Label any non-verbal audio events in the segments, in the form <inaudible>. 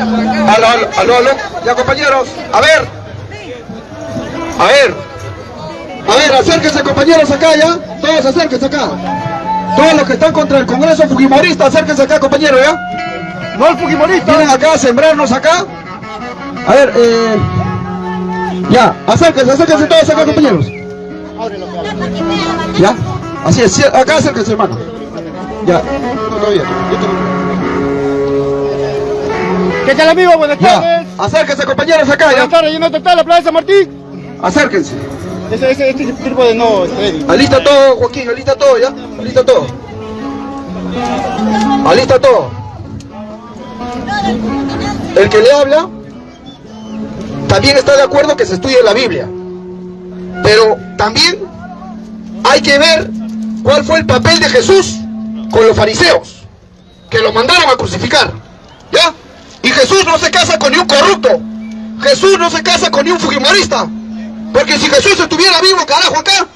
Aló, aló, aló, Ya compañeros, a ver. A ver. A ver, acérquense compañeros acá ya. Todos acérquense acá. Todos los que están contra el Congreso Fujimorista, acérquense acá compañeros ya. No el Fujimorista. Vienen acá a sembrarnos acá. A ver, eh... Ya, acérquense, acérquense todos acá compañeros. Ya, así es, acá acérquense hermano. Ya, todavía. ¿Qué tal amigo? Buenas tardes. Acérquense compañeros acá ya. Buenas tardes, ¿no está la Plaza Martín? Acérquense. Ese, ese, este tipo de no, Freddy. Alista todo, Joaquín, alista todo, ¿ya? Alista todo. Alista todo. El que le habla también está de acuerdo que se estudie la Biblia. Pero también hay que ver cuál fue el papel de Jesús con los fariseos, que lo mandaron a crucificar. ¿Ya? Y Jesús no se casa con ni un corrupto. Jesús no se casa con ni un fujimorista. Porque si Jesús estuviera vivo, carajo, acá,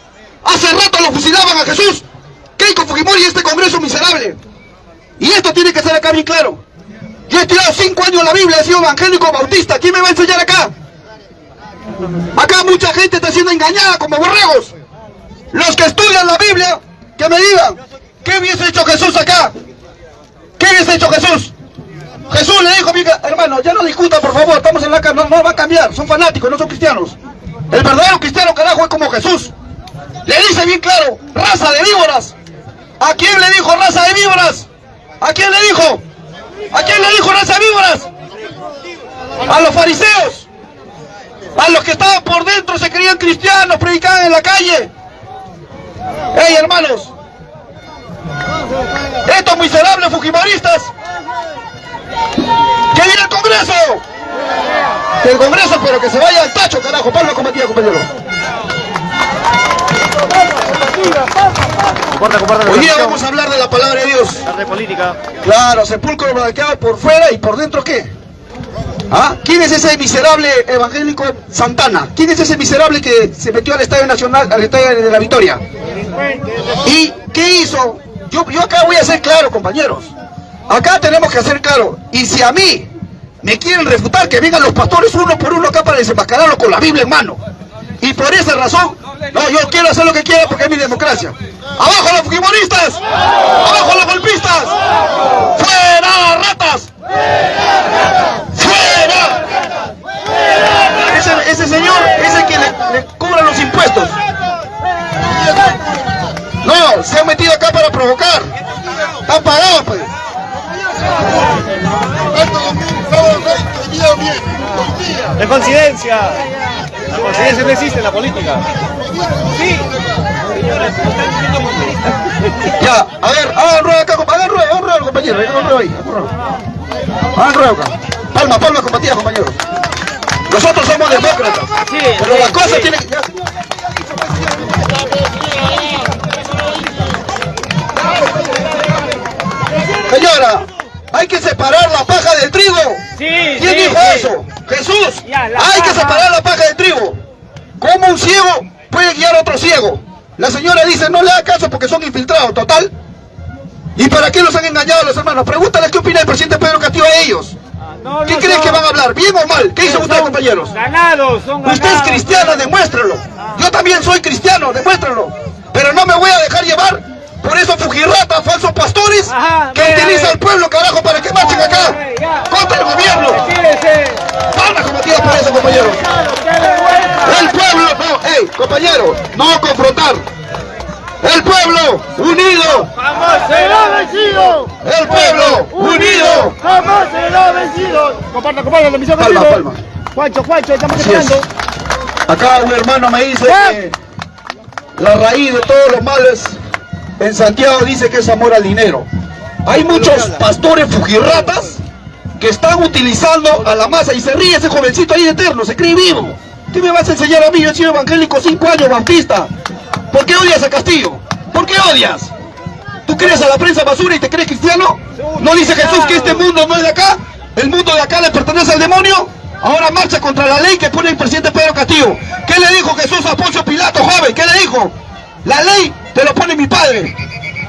hace rato lo fusilaban a Jesús. Keiko Fujimori y este congreso miserable. Y esto tiene que ser acá bien claro. Yo he estudiado cinco años la Biblia, he sido evangélico bautista. ¿Quién me va a enseñar acá? Acá mucha gente está siendo engañada como borregos. Los que estudian la Biblia, que me digan, ¿qué hubiese hecho Jesús acá? ¿Qué hubiese hecho Jesús? Jesús le dijo, hermano, ya no discutan por favor, estamos en la casa, no, no va a cambiar, son fanáticos, no son cristianos. El verdadero cristiano, carajo, es como Jesús. Le dice bien claro, raza de víboras. ¿A quién le dijo raza de víboras? ¿A quién le dijo? ¿A quién le dijo raza de víboras? A los fariseos. A los que estaban por dentro se creían cristianos, predicaban en la calle. ¡Ey, hermanos! Estos miserables fujimoristas. ¡Que viene el Congreso! del Congreso, pero que se vaya al tacho, carajo. Palma combatida, compañero. Hoy día vamos a hablar de la palabra de Dios. de política. Claro, sepulcro blanqueado por fuera y por dentro ¿qué? ¿Ah? ¿Quién es ese miserable evangélico Santana? ¿Quién es ese miserable que se metió al Estadio Nacional, al Estadio de la Victoria? ¿Y qué hizo? Yo, yo acá voy a ser claro, compañeros. Acá tenemos que hacer claro. Y si a mí me quieren refutar que vengan los pastores uno por uno acá para desenmascararlo con la Biblia en mano. Y por esa razón, no, yo quiero hacer lo que quiera porque es mi democracia. ¡Abajo los fujimoristas! ¡Abajo los golpistas! ¡Fuera ratas! ¡Fuera! Ese, ese señor es el que le, le cobra los impuestos. No, se han metido acá para provocar. Están pagados, pues. De coincidencia. La coincidencia no existe en la política. Sí. Ya, a ver, hagan rueda acá, hagan rueda, hagan rueda, compañero, hagan rueda ahí, hagan rueda acá. Palma, palma combatida, compañeros. Nosotros somos demócratas, pero las cosas tienen que... Señora, hay que separar la paja del trigo. ¿Quién dijo eso? Jesús. hay que separar la paja del trigo. ¿Cómo un ciego puede guiar a otro ciego? La señora dice, no le haga caso porque son infiltrados, total. ¿Y para qué los han engañado a los hermanos? Pregúntale qué opina el presidente Pedro Castillo a ellos. Ah, ¿Qué creen que van a hablar? ¿Bien o mal? ¿Qué hizo usted, compañeros? Ganados, son ganados. Usted es cristiano, demuéstralo. Ah. Yo también soy cristiano, demuéstralo. Pero no me voy a dejar llevar por eso fujirratas, falsos pastores, que utiliza al pueblo, carajo, para que marchen acá contra el gobierno. Van combatir por eso, compañeros. El pueblo, no, hey, compañero, no confrontar. El pueblo unido jamás será vencido. El pueblo unido jamás será vencido. Comparta, comparta la misión Palma, palma. Juancho, Juancho, estamos esperando. Acá un hermano me dice que la raíz de todos los males en Santiago dice que es amor al dinero. Hay muchos pastores fujirratas que están utilizando a la masa y se ríe ese jovencito ahí eterno, se cree vivo. ¿Qué me vas a enseñar a mí? Yo he sido evangélico cinco años, bautista. ¿Por qué odias a Castillo? ¿Por qué odias? ¿Tú crees a la prensa basura y te crees cristiano? ¿No dice Jesús que este mundo no es de acá? ¿El mundo de acá le pertenece al demonio? Ahora marcha contra la ley que pone el presidente Pedro Castillo. ¿Qué le dijo Jesús a Poncio Pilato, joven? ¿Qué le dijo? La ley te lo pone mi padre.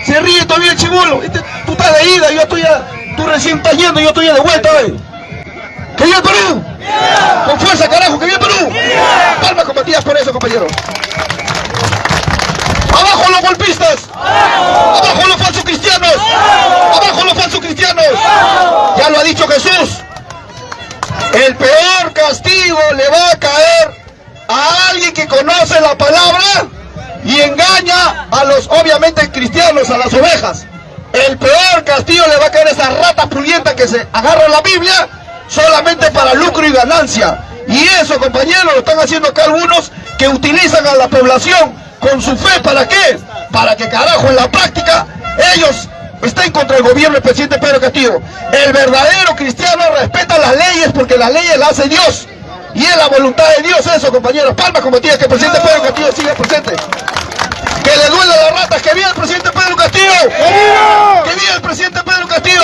Se ríe todavía el chivolo. Este, tú estás de ida, yo estoy ya, tú recién estás yendo, yo estoy ya de vuelta, ¡Que viva el Perú! ¡Con fuerza, carajo! ¡Que viva el Perú! Palmas combatidas por eso, compañeros. ¡Abajo los golpistas! ¡Abajo los falsos cristianos! ¡Abajo los falsos cristianos! Ya lo ha dicho Jesús. El peor castigo le va a caer a alguien que conoce la palabra y engaña a los, obviamente, cristianos, a las ovejas. El peor castigo le va a caer a esa rata pulienta que se agarra la Biblia solamente para lucro y ganancia. Y eso, compañeros, lo están haciendo acá algunos que utilizan a la población con su fe. ¿Para qué? Para que, carajo, en la práctica, ellos estén contra el gobierno del presidente Pedro Castillo. El verdadero cristiano respeta las leyes porque las leyes las hace Dios. Y es la voluntad de Dios eso, compañeros. Palmas como que el presidente Pedro Castillo siga presente. Que le duele a las ratas, que viva el presidente Pedro Castillo. Que viva el presidente Pedro Castillo.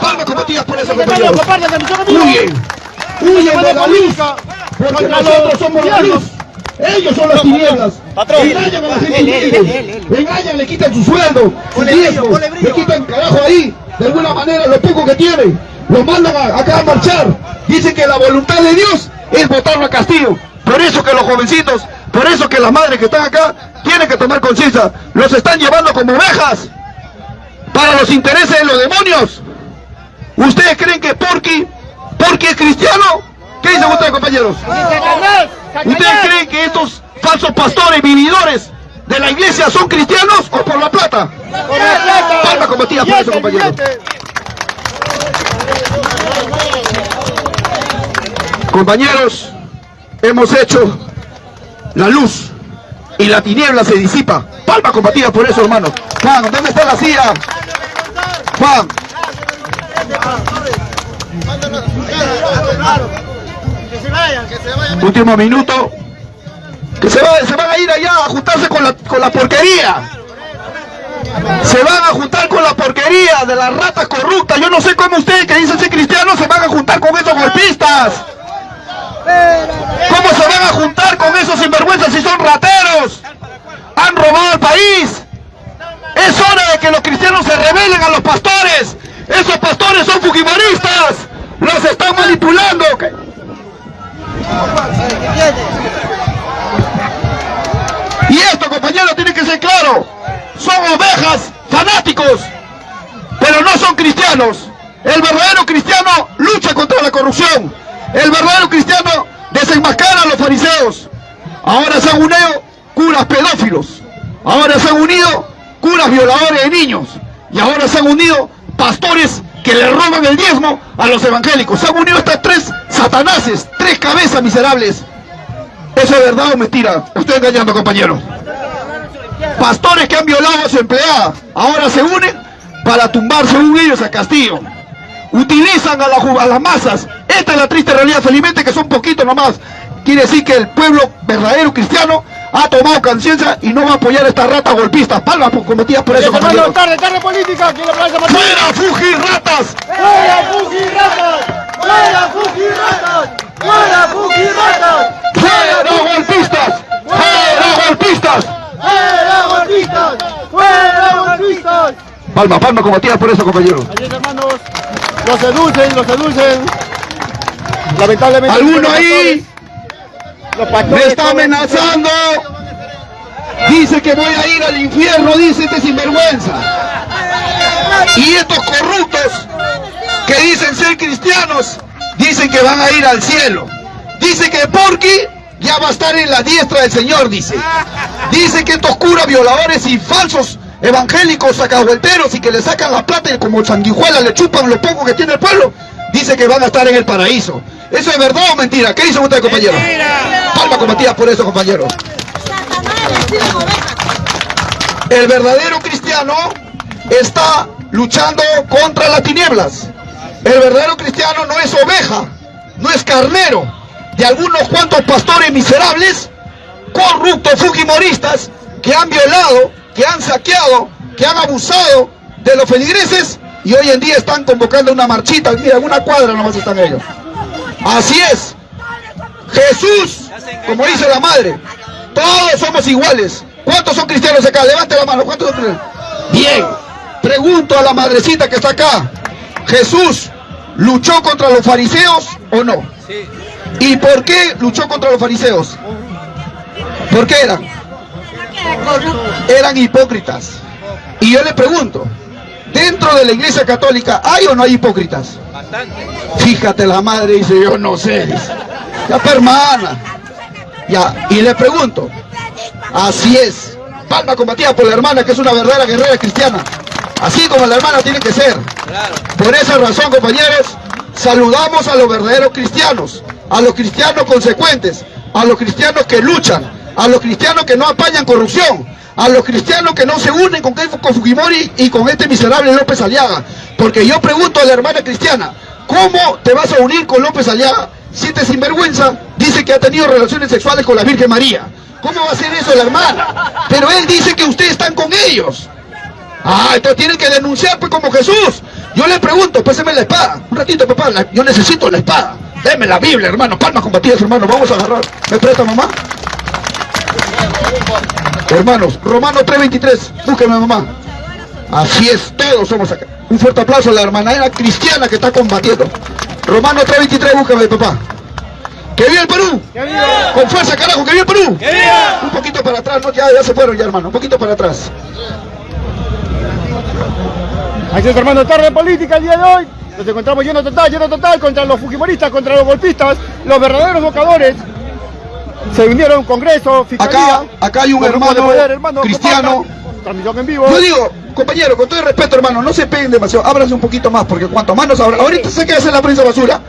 Palmas combatidas por eso, compañeros. Huyen, huyen de la luz, porque nosotros somos la luz. Ellos son las tinieblas. Engañan a la gente. Engañan, le quitan su sueldo, su tiempo, le quitan carajo ahí, de alguna manera, lo poco que tienen. Lo mandan acá a marchar. Dicen que la voluntad de Dios es votarlo a Castillo. Por eso que los jovencitos, por eso que las madres que están acá tienen que tomar conciencia. Los están llevando como ovejas para los intereses de los demonios. ¿Ustedes creen que Porky, Porky es cristiano? ¿Qué dicen ustedes, compañeros? ¿Ustedes creen que estos falsos pastores, vividores de la iglesia son cristianos o por la plata? Por la plata. Palma combatida por eso, compañeros. Compañeros, hemos hecho la luz y la tiniebla se disipa. Palma combatida por eso, hermano. Juan, ¿dónde está la silla? Juan. Último minuto. Que se, va, se van a ir allá a juntarse con la, porquería. Se van a juntar con la porquería de las ratas corruptas. Yo no sé cómo ustedes que dicen ser cristianos se van a juntar con esos golpistas. ¿Cómo se van a juntar con esos sinvergüenzas si son rateros? Han robado el país. Es hora de que los cristianos se rebelen a los pastores. Esos pastores son fujimoristas. Los están manipulando. Y esto, compañeros, tiene que ser claro. Son ovejas, fanáticos, pero no son cristianos. El verdadero cristiano lucha contra la corrupción. El verdadero cristiano desenmascara a los fariseos. Ahora se han unido curas pedófilos. Ahora se han unido curas violadores de niños. Y ahora se han unido pastores que le roban el diezmo a los evangélicos. Se han unido estas tres satanases, tres cabezas miserables. ¿Eso es verdad o mentira? Estoy engañando, compañeros. Pastores que han violado a su empleada, ahora se unen para tumbar según ellos a Castillo. Utilizan a, la, a las masas. Esta es la triste realidad, felizmente que son poquitos nomás. Quiere decir que el pueblo verdadero cristiano ha tomado conciencia y no va a apoyar a estas ratas golpistas. Palmas cometidas por eso, tarde, tarde política. ¡Fuera, Fuji, ratas! ¡Fuera, Fuji, ratas! ¡Fuera, Fuji, ratas! ¡Fuera, Fuji, ratas! ¡Fuera, golpistas! ¡Fuera, golpistas! ¡Fuera, golpistas! ¡Fuera, golpistas! Palma, palma combatida por eso, compañeros. Allí, hermanos, los seducen, los seducen. Lamentablemente... ¿Alguno ahí? Me está amenazando. Dice que voy a ir al infierno, dice este sinvergüenza. Y estos corruptos que dicen ser cristianos, dicen que van a ir al cielo. Dice que Porky ya va a estar en la diestra del Señor, dice. Dice que estos curas violadores y falsos evangélicos sacahuelteros y que le sacan la plata y como sanguijuelas le chupan lo poco que tiene el pueblo, dice que van a estar en el paraíso. ¿Eso es verdad o mentira? ¿Qué dicen ustedes, compañeros? Palma combatida por eso, compañeros. El verdadero cristiano está luchando contra las tinieblas. El verdadero cristiano no es oveja, no es carnero de algunos cuantos pastores miserables, corruptos, fujimoristas, que han violado, que han saqueado, que han abusado de los feligreses y hoy en día están convocando una marchita, mira, en una cuadra nomás están ellos. Así es. Jesús, como dice la madre, todos somos iguales. ¿Cuántos son cristianos acá? Levante la mano. ¿Cuántos son cristianos? Bien. Pregunto a la madrecita que está acá. Jesús ¿luchó contra los fariseos o no? ¿Y por qué luchó contra los fariseos? ¿Por qué eran? Eran hipócritas. Y yo le pregunto, dentro de la iglesia católica, ¿hay o no hay hipócritas? Fíjate, la madre dice, yo no sé. Ya, hermana. Ya, y le pregunto, así es. Palma combatida por la hermana, que es una verdadera guerrera cristiana. Así como la hermana tiene que ser. Por esa razón, compañeros, saludamos a los verdaderos cristianos, a los cristianos consecuentes, a los cristianos que luchan, a los cristianos que no apañan corrupción, a los cristianos que no se unen con, con Fujimori y con este miserable López Aliaga. Porque yo pregunto a la hermana cristiana, ¿cómo te vas a unir con López Aliaga si este sinvergüenza dice que ha tenido relaciones sexuales con la Virgen María? ¿Cómo va a ser eso la hermana? Pero él dice que ustedes están con ellos. Ah, entonces tienen que denunciar pues como Jesús. Yo le pregunto, péseme la espada. Un ratito, papá, yo necesito la espada. Deme la Biblia, hermano. Palmas combatidas, hermano. Vamos a agarrar. ¿Me presta, mamá? Hermanos, Romano 3.23. Búsqueme, mamá. Así es, todos somos acá. Un fuerte aplauso a la hermana cristiana que está combatiendo. Romano 3.23, búsqueme, papá. ¡Que viva el Perú! Con fuerza, carajo, que viva el Perú. Un poquito para atrás, no, ya, ya se fueron ya, hermano. Un poquito para atrás. Aquí está hermano tarde política el día de hoy. Nos encontramos lleno total, lleno total contra los fujimoristas, contra los golpistas, los verdaderos vocadores. Se vinieron Congreso, Fiscalía. Acá, acá hay un hermano, cristiano. Transmisión en vivo. Yo digo, compañero, con todo el respeto, hermano, no se peguen demasiado. Ábranse un poquito más, porque cuanto más nos abran. Ahorita sé qué hace la prensa basura.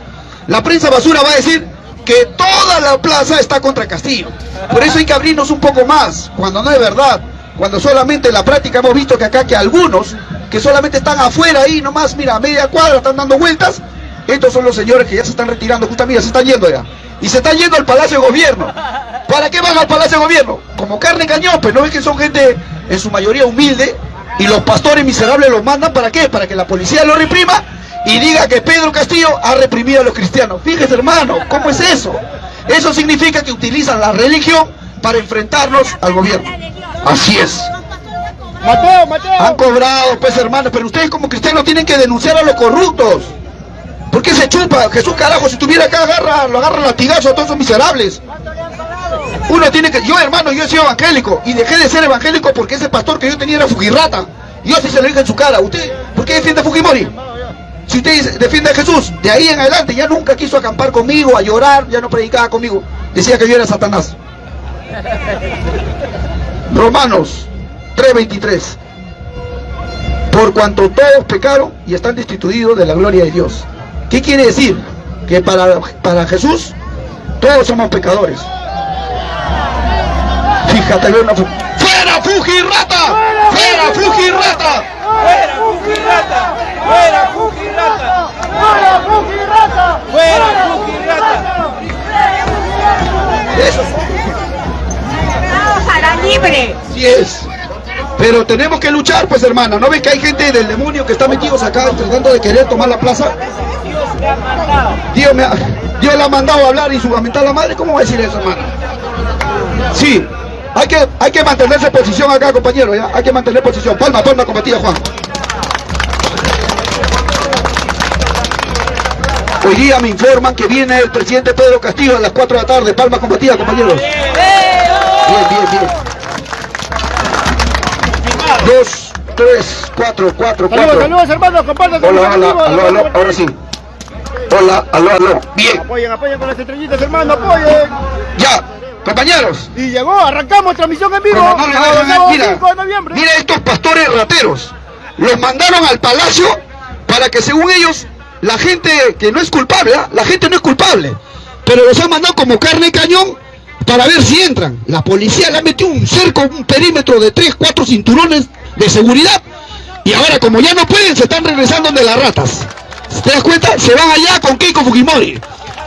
La prensa basura va a decir que toda la plaza está contra Castillo. Por eso hay que abrirnos un poco más, cuando no es verdad. Cuando solamente en la práctica hemos visto que acá que algunos que solamente están afuera ahí nomás, mira, a media cuadra están dando vueltas, estos son los señores que ya se están retirando, justo mira, se están yendo ya. Y se están yendo al Palacio de Gobierno. ¿Para qué van al Palacio de Gobierno? Como carne cañón, pues no es que son gente en su mayoría humilde y los pastores miserables los mandan para qué? Para que la policía lo reprima y diga que Pedro Castillo ha reprimido a los cristianos. Fíjese hermano, ¿cómo es eso? Eso significa que utilizan la religión para enfrentarnos al gobierno. Así es. Mateo, Mateo. Han cobrado, pues hermano, pero ustedes como cristianos tienen que denunciar a los corruptos. ¿Por qué se chupa? Jesús carajo, si estuviera acá agarra, lo agarra latigazo a todos esos miserables. Uno tiene que, yo hermano, yo he sido evangélico y dejé de ser evangélico porque ese pastor que yo tenía era Fujirrata. Yo sí se lo dije en su cara. ¿Usted por qué defiende a Fujimori? Si usted defiende a Jesús, de ahí en adelante ya nunca quiso acampar conmigo, a llorar, ya no predicaba conmigo. Decía que yo era Satanás. <laughs> Romanos 3.23 Por cuanto todos pecaron y están destituidos de la gloria de Dios. ¿Qué quiere decir? Que para, para Jesús todos somos pecadores. Fíjate, una ¡Fuera Fujirrata! ¡Fuera Fujirrata! ¡Fuera Fujirrata! ¡Fuera Fujirrata! ¡Fuera Fujirrata! ¡Fuera Fujirrata! Eso. Vamos a la libre. Sí es. Pero tenemos que luchar, pues hermana. ¿No ves que hay gente del demonio que está metidos acá tratando de querer tomar la plaza? Dios me ha, Dios le ha mandado a hablar y subamentar a la madre. ¿Cómo va a decir eso, hermana? Sí. Hay que, hay que mantenerse posición acá, compañero. Hay que mantener posición. Palma, palma, combatida, Juan. Hoy día me informan que viene el presidente Pedro Castillo a las 4 de la tarde. Palma combatida, compañeros. Bien, bien, bien. Dos, tres, cuatro, cuatro, Saludos, cuatro. saludos hermanos, compartan Hola, hola, aló, ahora sí. Hola, aló, aló. Bien, Apoyen, apoyen con las estrellitas, hermano, apoyen. ya, compañeros. Y llegó, arrancamos transmisión en vivo. No mira, 5 de noviembre. mira estos pastores rateros. Los mandaron al palacio para que según ellos, la gente que no es culpable, ¿ah? la gente no es culpable. Pero los han mandado como carne y cañón para ver si entran. La policía le ha metido un cerco, un perímetro de 3, 4 cinturones de seguridad. Y ahora como ya no pueden, se están regresando de las ratas. ¿Te das cuenta? Se van allá con Keiko Fujimori.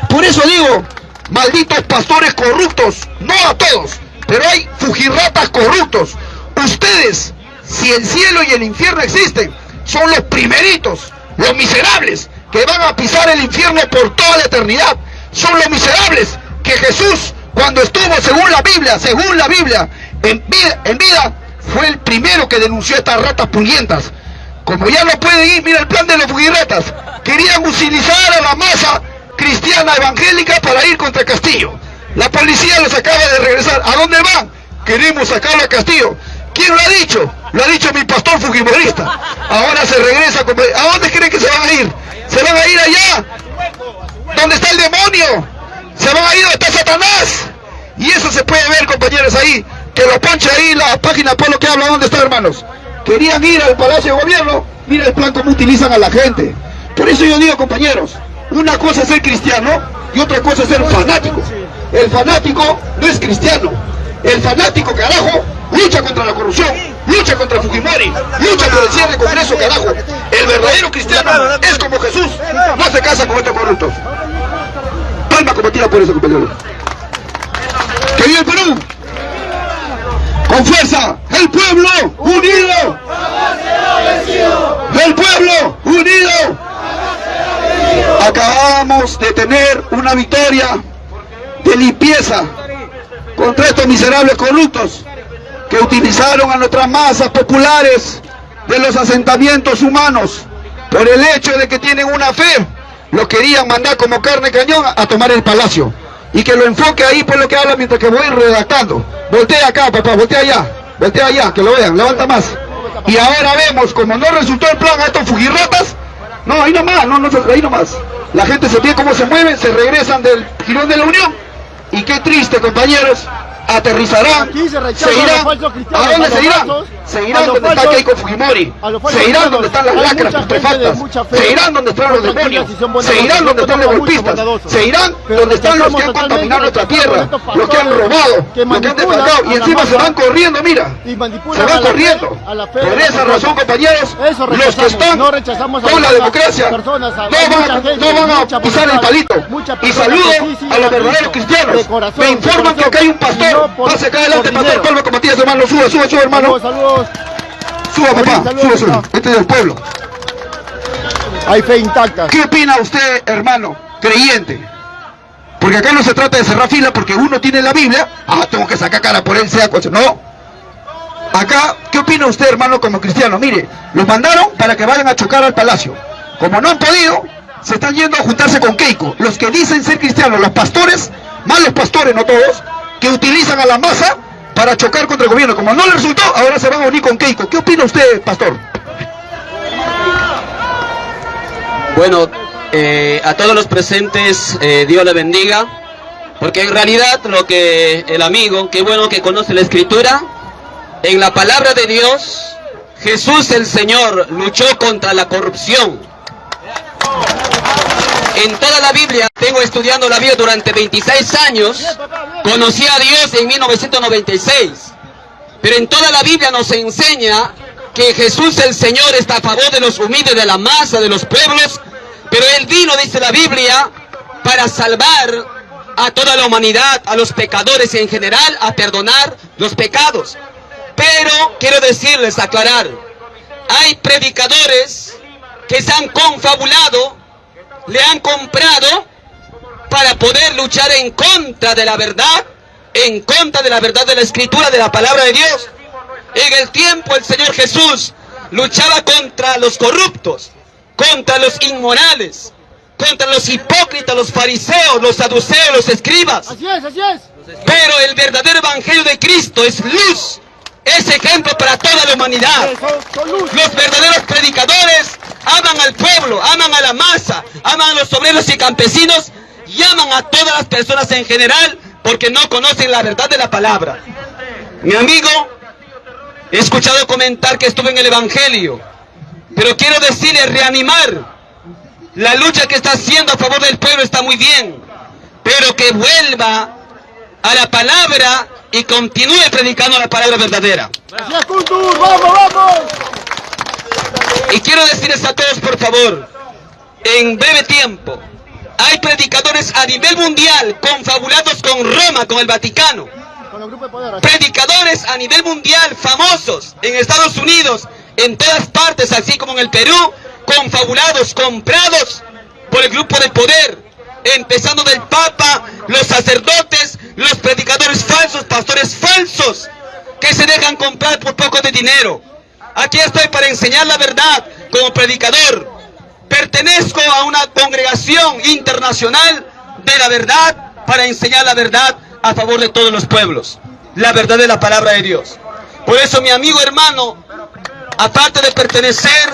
Por eso digo, malditos pastores corruptos, no a todos, pero hay fujirratas corruptos. Ustedes, si el cielo y el infierno existen, son los primeritos, los miserables, que van a pisar el infierno por toda la eternidad. Son los miserables que Jesús, cuando estuvo según la Biblia, según la Biblia, en vida, en vida fue el primero que denunció estas ratas puñentas. Como ya no pueden ir, mira el plan de los fugirretas. Querían utilizar a la masa cristiana evangélica para ir contra Castillo. La policía los acaba de regresar. ¿A dónde van? Queremos sacarlo a Castillo. ¿Quién lo ha dicho? Lo ha dicho mi pastor fujimorista. Ahora se regresa. Como... ¿A dónde creen que se van a ir? Se van a ir allá. ¿Dónde está el demonio? Se van a ir donde está Satanás. Y eso se puede ver, compañeros, ahí. Que lo ponche ahí la página por lo que habla. ¿Dónde está, hermanos? Querían ir al Palacio de Gobierno. Mira el plan cómo utilizan a la gente. Por eso yo digo, compañeros, una cosa es ser cristiano y otra cosa es ser fanático. El fanático no es cristiano. El fanático, carajo, lucha contra la corrupción, lucha contra Fujimori, lucha por el cierre del Congreso, carajo. El verdadero cristiano es como Jesús, no se casa con estos corruptos. Palma combatida por eso, compañero. ¡Que viva el Perú! Con fuerza, el pueblo unido. El pueblo unido. Acabamos de tener una victoria de limpieza contra estos miserables corruptos que utilizaron a nuestras masas populares de los asentamientos humanos por el hecho de que tienen una fe, lo querían mandar como carne cañón a tomar el palacio. Y que lo enfoque ahí por lo que habla mientras que voy redactando. Voltea acá, papá, voltea allá, voltea allá, que lo vean, levanta más. Y ahora vemos, como no resultó el plan a estos fugirratas, no, ahí nomás, no, no, ahí nomás. La gente se ve cómo se mueven, se regresan del girón de la Unión. Y qué triste, compañeros, aterrizarán, Aquí se a irán, los falsos cristianos, ¿a dónde se falsos, Se irán donde está Keiko Fujimori, se irán donde están las lacras putrefactas, se irán donde están los demonios, se irán donde están los golpistas, se irán donde están los que han contaminado nuestra tierra, los que han robado, los que han a y encima se van corriendo, mira, se van corriendo. Por esa razón, compañeros, los que están con la democracia no van a, gente, no van a mucha pisar el palito. Y saludo a los verdaderos cristianos. Me informan que acá hay un pastor. Pase acá adelante, pastor. Pablo Matías, hermano. Suba, suba, suba, hermano. Saludos, saludos. Suba, papá. Saludos, Suba, suba. Este es del pueblo. Hay fe intacta. ¿Qué opina usted, hermano, creyente? Porque acá no se trata de cerrar fila porque uno tiene la Biblia. Ah, tengo que sacar cara por él, sea cual sea. No. Acá, ¿qué opina usted, hermano, como cristiano? Mire, los mandaron para que vayan a chocar al palacio. Como no han podido, se están yendo a juntarse con Keiko. Los que dicen ser cristianos, los pastores, malos pastores, no todos, que utilizan a la masa para chocar contra el gobierno. Como no le resultó, ahora se van a unir con Keiko. ¿Qué opina usted, pastor? Bueno, eh, a todos los presentes, eh, Dios le bendiga, porque en realidad lo que el amigo, qué bueno que conoce la escritura, en la palabra de Dios, Jesús el Señor luchó contra la corrupción. En toda la Biblia, tengo estudiando la Biblia durante 26 años, conocí a Dios en 1996. Pero en toda la Biblia nos enseña que Jesús el Señor está a favor de los humildes, de la masa, de los pueblos. Pero Él vino, dice la Biblia, para salvar a toda la humanidad, a los pecadores en general, a perdonar los pecados. Pero quiero decirles, aclarar, hay predicadores que se han confabulado, le han comprado para poder luchar en contra de la verdad, en contra de la verdad de la escritura, de la palabra de Dios. En el tiempo el Señor Jesús luchaba contra los corruptos, contra los inmorales, contra los hipócritas, los fariseos, los saduceos, los escribas. Así es, así es. Pero el verdadero evangelio de Cristo es luz, es ejemplo para toda la humanidad. Los verdaderos predicadores aman al pueblo, aman a la masa, aman a los obreros y campesinos y aman a todas las personas en general porque no conocen la verdad de la palabra. Mi amigo, he escuchado comentar que estuve en el Evangelio, pero quiero decirle, reanimar, la lucha que está haciendo a favor del pueblo está muy bien, pero que vuelva a la palabra y continúe predicando la palabra verdadera. Kuntur. Vamos, vamos. Y quiero decirles a todos, por favor, en breve tiempo, hay predicadores a nivel mundial confabulados con Roma, con el Vaticano. Predicadores a nivel mundial famosos en Estados Unidos, en todas partes, así como en el Perú, confabulados, comprados por el grupo de poder, empezando del Papa, los sacerdotes, los predicadores falsos, pastores falsos, que se dejan comprar por poco de dinero. Aquí estoy para enseñar la verdad como predicador. Pertenezco a una congregación internacional de la verdad para enseñar la verdad a favor de todos los pueblos. La verdad de la palabra de Dios. Por eso mi amigo hermano, aparte de pertenecer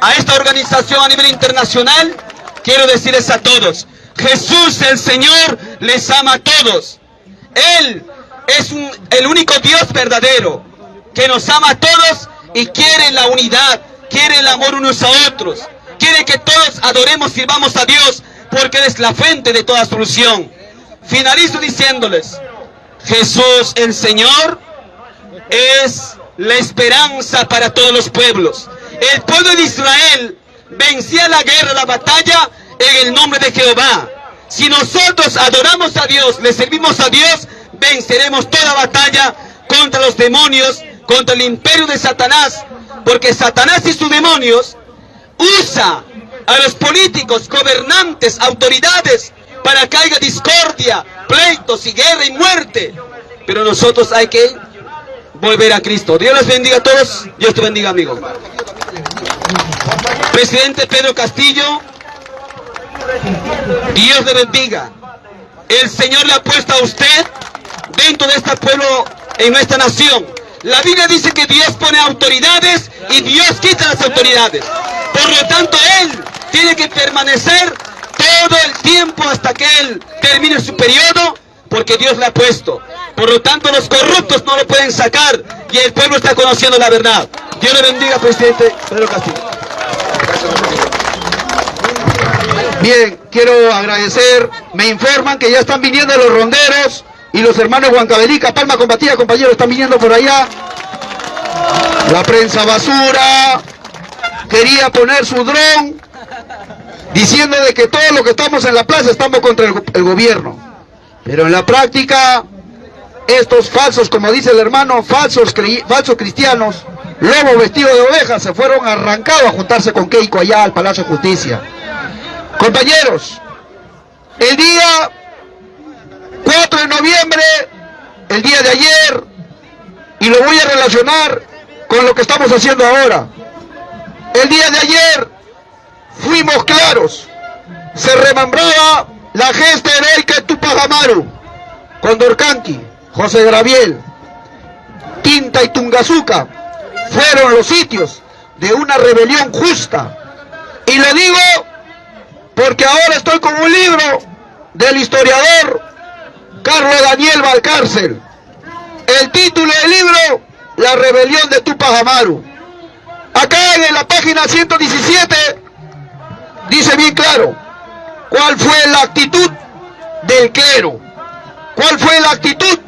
a esta organización a nivel internacional, quiero decirles a todos, Jesús el Señor les ama a todos. Él es el único Dios verdadero que nos ama a todos y quiere la unidad, quiere el amor unos a otros. Quiere que todos adoremos y sirvamos a Dios porque Él es la fuente de toda solución. Finalizo diciéndoles, Jesús el Señor es la esperanza para todos los pueblos. El pueblo de Israel vencía la guerra, la batalla en el nombre de Jehová. Si nosotros adoramos a Dios, le servimos a Dios, venceremos toda batalla contra los demonios, contra el imperio de Satanás, porque Satanás y sus demonios usa a los políticos, gobernantes, autoridades, para que haya discordia, pleitos y guerra y muerte. Pero nosotros hay que volver a Cristo. Dios les bendiga a todos. Dios te bendiga, amigo. Presidente Pedro Castillo, Dios le bendiga. El Señor le ha puesto a usted dentro de este pueblo, en nuestra nación. La Biblia dice que Dios pone autoridades y Dios quita las autoridades. Por lo tanto, Él tiene que permanecer todo el tiempo hasta que Él termine su periodo, porque Dios le ha puesto. Por lo tanto, los corruptos no lo pueden sacar y el pueblo está conociendo la verdad. Dios le bendiga, presidente Pedro Castillo. Bien, quiero agradecer, me informan que ya están viniendo los ronderos y los hermanos Huancabelica, Palma Combatida, compañeros, están viniendo por allá. La prensa basura quería poner su dron diciendo de que todos los que estamos en la plaza estamos contra el, gobierno. Pero en la práctica, estos falsos, como dice el hermano, falsos, falsos cristianos, lobos vestidos de ovejas, se fueron arrancados a juntarse con Keiko allá al Palacio de Justicia. Compañeros, el día 4 de noviembre, el día de ayer, y lo voy a relacionar con lo que estamos haciendo ahora. El día de ayer fuimos claros, se remembraba la gesta heroica de Tupac Amaru, Condorcanqui, José Graviel, Tinta y Tungazuca fueron los sitios de una rebelión justa. Y lo digo porque ahora estoy con un libro del historiador Carlos Daniel Valcárcel. El título del libro, La rebelión de Tupac Amaru. Acá en la página 117 dice bien claro cuál fue la actitud del clero, cuál fue la actitud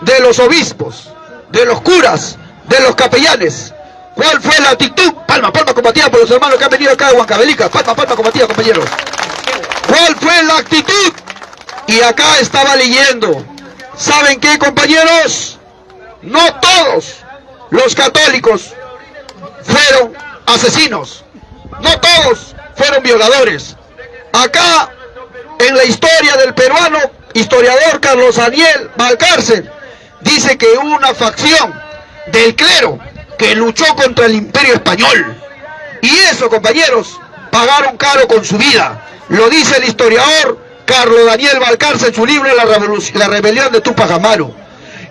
de los obispos, de los curas, de los capellanes, cuál fue la actitud, palma, palma combatida por los hermanos que han venido acá de Huancabelica, palma, palma combatida compañeros, cuál fue la actitud y acá estaba leyendo. ¿Saben qué, compañeros? No todos los católicos fueron asesinos. No todos fueron violadores. Acá, en la historia del peruano, historiador Carlos Daniel Valcárcel, dice que una facción del clero que luchó contra el imperio español. Y eso, compañeros, pagaron caro con su vida. Lo dice el historiador Carlos Daniel Balcarce en su libro la, la rebelión de Tupac Amaru.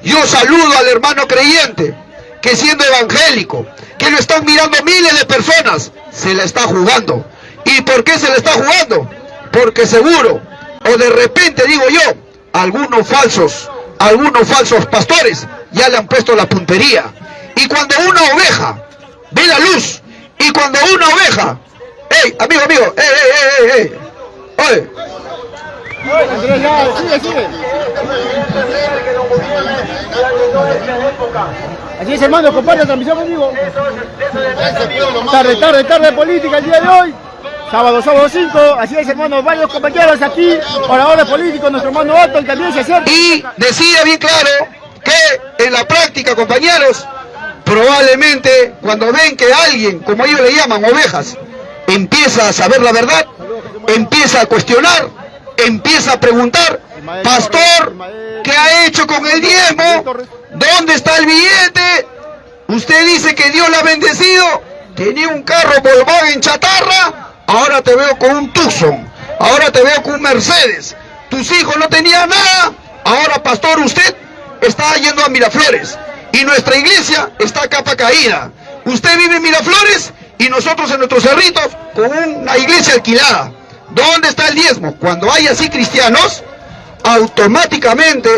Yo saludo al hermano creyente que siendo evangélico, que lo están mirando miles de personas, se le está jugando. ¿Y por qué se le está jugando? Porque seguro, o de repente digo yo, algunos falsos, algunos falsos pastores ya le han puesto la puntería. Y cuando una oveja ve la luz, y cuando una oveja, ¡Ey, amigo, amigo! ¡Ey, ey, ey! ¡Oye! Así es, hermano, comparte la transmisión conmigo. Tarde, tarde, tarde política el día de hoy. Sábado, sábado 5, así es hermano, varios compañeros aquí, oradores políticos, nuestro hermano Otto también se acerca. Y decía bien claro que en la práctica, compañeros, probablemente cuando ven que alguien, como ellos le llaman, ovejas, empieza a saber la verdad, empieza a cuestionar, empieza a preguntar, pastor, ¿qué ha hecho con el diezmo? ¿Dónde está el billete? Usted dice que Dios la ha bendecido. Tenía un carro Volkswagen chatarra. Ahora te veo con un Tucson. Ahora te veo con un Mercedes. Tus hijos no tenían nada. Ahora, pastor, usted está yendo a Miraflores. Y nuestra iglesia está a capa caída. Usted vive en Miraflores y nosotros en nuestros cerritos con una iglesia alquilada. ¿Dónde está el diezmo? Cuando hay así cristianos, automáticamente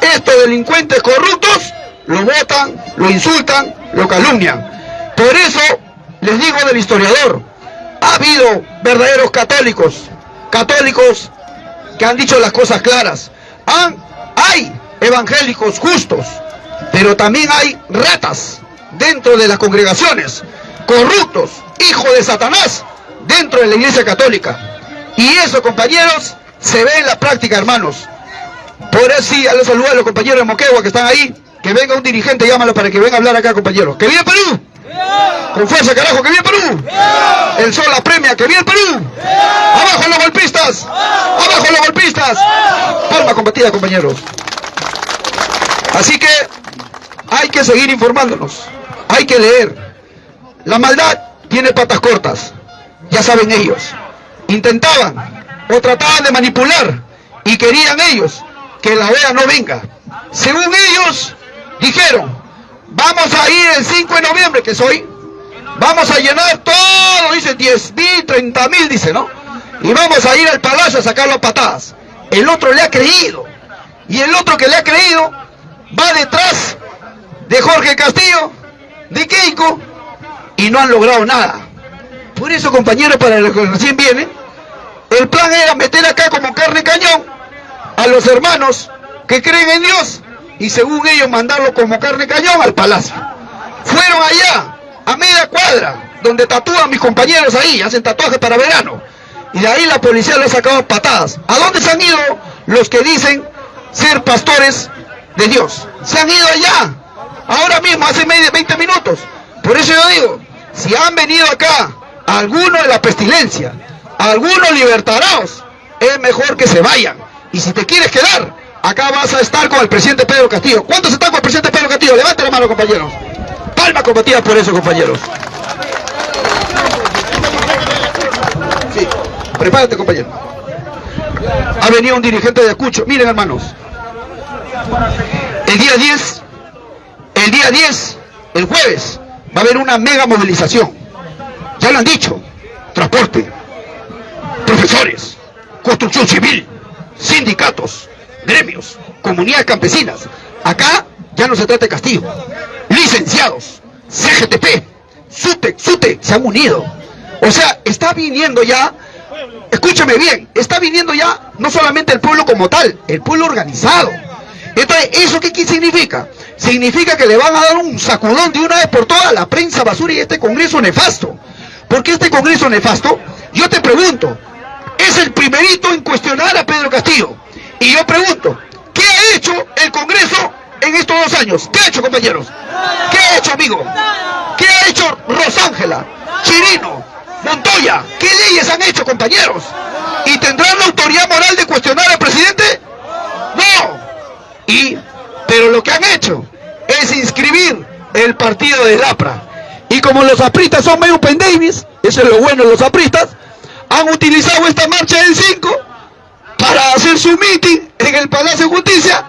estos delincuentes corruptos lo votan, lo insultan, lo calumnian. Por eso les digo del historiador, ha habido verdaderos católicos, católicos que han dicho las cosas claras. hay evangélicos justos, pero también hay ratas dentro de las congregaciones, corruptos, hijos de Satanás, dentro de la iglesia católica. Y eso, compañeros, se ve en la práctica, hermanos. Por eso sí, a los saludos a los compañeros de Moquegua que están ahí. Que venga un dirigente, llámalo para que venga a hablar acá, compañeros. ¡Que viene Perú! Con fuerza, carajo, que viene Perú. El sol la premia, que viene Perú. Abajo los golpistas. Abajo los golpistas. Palma combatida, compañeros. Así que hay que seguir informándonos. Hay que leer. La maldad tiene patas cortas. Ya saben ellos. Intentaban o trataban de manipular y querían ellos que la OEA no venga. Según ellos, dijeron, vamos a ir el 5 de noviembre, que es hoy, vamos a llenar todo, dice 10 mil, 30 mil, dice, ¿no? Y vamos a ir al palacio a sacarlo a patadas. El otro le ha creído. Y el otro que le ha creído va detrás de Jorge Castillo, de Keiko, y no han logrado nada. Por eso, compañeros, para los que recién vienen, el plan era meter acá como carne cañón a los hermanos que creen en Dios y según ellos mandarlo como carne cañón al palacio. Fueron allá, a media cuadra, donde tatúan mis compañeros ahí, hacen tatuajes para verano. Y de ahí la policía les ha sacado patadas. ¿A dónde se han ido los que dicen ser pastores de Dios? Se han ido allá, ahora mismo, hace medio, 20 minutos. Por eso yo digo, si han venido acá algunos de la pestilencia, algunos libertarados, es mejor que se vayan. Y si te quieres quedar, acá vas a estar con el presidente Pedro Castillo. ¿Cuántos están con el presidente Pedro Castillo? Levante la mano, compañeros. Palma combatida por eso, compañeros. Sí, prepárate, compañero. Ha venido un dirigente de Acucho. Miren, hermanos. El día 10, el día 10, el jueves, va a haber una mega movilización. Ya lo han dicho. Transporte, profesores, construcción civil, sindicatos, gremios, comunidades campesinas. Acá ya no se trata de castigo. Licenciados, CGTP, SUTE, SUTE, se han unido. O sea, está viniendo ya, escúchame bien, está viniendo ya no solamente el pueblo como tal, el pueblo organizado. Entonces, ¿eso qué, significa? Significa que le van a dar un sacudón de una vez por todas a la prensa basura y este congreso nefasto. Porque este congreso nefasto, yo te pregunto, es el primerito en cuestionar a Pedro Castillo. Y yo pregunto, ¿qué ha hecho el Congreso en estos dos años? ¿Qué ha hecho, compañeros? ¿Qué ha hecho, amigo? ¿Qué ha hecho Rosángela, Chirino, Montoya? ¿Qué leyes han hecho, compañeros? ¿Y tendrán la autoridad moral de cuestionar al presidente? No. Y, pero lo que han hecho es inscribir el partido de Lapra. Y como los apristas son medio pendavis, eso es lo bueno de los apristas, han utilizado esta marcha del 5 para hacer su meeting en el Palacio de Justicia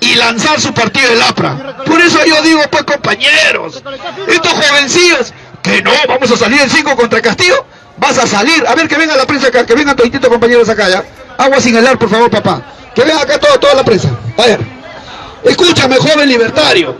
y lanzar su partido de Lapra. Por eso yo digo, pues compañeros, estos jovencillos, que no, vamos a salir el 5 contra Castillo, vas a salir, a ver que venga la prensa acá, que vengan todos compañeros acá ya. Agua sin helar, por favor, papá. Que venga acá todo, toda la prensa. A escúchame, joven libertario.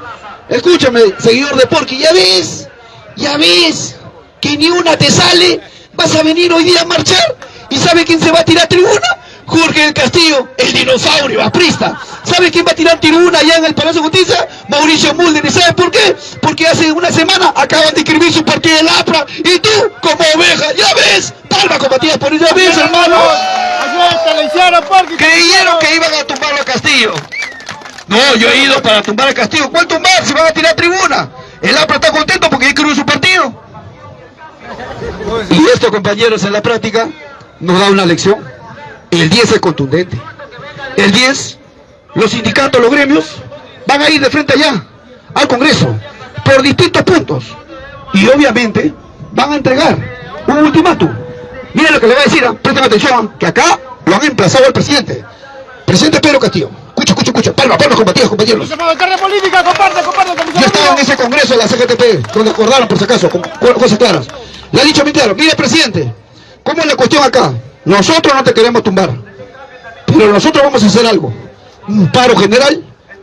Escúchame, seguidor de Porky, ya ves, ya ves que ni una te sale vas a venir hoy día a marchar y ¿sabe quién se va a tirar tribuna? Jorge del Castillo, el dinosaurio, aprista. ¿Sabe quién va a tirar tribuna allá en el Palacio de Justicia? Mauricio Mulder. ¿Y sabe por qué? Porque hace una semana acaban de escribir su partido de APRA y tú, como oveja, ya ves, palma combatida por ella ves, hermano. Creyeron que iban a tumbar a Castillo. No, yo he ido para tumbar a Castillo. ¿Cuál tumbar? Si van a tirar tribuna. El APRA está contento porque escribió su partido. Y esto, compañeros, en la práctica nos da una lección. El 10 es contundente. El 10, los sindicatos, los gremios, van a ir de frente allá, al Congreso. por distintos puntos. Y obviamente van a entregar un ultimátum. Miren lo que le voy a decir, ¿ah? presten atención, que acá lo han emplazado el presidente. Presidente Pedro Castillo. Escucha, escucha, escucha. Palma, palma, compañeros, compañeros. política, comparte, comparte, Yo estaba en ese congreso de la CGTP, donde acordaron, por si acaso, con cosas claras. Le ha dicho claro, mire, presidente, ¿cómo es la cuestión acá? Nosotros no te queremos tumbar, pero nosotros vamos a hacer algo. Un paro general,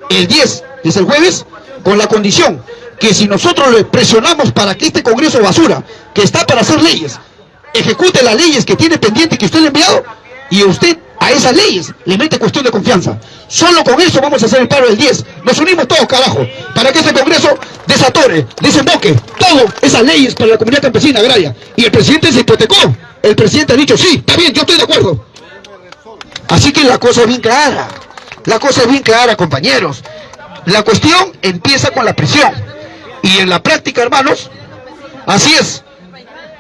el 10, es el jueves, con la condición que si nosotros le presionamos para que este Congreso basura, que está para hacer leyes, ejecute las leyes que tiene pendiente que usted le ha enviado, y usted a esas leyes le mete cuestión de confianza. Solo con eso vamos a hacer el paro del 10. Nos unimos todos, carajo, para que este Congreso desatore, desemboque todas esas leyes para la comunidad campesina agraria. Y el presidente se hipotecó. El presidente ha dicho, sí, está bien, yo estoy de acuerdo. Así que la cosa es bien clara. La cosa es bien clara, compañeros. La cuestión empieza con la prisión. Y en la práctica, hermanos, así es.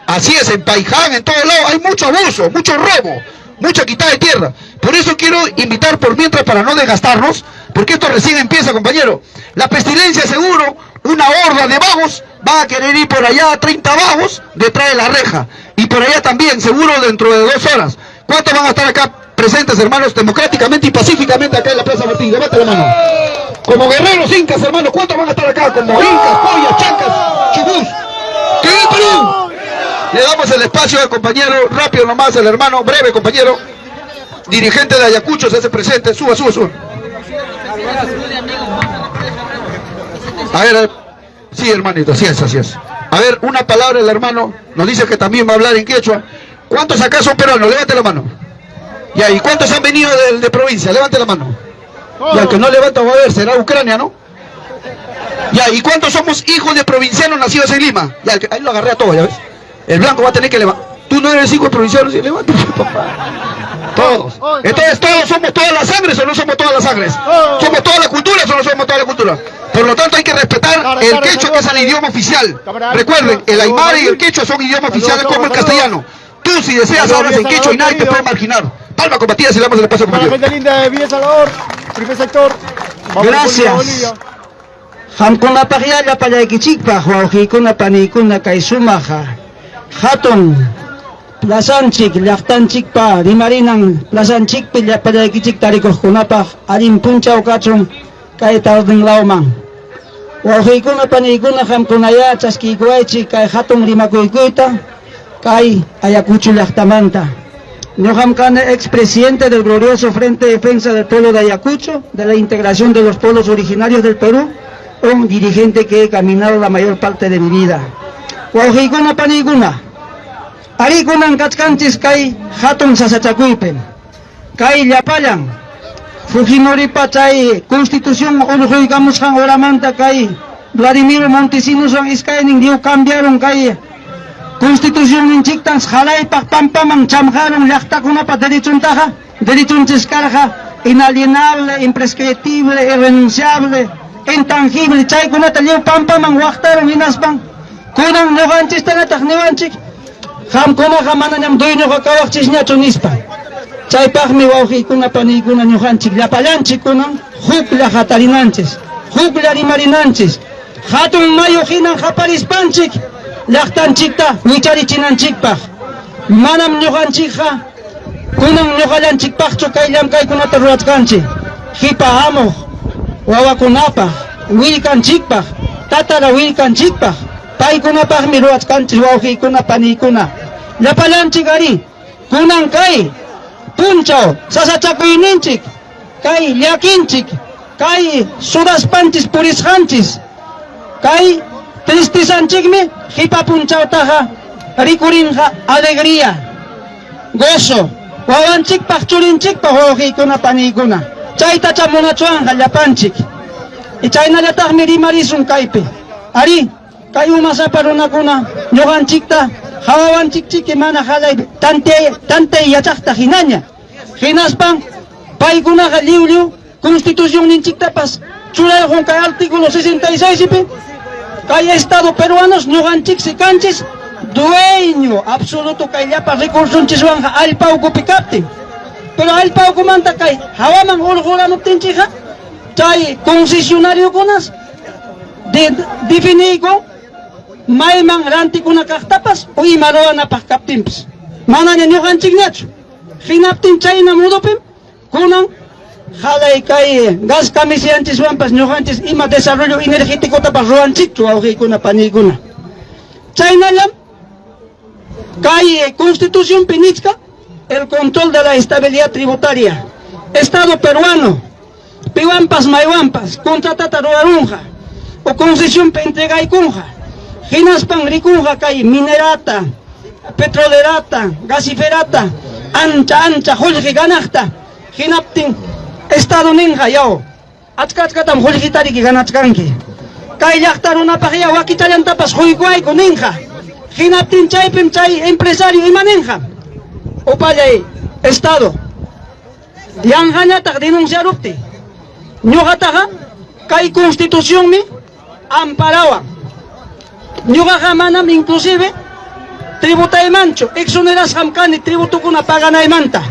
Así es, en Paiján, en todo lado, hay mucho abuso, mucho robo, mucha quitada de tierra. Por eso quiero invitar por mientras para no desgastarnos, porque esto recién empieza, compañero. La pestilencia seguro, una horda de vagos, va a querer ir por allá, 30 vagos, detrás de la reja. Y por allá también, seguro dentro de dos horas. ¿Cuántos van a estar acá presentes, hermanos, democráticamente y pacíficamente acá en la Plaza Martín? Levante la mano. Como guerreros incas, hermanos, ¿cuántos van a estar acá? Como incas, pollas, chancas, chubús. ¡Que Perú! Le damos el espacio al compañero, rápido nomás, el hermano, breve compañero, dirigente de Ayacucho, se hace presente, suba, suba, suba. A ver, sí hermanito, así es, así es. A ver, una palabra el hermano, nos dice que también va a hablar en quechua. ¿Cuántos acá son peruanos? Levante la mano. Ya, ¿y cuántos han venido de, provincia? Levante la mano. Y al que no levanta va a ver, será Ucrania, ¿no? Ya, ¿y cuántos somos hijos de provincianos nacidos en Lima? Ya, ahí lo agarré a todos, ¿ya ves? El blanco va a tener que levantar. Tú no eres hijo de provinciano, levanta, papá. Todos. Entonces, ¿todos somos todas las sangres o no somos todas las sangres? ¿Somos toda la cultura o no somos toda la cultura? Por lo tanto, hay que respetar el quechua, que es el idioma oficial. Recuerden, el aymara y el quechua son idiomas oficiales como el castellano. Tú, si deseas, hablas en quechua y nadie te puede marginar. Palma combatida si le damos el espacio Para la gente linda de Villa Salvador, primer sector. Gracias. Hamkuna wawqiykuna panikuna kay sumaqa hatun. Plasanchik llaqtanchikpa rimarinan plasanchikpi llapallaykichik tarikuqkunapaq allin punchaw kachun kay tarninlawman wawqiykuna paniykuna hamkunaya chaskiykuwaychik kay hatun rimakuykuyta kay Ayacucho llaqtamanta Ñuqam kana expresidente del glorioso Frente de Defensa del Pueblo de Ayacucho, de la integración de los pueblos originarios del Perú, un dirigente que he caminado la mayor parte de mi vida. Wawqiykuna panikuna, arikunan kachkanchis kay hatun sasachakuypi, kay llapallan, Fujimoripa chay constitución urquykamusqan oramanta kay Vladimir Montesinos iskaynin dio cambiaron kay constitución ninchiktan jalaypaq pampaman chamjaron llaqtakunapa derechuntaqa derechunchis karqa inalienable, imprescriptible, irrenunciable, intangible. Chaykunata lliw pampaman waqtaron hinaspan kunan ñuqanchiktanataq niwanchik qamkunaqa manañam dueñoqa kawaqchisñachu nispa chaypaqmi wawqiykuna paniykuna ñuqanchik llapallanchik kunan huklla hatarinanchis huklla rimarinanchis hatun mayu hinan qaparispanchik llaqtanchikta wicharichinanchikpaq manam ñuqanchikqa kunan ñuqallanchikpaqchu kay llamkaykunata rurachkanchik hipa amuq wawakunapaq willkanchikpaq tatara willkanchikpaq paykunapaqmi rurachkanchik wawqiykuna paniykuna llapallanchik ari kunan kay punchaw sasachakuyninchik kay llakinchik kay sudaspanchis purisqanchis kay tristisanchikmi hipa punchawtaqa rikurinqa alegría gozo wawanchikpaq churinchikpaq wawqiykuna paniykuna chaytacha munachuanja llapanchik y chaynallataqmi rimarisun kaypi ari kay umasapa runakuna ñuqanchikta hawawanchikchiki mana halay tantay tantay yachaqta hinaña hinaspan paykunaqa liw liw constitución ninchiktapas churayjun kay artículo 66 pi kay estado peruanos ñuqanchiksi kanchis dueño absoluto kay llapa recursunchikwanqa allpawkupi kaptin pero allpawkumanta kay hawaman urquramuptinchikqa chay concesionario kunas de definigo mayman rantikuna kaqtapas uyma ruwanapaq kaptinpas manaña ñuqanchikñachu hinaptin chayna mudupim kunan jalay kay gas kamisianchiswanpas ñuqanchis ima desarrollo energéticotapas ruwanchikchu wawqiykuna paniykuna chaynallam kay constitución pinichka el control de la estabilidad tributaria. Estado peruano piwampas maywanpas contratata ruwarunqa o concesión pentegaykunqa hinaspan rikunqa kay minerata petrolerata gasiferata ancha ancha qullqi ganaqta hinaptin estado ninqa yaw achka achkatam qullqitariki ganachkanki kay llaqta runapaq ya wakitallantapas quykuayku ninqa hinaptin chaypim chay empresario ima ninqa upallay estado. Yanqañataq denunciarupti. Ñuqataqa kay constitucionmi amparawan ñuqaqa inclusive tributaymanchu exonerasqam kani tributukuna paganaymanta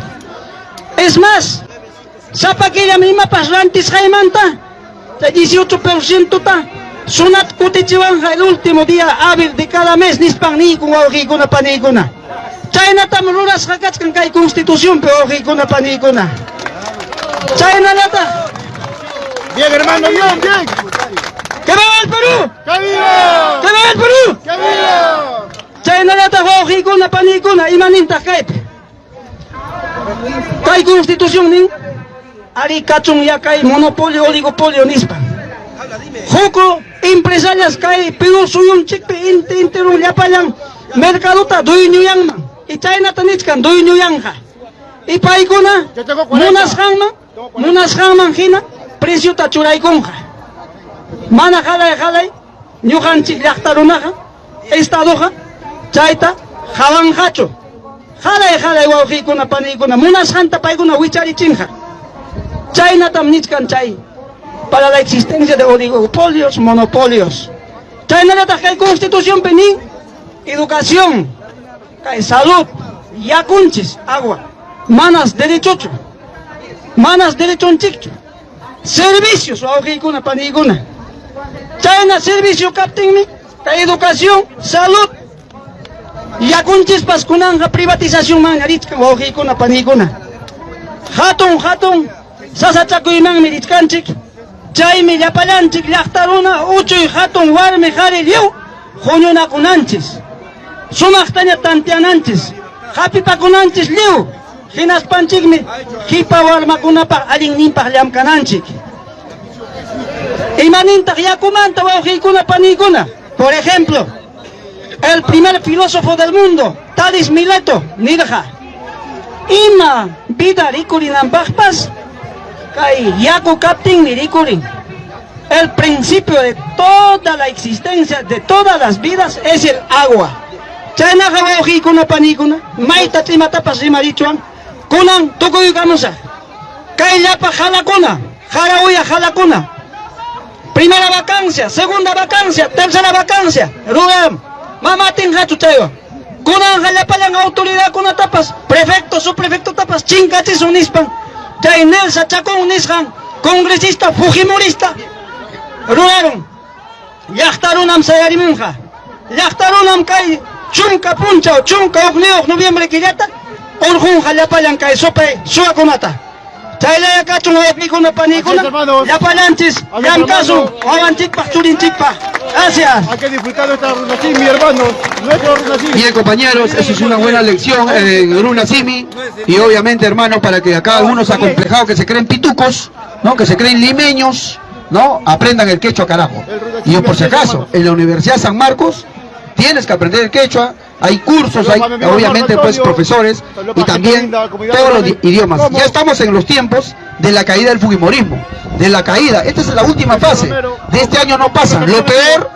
es más sapakillam imapas rantisqaymanta chay 18% ta. Sunat kutichiwanja el último día hábil de cada mes nispan niykun wawqiykuna paniykuna chaynatam rurasqa kachkan kay constitucionpi wawqiykuna paniykuna chaynalata Bien, hermano, bien, bien. ¡Que viva el Perú! ¡Que viva! ¡Que viva el Perú! ¡Que viva! Chaynalata wawqiykuna panikuna imanintaq kaypi kay constitución nin ari kachun ya kay monopolio oligopolio nispan huku empresarias kay Perú suyunchikpi inti intirun llapayan mercadota dueñuyanman y chaynata nichkan dueñuyanja y paykuna Yo tengo 40. munasqanman munasqanman hina preciota churaykunqa mana jalay jalay ñuqanchik llaqta runaqa estadoqa chayta hawanqachu jalay jalay wawqiykuna paniykuna munasqanta paykuna wicharichinqa chaynatam nichkan chay para la existencia de oligopolios, monopolios. Chaynallataq kay constitución nin educación salud yakunchis agua. Manas derechochu manas derechonchikchu servicios wawqiykuna paniykuna chayna servicio kaptinmi kay educación salud. Yakunchispas kunanja privatización man richkan wawqiykuna paniykuna hatun hatun sasachakuymanmi richkanchik chaymi llapallanchik llaqta runa uchuy hatun warmi qhari lliw huñunakunanchis sumaqtaña tantiananchis hapipakunanchis lliw hinaspanchikmi hipa warmakunapaq allinninpaq llamkananchik imanintaq yakumanta wawqiykuna paniykuna por ejemplo el primer filósofo del mundo Talis Mileto nirqa ima vida rikurinanpaqpas kay yaku kaptinmi rikurin el principio de toda la existencia de todas las vidas es el agua. Chaynaqa wawqiykuna panikuna mayta trimatapas rimarichuan kunan tukuykamusa kay llapa jalakuna jarawuya jalakuna primera vacancia segunda vacancia tercera vacancia. Mamatin hachu chaywa kunan llapalan autoridad kuna tapas. Prefecto subprefecto tapas. Chinkachis unispan. Chay Nelsa Chacón nisqan congresista fujimorista. Ruraron llaqtarunam sayarimunqa llaqtarunam kay chunka punchaw chunka uqniyuq noviembre killata urqunqa llapalan kay supay suwakunata chaylaya kachun wawqiykuna panikuna hermanos. llamkasun hermanos. wawanchikpaq churinchikpaq gracias Hay que disfrutar nuestra Runasimi, hermano. Nuestro Runasimi. Bien compañeros, eso es una buena lección en Runa Simi y obviamente hermanos para que acá algunos acomplejados que se creen pitucos, ¿no? que se creen limeños, ¿no? aprendan el quechua carajo. Y yo por si acaso, en la Universidad San Marcos tienes que aprender el quechua, hay cursos, hay obviamente pues profesores y también todos los di- idiomas. Ya estamos en los tiempos de la caída del fujimorismo, de la caída. Esta es la última fase. De este año no pasa. Lo peor,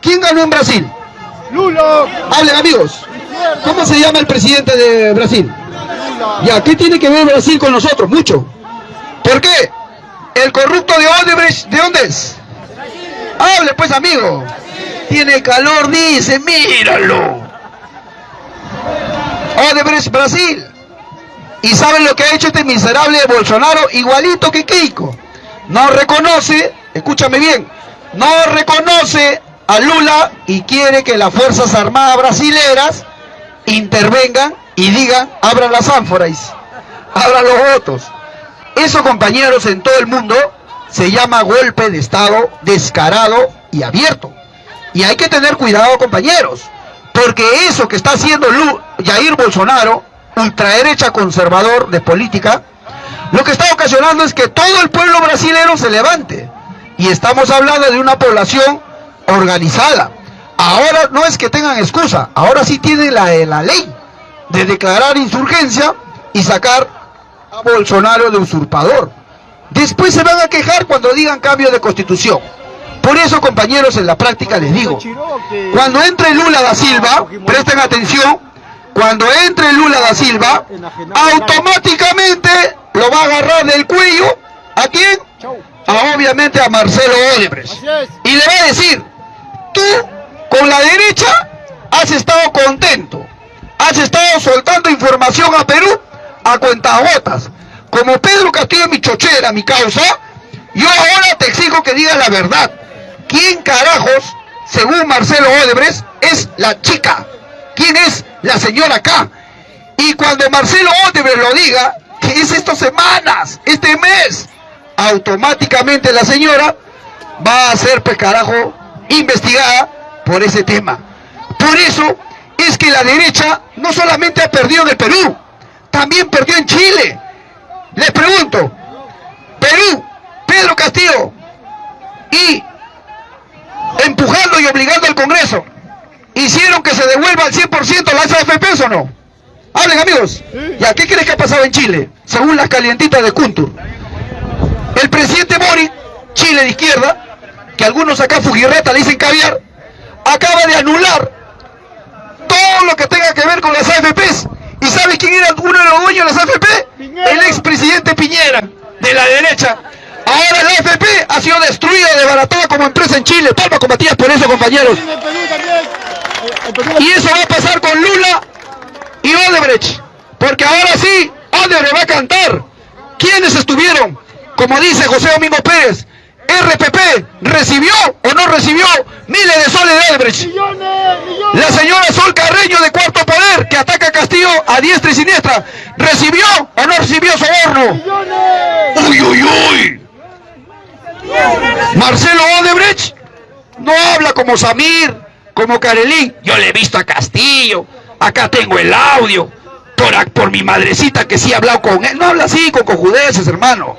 ¿quién ganó en Brasil? Lulo. Hablen amigos. ¿Cómo se llama el presidente de Brasil? Ya, ¿qué tiene que ver Brasil con nosotros? Mucho. ¿Por qué? El corrupto de Odebrecht, ¿de dónde es? Hable pues amigo. Tiene calor, dice, míralo. Odebrecht, Brasil. ¿Y saben lo que ha hecho este miserable Bolsonaro? Igualito que Keiko. No reconoce, escúchame bien, no reconoce a Lula y quiere que las Fuerzas Armadas brasileras intervengan y digan, abran las ánforas, abran los votos. Eso, compañeros, en todo el mundo se llama golpe de Estado descarado y abierto. Y hay que tener cuidado, compañeros, porque eso que está haciendo Jair Bolsonaro, ultraderecha conservador de política, lo que está ocasionando es que todo el pueblo brasileño se levante. Y estamos hablando de una población organizada. Ahora no es que tengan excusa, ahora sí tienen la, la ley de declarar insurgencia y sacar a Bolsonaro de usurpador. Después se van a quejar cuando digan cambio de constitución. Por eso, compañeros, en la práctica les digo, cuando entre Lula da Silva, presten atención, cuando entre Lula da Silva, automáticamente lo va a agarrar del cuello, ¿a quién? A, obviamente a Marcelo Odebrecht. Y le va a decir, tú con la derecha has estado contento, has estado soltando información a Perú a cuentagotas. Como Pedro Castillo mi chochera, mi causa, yo ahora te exijo que digas la verdad. ¿Quién carajos, según Marcelo Odebrecht, es la chica? ¿Quién es la señora acá? Y cuando Marcelo Odebrecht lo diga, que es estas semanas, este mes, automáticamente la señora va a ser, pues carajo, investigada por ese tema. Por eso es que la derecha no solamente ha perdido en el Perú, también perdió en Chile. Les pregunto, Perú, Pedro Castillo y empujando y obligando al Congreso, hicieron que se devuelva al 100% las AFP o no? Hablen amigos. ¿Ya qué crees que ha pasado en Chile? Según las calientitas de Kuntur. El presidente Mori, Chile de izquierda, que algunos acá Fujirreta le dicen caviar, acaba de anular todo lo que tenga que ver con las AFPs. ¿Y sabe quién era uno de los dueños de las AFP? El expresidente Piñera, de la derecha, Ahora la AFP ha sido destruida, desbaratada como empresa en Chile. Palma con Matías por eso, compañeros. Y eso va a pasar con Lula y Odebrecht. Porque ahora sí, Odebrecht va a cantar. ¿Quiénes estuvieron? Como dice José Domingo Pérez, RPP recibió o no recibió miles de soles de Odebrecht. La señora Sol Carreño de Cuarto Poder, que ataca a Castillo a diestra y siniestra, ¿recibió o no recibió soborno? ¡Uy, uy, uy! Marcelo Odebrecht no habla como Samir, como Karelín. Yo le he visto a Castillo, acá tengo el audio, por, por mi madrecita que sí ha hablado con él. No habla así, con cojudeces, hermano.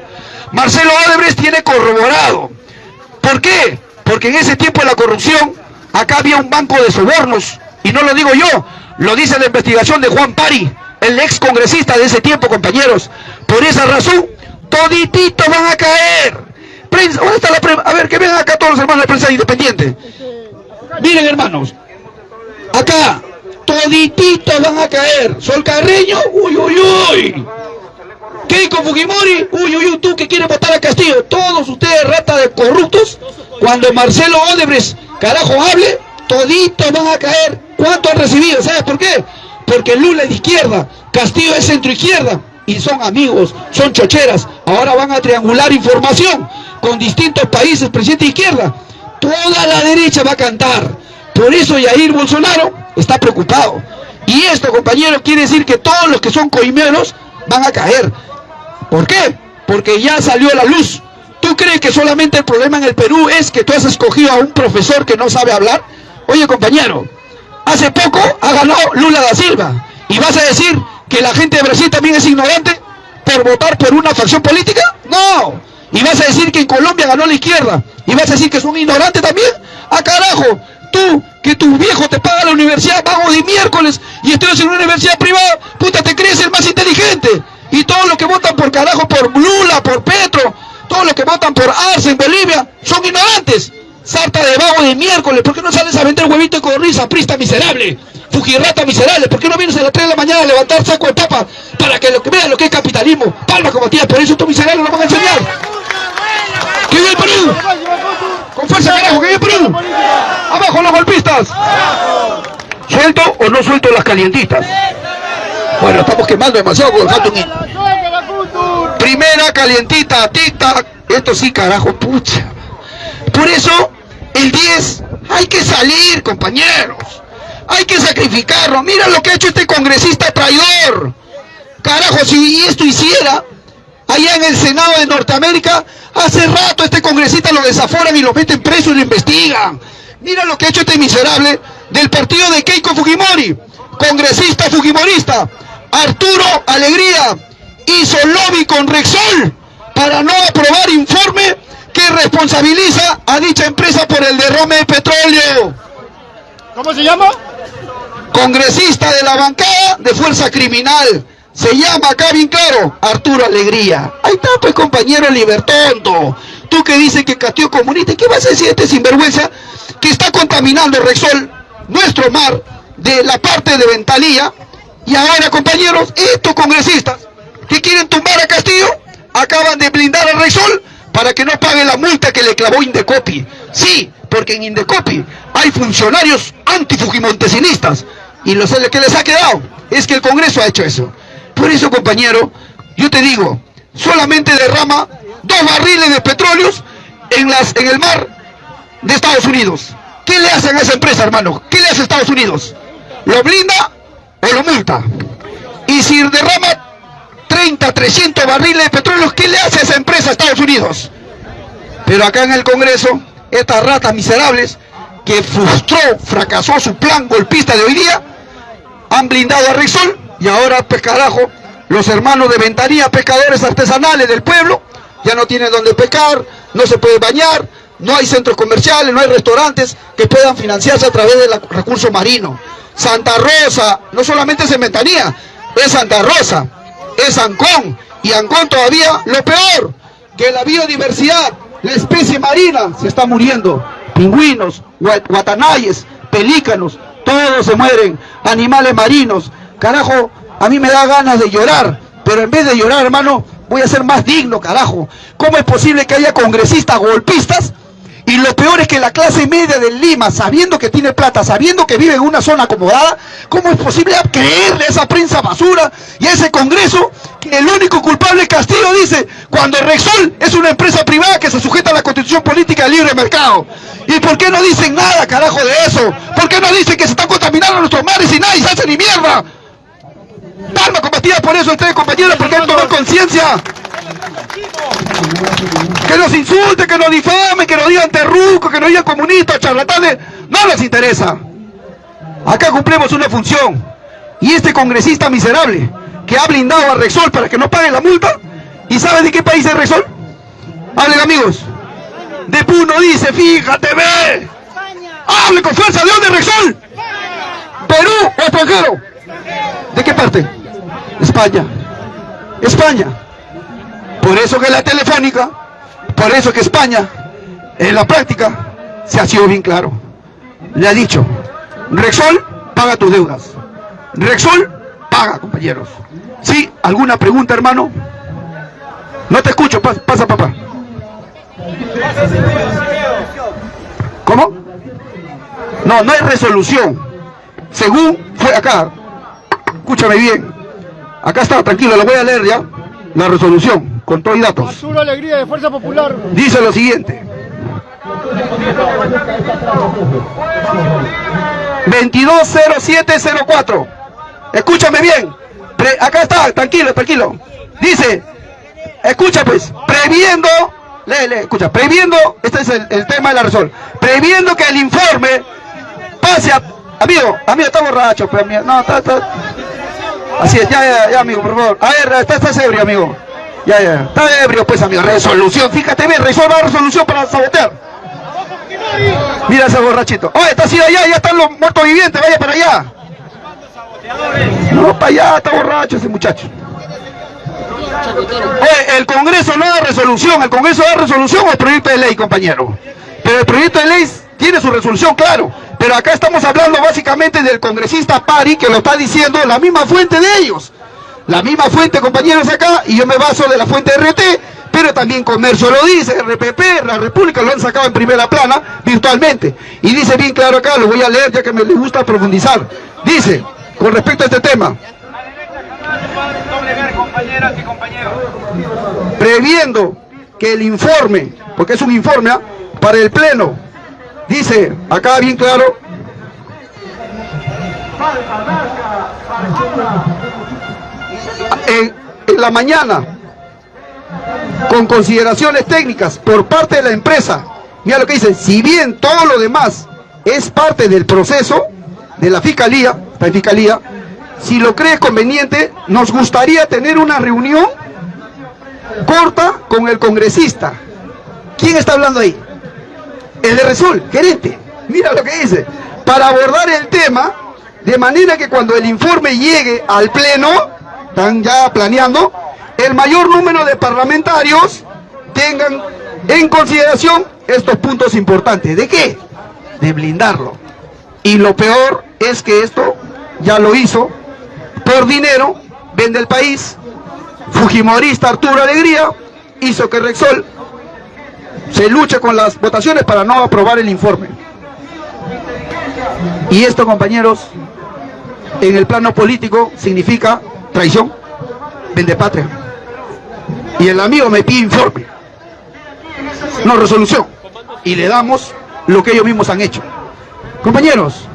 Marcelo Odebrecht tiene corroborado. ¿Por qué? Porque en ese tiempo de la corrupción, acá había un banco de sobornos. Y no lo digo yo, lo dice la investigación de Juan Pari, el ex congresista de ese tiempo, compañeros. Por esa razón, todititos van a caer. ¿Dónde está la prensa? A ver, que vengan acá todos los hermanos de prensa independiente. Miren, hermanos, acá, todititos van a caer. Sol Carreño, uy, uy, uy. Keiko Fujimori, uy, uy, uy, tú que quieres votar a Castillo. Todos ustedes, rata de corruptos, cuando Marcelo Odebrecht, carajo, hable, toditos van a caer. ¿Cuánto han recibido? ¿Sabes por qué? Porque Lula es de izquierda, Castillo es centro izquierda y son amigos, son chocheras. Ahora van a triangular información con distintos países, presidente de izquierda. Toda la derecha va a cantar. Por eso Jair Bolsonaro está preocupado. Y esto, compañeros, quiere decir que todos los que son coimeros van a caer. ¿Por qué? Porque ya salió la luz. ¿Tú crees que solamente el problema en el Perú es que tú has escogido a un profesor que no sabe hablar? Oye, compañero, hace poco ha ganado Lula da Silva. ¿Y vas a decir que la gente de Brasil también es ignorante por votar por una facción política? No. Y vas a decir que en Colombia ganó la izquierda. Y vas a decir que son ignorantes también. ¡Ah, carajo! Tú, que tu viejo te paga la universidad pago de miércoles y estudias en una universidad privada, puta, te crees el más inteligente. Y todos los que votan por carajo, por Lula, por Petro, todos los que votan por Arce en Bolivia, son ignorantes. Sarta de vago de miércoles, ¿por qué no sales a vender huevito de corrisa, prista miserable? Fujirrata miserable, ¿por qué no vienes a las 3 de la mañana a levantar saco de papa para que, lo, que vean lo que es capitalismo? Palma como tía, por eso tú miserable lo van a enseñar. ¡Que vive el Perú! ¡Con fuerza carajo, que vive el Perú! ¡Abajo los golpistas! ¿Suelto o no suelto las calientitas? Bueno, estamos quemando demasiado con el Primera calientita, tic Esto sí, carajo, pucha. Por eso el 10, hay que salir, compañeros. Hay que sacrificarlo. Mira lo que ha hecho este congresista traidor. Carajo, si esto hiciera allá en el Senado de Norteamérica, hace rato este congresista lo desaforan y lo meten preso y lo investigan. Mira lo que ha hecho este miserable del partido de Keiko Fujimori, congresista fujimorista, Arturo Alegría, hizo lobby con Rexol para no aprobar informe que responsabiliza a dicha empresa por el derrame de petróleo. ¿Cómo se llama? Congresista de la bancada de Fuerza Criminal. Se llama acá bien claro, Arturo Alegría. Ahí está pues compañero Libertonto. Tú que dices que Castillo comunista, ¿qué vas a decir este sinvergüenza que está contaminando Rexol, nuestro mar, de la parte de Ventalía? Y ahora compañeros, estos congresistas que quieren tumbar a Castillo, acaban de blindar a Rexol para que no pague la multa que le clavó Indecopi. Sí, porque en Indecopi hay funcionarios antifujimontesinistas y lo que les ha quedado es que el Congreso ha hecho eso. Por eso, compañero, yo te digo, solamente derrama dos barriles de petróleos en, en el mar de Estados Unidos. ¿Qué le hacen a esa empresa, hermano? ¿Qué le hace a Estados Unidos? ¿Lo blinda o lo multa? Y si derrama 30, 300 barriles de petróleo, ¿qué le hace esa empresa a Estados Unidos? Pero acá en el Congreso, estas ratas miserables que frustró, fracasó su plan golpista de hoy día, han blindado a Rexol y ahora, pues carajo, los hermanos de Ventanilla, pescadores artesanales del pueblo, ya no tienen donde pescar, no se puede bañar, no hay centros comerciales, no hay restaurantes que puedan financiarse a través del recurso marino. Santa Rosa, no solamente es en es Santa Rosa, es Ancón, y Ancón todavía lo peor, que la biodiversidad, la especie marina se está muriendo. Pingüinos, guatanayes, pelícanos, todos se mueren, animales marinos. Carajo, a mí me da ganas de llorar, pero en vez de llorar, hermano, voy a ser más digno, carajo. ¿Cómo es posible que haya congresistas golpistas y lo peor es que la clase media de Lima, sabiendo que tiene plata, sabiendo que vive en una zona acomodada, ¿cómo es posible creerle a esa prensa basura y a ese Congreso que el único culpable Castillo dice cuando Rexol es una empresa privada que se sujeta a la constitución política del libre mercado? ¿Y por qué no dicen nada, carajo, de eso? ¿Por qué no dicen que se están contaminando nuestros mares y nadie se hace ni mierda? Palma combatida por eso ustedes compañeros, porque han tomado conciencia. Que nos insulten, que nos difamen, que nos digan terrucos, que nos digan comunistas, charlatanes, no les interesa. Acá cumplimos una función. Y este congresista miserable que ha blindado a Rexol para que no pague la multa, ¿y sabe de qué país es Rexol? Hablen amigos. De Puno dice, fíjate, ve. Hable con fuerza, ¿de dónde Rexol? Perú o extranjero. ¿De qué parte? España. España. Por eso que la telefónica, por eso que España, en la práctica, se ha sido bien claro. Le ha dicho, Rexol, paga tus deudas. Rexol, paga, compañeros. ¿Sí? ¿Alguna pregunta, hermano? No te escucho, pasa, papá. ¿Cómo? No, no hay resolución. Según fue acá, escúchame bien. Acá está, tranquilo, lo voy a leer ya. La resolución con los datos. Arturo Alegría de Fuerza Popular. Dice lo siguiente. 220704. Escúchame bien. acá está, tranquilo, tranquilo. Dice, escucha pues, previendo, lee, lee, escucha, previendo, este es el, tema de la resolución, previendo que el informe pase a, amigo, amigo, está borracho, pues, amigo, no, está, está, así es, ya, ya, ya, amigo, por favor, a ver, está, está ebrio, amigo, ya, ya. Está ebrio, pues, amigo. Resolución. Fíjate bien, resuelva resolución para sabotear. Mira ese borrachito. Oye, está así allá, ya están los muertos vivientes, vaya para allá. No, para allá, está borracho ese muchacho. Oye, el Congreso no da resolución, el Congreso da resolución al proyecto de ley, compañero. Pero el proyecto de ley tiene su resolución, claro. Pero acá estamos hablando básicamente del congresista Pari, que lo está diciendo la misma fuente de ellos. La misma fuente, compañeros, acá, y yo me baso de la fuente RT, pero también Comercio lo dice, RPP, la República lo han sacado en primera plana virtualmente. Y dice bien claro acá, lo voy a leer ya que me gusta profundizar. Dice, con respecto a este tema, previendo que el informe, porque es un informe, ¿ah? para el Pleno, Dice, acá bien claro, en, la mañana, con consideraciones técnicas por parte de la empresa, mira lo que dice, si bien todo lo demás es parte del proceso de la fiscalía, la fiscalía, si lo cree conveniente, nos gustaría tener una reunión corta con el congresista. ¿Quién está hablando ahí? El de Resol, gerente. Mira lo que dice. Para abordar el tema, de manera que cuando el informe llegue al pleno, están ya planeando, el mayor número de parlamentarios tengan en consideración estos puntos importantes. ¿De qué? De blindarlo. Y lo peor es que esto ya lo hizo por dinero, vende el país, Fujimorista Arturo Alegría hizo que Rexol se luche con las votaciones para no aprobar el informe. Y esto, compañeros, en el plano político significa traición, vende patria. Y el amigo me pide informe, no resolución. Y le damos lo que ellos mismos han hecho. Compañeros,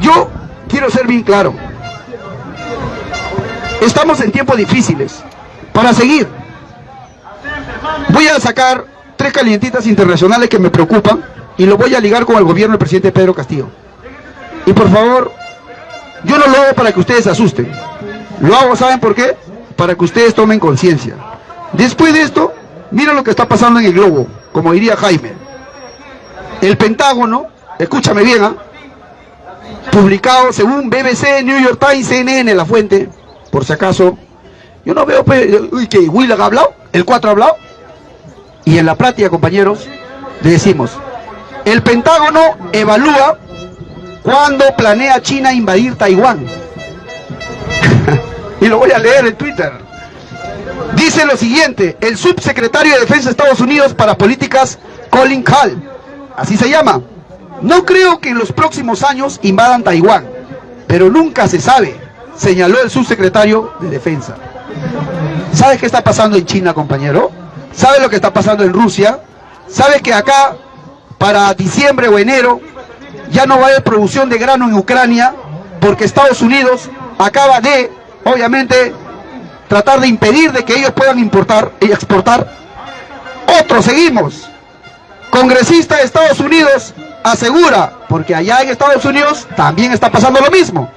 yo quiero ser bien claro. Estamos en tiempos difíciles. Para seguir, voy a sacar tres calientitas internacionales que me preocupan y lo voy a ligar con el gobierno del presidente Pedro Castillo. Y por favor, yo no lo hago para que ustedes se asusten. Lo hago, ¿saben por qué? Para que ustedes tomen conciencia. Después de esto, mira lo que está pasando en el globo, como diría Jaime. El Pentágono, escúchame bien, ¿ah? publicado según BBC, New York Times, CNN, la fuente, por si acaso, yo no veo, uy, que Will ha hablado, el 4 ha hablado. Y en la práctica, compañeros, le decimos, el Pentágono evalúa cuándo planea China invadir Taiwán. <laughs> y lo voy a leer en Twitter. Dice lo siguiente, el subsecretario de Defensa de Estados Unidos para Políticas, Colin Hall, así se llama, no creo que en los próximos años invadan Taiwán, pero nunca se sabe, señaló el subsecretario de Defensa. ¿Sabe qué está pasando en China, compañero? ¿Sabe lo que está pasando en Rusia? ¿Sabe que acá, para diciembre o enero, ya no va a haber producción de grano en Ucrania? Porque Estados Unidos acaba de, obviamente, tratar de impedir de que ellos puedan importar y exportar. Otro, seguimos. Congresista de Estados Unidos asegura, porque allá en Estados Unidos también está pasando lo mismo.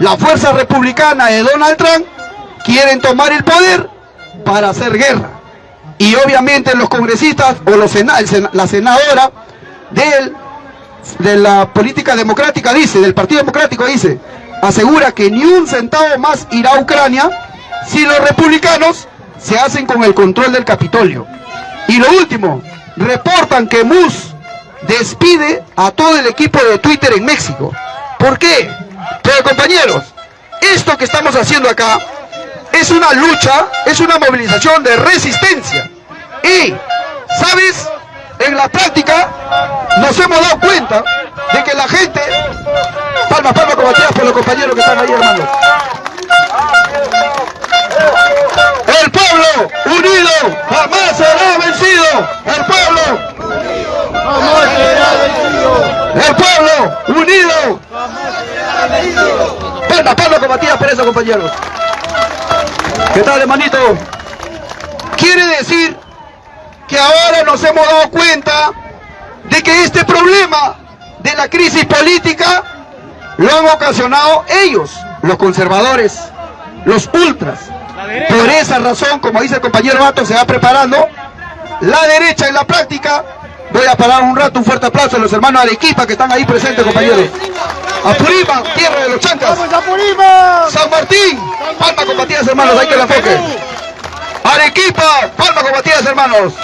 La fuerza republicana de Donald Trump quieren tomar el poder para hacer guerra. Y obviamente los congresistas o los la senadora de la política democrática dice, del Partido Democrático dice, asegura que ni un centavo más irá a Ucrania si los republicanos se hacen con el control del Capitolio. Y lo último, reportan que Mus despide a todo el equipo de Twitter en México. ¿Por qué? Pero compañeros, esto que estamos haciendo acá es una lucha, es una movilización de resistencia. Y, ¿sabes? En la práctica nos hemos dado cuenta de que la gente... Palmas, palmas combatidas por los compañeros que están ahí, hermanos. El pueblo unido jamás será vencido. El pueblo jamás será vencido. El pueblo unido jamás será vencido. Palmas, palmas combatidas por eso, compañeros. ¿Qué tal, hermanito? Quiere decir que ahora nos hemos dado cuenta de que este problema de la crisis política lo han ocasionado ellos, los conservadores, los ultras. Por esa razón, como dice el compañero Bato, se va preparando la derecha en la práctica. Voy a parar un rato, un fuerte aplauso a los hermanos Arequipa que están ahí presentes, compañeros. Apurima, tierra de los chancas. San Martín, palma combatidas, hermanos, hay que la foque. Arequipa, palma combatidas, hermanos.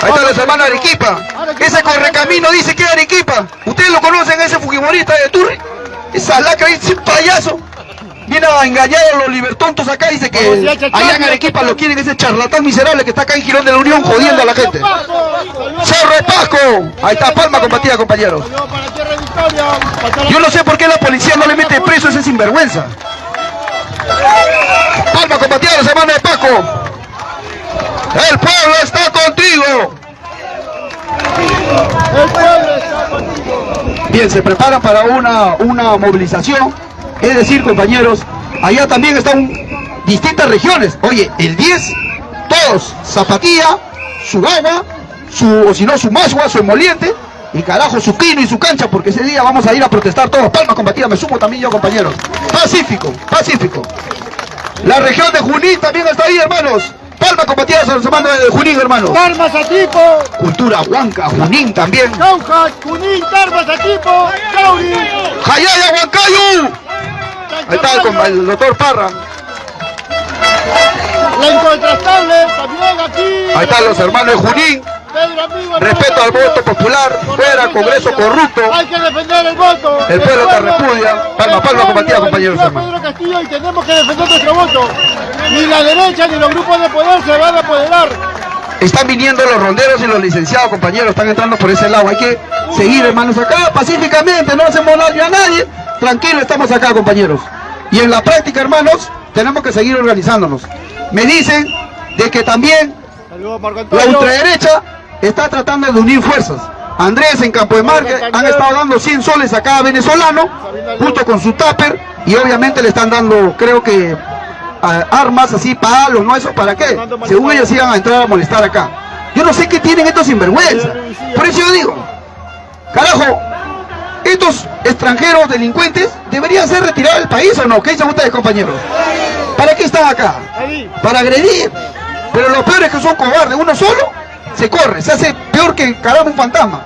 Ahí están los hermanos Arequipa. Ese correcamino dice que es Arequipa. Ustedes lo conocen, ese fujimorista de Turri. Esa lacra, ese payaso. Viene a engañar a los libertontos acá, dice que allá en Arequipa lo quieren ese charlatán miserable que está acá en Girón de la Unión jodiendo a la gente. Cerro Pasco. Ahí está, palma combatida, compañeros. Yo no sé por qué la policía no le mete preso a ese sinvergüenza. Palma combatida, los hermanos de Paco. El pueblo está contigo. El pueblo está contigo. Bien, se preparan para una, una movilización. Es decir, compañeros, allá también están distintas regiones. Oye, el 10, todos, zapatilla, su agua, su, o si no, su masua, su emoliente, y carajo, su pino y su cancha, porque ese día vamos a ir a protestar todos. Palma combatida, me sumo también yo, compañeros. Pacífico, pacífico. La región de Junín también está ahí, hermanos. Palma combatida, se los mando de Junín, hermanos. Tarmas a tipo. Cultura Huanca, Junín también. Cauja, Junín, Tarmas a tipo. Cauri. Jayaya, Huancayo. Ahí está el, el doctor Parra. La incontrastable también aquí. Ahí están los hermanos de Junín. Pedro Amigo, Respeto al voto popular. Fuera Congreso corrupto. Hay que defender el voto. El pueblo te repudia. Palma, palma, combatida, compañeros. Pedro Castillo y tenemos que defender nuestro voto. Ni la derecha ni los grupos de poder se van a apoderar. Están viniendo los ronderos y los licenciados, compañeros. Están entrando por ese lado. Hay que seguir, hermanos, acá pacíficamente. No hacemos daño a nadie. Tranquilo, estamos acá, compañeros. Y en la práctica, hermanos, tenemos que seguir organizándonos. Me dicen de que también La ultraderecha está tratando de unir fuerzas. Andrés en Campo de Marque han estado dando 100 soles a cada venezolano, junto con su tupper, y obviamente le están dando, creo que, armas así, palos, ¿no? ¿Eso para qué? Según ellos iban a entrar a molestar acá. Yo no sé qué tienen estos sinvergüenzas. Por eso yo digo, carajo, estos extranjeros delincuentes deberían ser retirados del país o no. ¿Qué dicen ustedes, compañeros? ¿Para qué están acá? Para agredir. Pero lo peor es que son cobardes. Uno solo se corre, se hace peor que carajo un fantasma.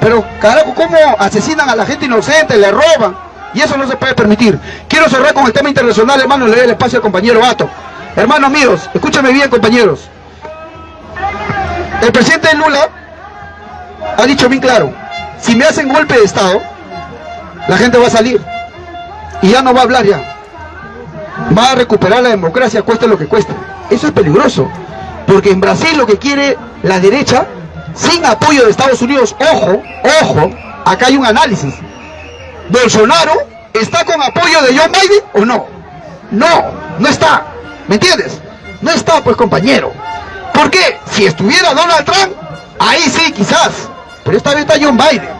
Pero carajo, ¿cómo asesinan a la gente inocente, le roban? Y eso no se puede permitir. Quiero cerrar con el tema internacional, hermano, le doy el espacio al compañero Ato. Hermanos míos, escúchame bien, compañeros. El presidente Lula ha dicho bien claro, si me hacen golpe de Estado, la gente va a salir. Y ya no va a hablar ya va a recuperar la democracia cueste lo que cueste. Eso es peligroso, porque en Brasil lo que quiere la derecha, sin apoyo de Estados Unidos, ojo, ojo, acá hay un análisis. Bolsonaro está con apoyo de John Biden o no? No, no está. ¿Me entiendes? No está, pues compañero. ¿Por qué? Si estuviera Donald Trump, ahí sí, quizás. Pero esta vez está John Biden.